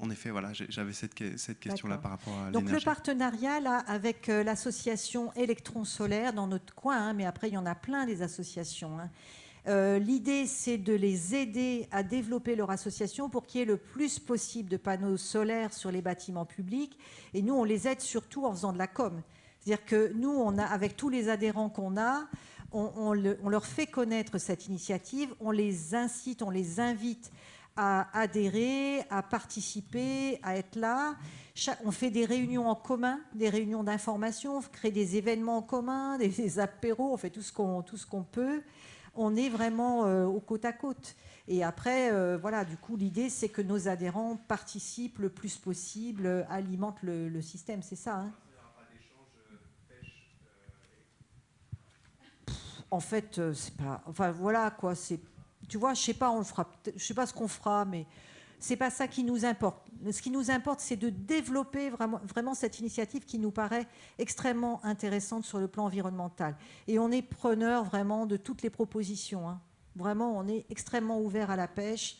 en effet, voilà, j'avais cette, cette question-là par rapport à Donc le partenariat là, avec l'association Électron Solaire dans notre coin, hein, mais après il y en a plein des associations. Hein. Euh, l'idée, c'est de les aider à développer leur association pour qu'il y ait le plus possible de panneaux solaires sur les bâtiments publics. Et nous, on les aide surtout en faisant de la com. C'est-à-dire que nous, on a, avec tous les adhérents qu'on a, on, leur fait connaître cette initiative, on les incite, on les invite à adhérer, à participer, à être là. On fait des réunions en commun, des réunions d'information, on crée des événements en commun, des, apéros, on fait tout ce qu'on peut on est vraiment euh, au côte à côte. Et après, euh, voilà, du coup, l'idée, c'est que nos adhérents participent le plus possible, alimentent le, système, c'est ça. Hein en fait, euh, c'est pas. Enfin, voilà, quoi. C'est. Tu vois, je sais pas, on le fera. Je sais pas ce qu'on fera, mais c'est pas ça qui nous importe. Ce qui nous importe, c'est de développer vraiment, vraiment cette initiative qui nous paraît extrêmement intéressante sur le plan environnemental. Et on est preneur vraiment de toutes les propositions. Hein. Vraiment, on est extrêmement ouvert à la pêche.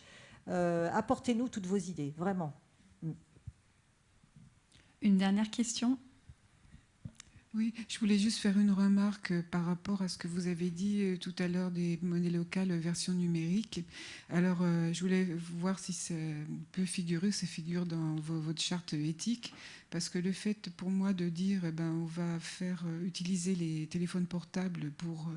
Euh, apportez-nous toutes vos idées, vraiment. Mm. Une dernière question oui, je voulais juste faire une remarque euh, par rapport à ce que vous avez dit euh, tout à l'heure des monnaies locales version numérique. Alors, euh, je voulais voir si ça peut figurer, ça figure dans votre charte éthique, parce que le fait pour moi de dire, eh ben, on va faire utiliser les téléphones portables pour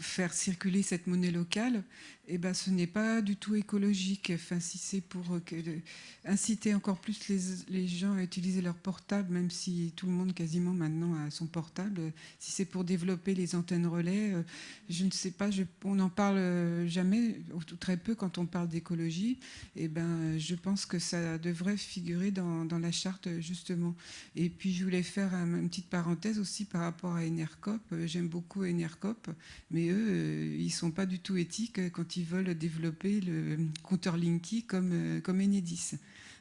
faire circuler cette monnaie locale, eh ben, ce n'est pas du tout écologique. Enfin, si c'est pour euh, inciter encore plus les, gens à utiliser leur portable, même si tout le monde quasiment maintenant a son portable, si c'est pour développer les antennes relais, euh, je ne sais pas, on n'en parle euh, jamais, ou très peu quand on parle d'écologie. Eh ben, je pense que ça devrait figurer dans, la charte, justement. Et puis, je voulais faire une petite parenthèse aussi par rapport à Enercop. J'aime beaucoup Enercop, mais eux, ils ne sont pas du tout éthiques quand ils veulent développer le compteur Linky comme, euh, comme Enedis.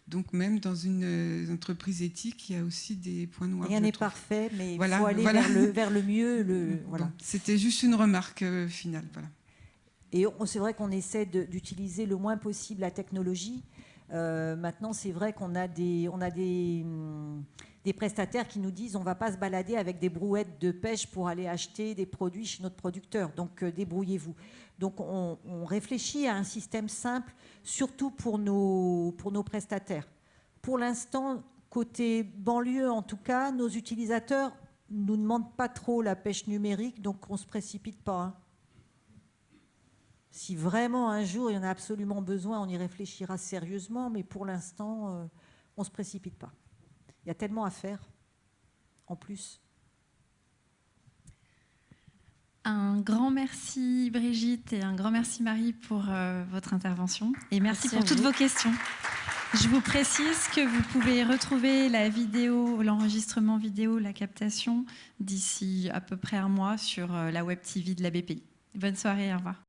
Donc même dans une euh, entreprise éthique, il y a aussi des points noirs. Rien n'est parfait, mais il faut aller vers, le, vers, le, mieux. Le, voilà. C'était juste une remarque euh, finale. Voilà. Et c'est vrai qu'on essaie d'utiliser le moins possible la technologie. maintenant, c'est vrai qu'on a des, on a des, hum, des prestataires qui nous disent on ne va pas se balader avec des brouettes de pêche pour aller acheter des produits chez notre producteur. Donc débrouillez-vous. Donc on, réfléchit à un système simple, surtout pour nos, prestataires. Pour l'instant, côté banlieue en tout cas, nos utilisateurs ne nous demandent pas trop la pêche numérique, donc on ne se précipite pas. Hein. Si vraiment un jour il y en a absolument besoin, on y réfléchira sérieusement, mais pour l'instant, euh, on ne se précipite pas. Il y a tellement à faire en plus. Un grand merci Brigitte et un grand merci Marie pour euh, votre intervention et merci, pour toutes vos questions. Je vous précise que vous pouvez retrouver la vidéo, l'enregistrement vidéo, la captation d'ici à peu près un mois sur euh, la web TV de la BPI. Bonne soirée, au revoir.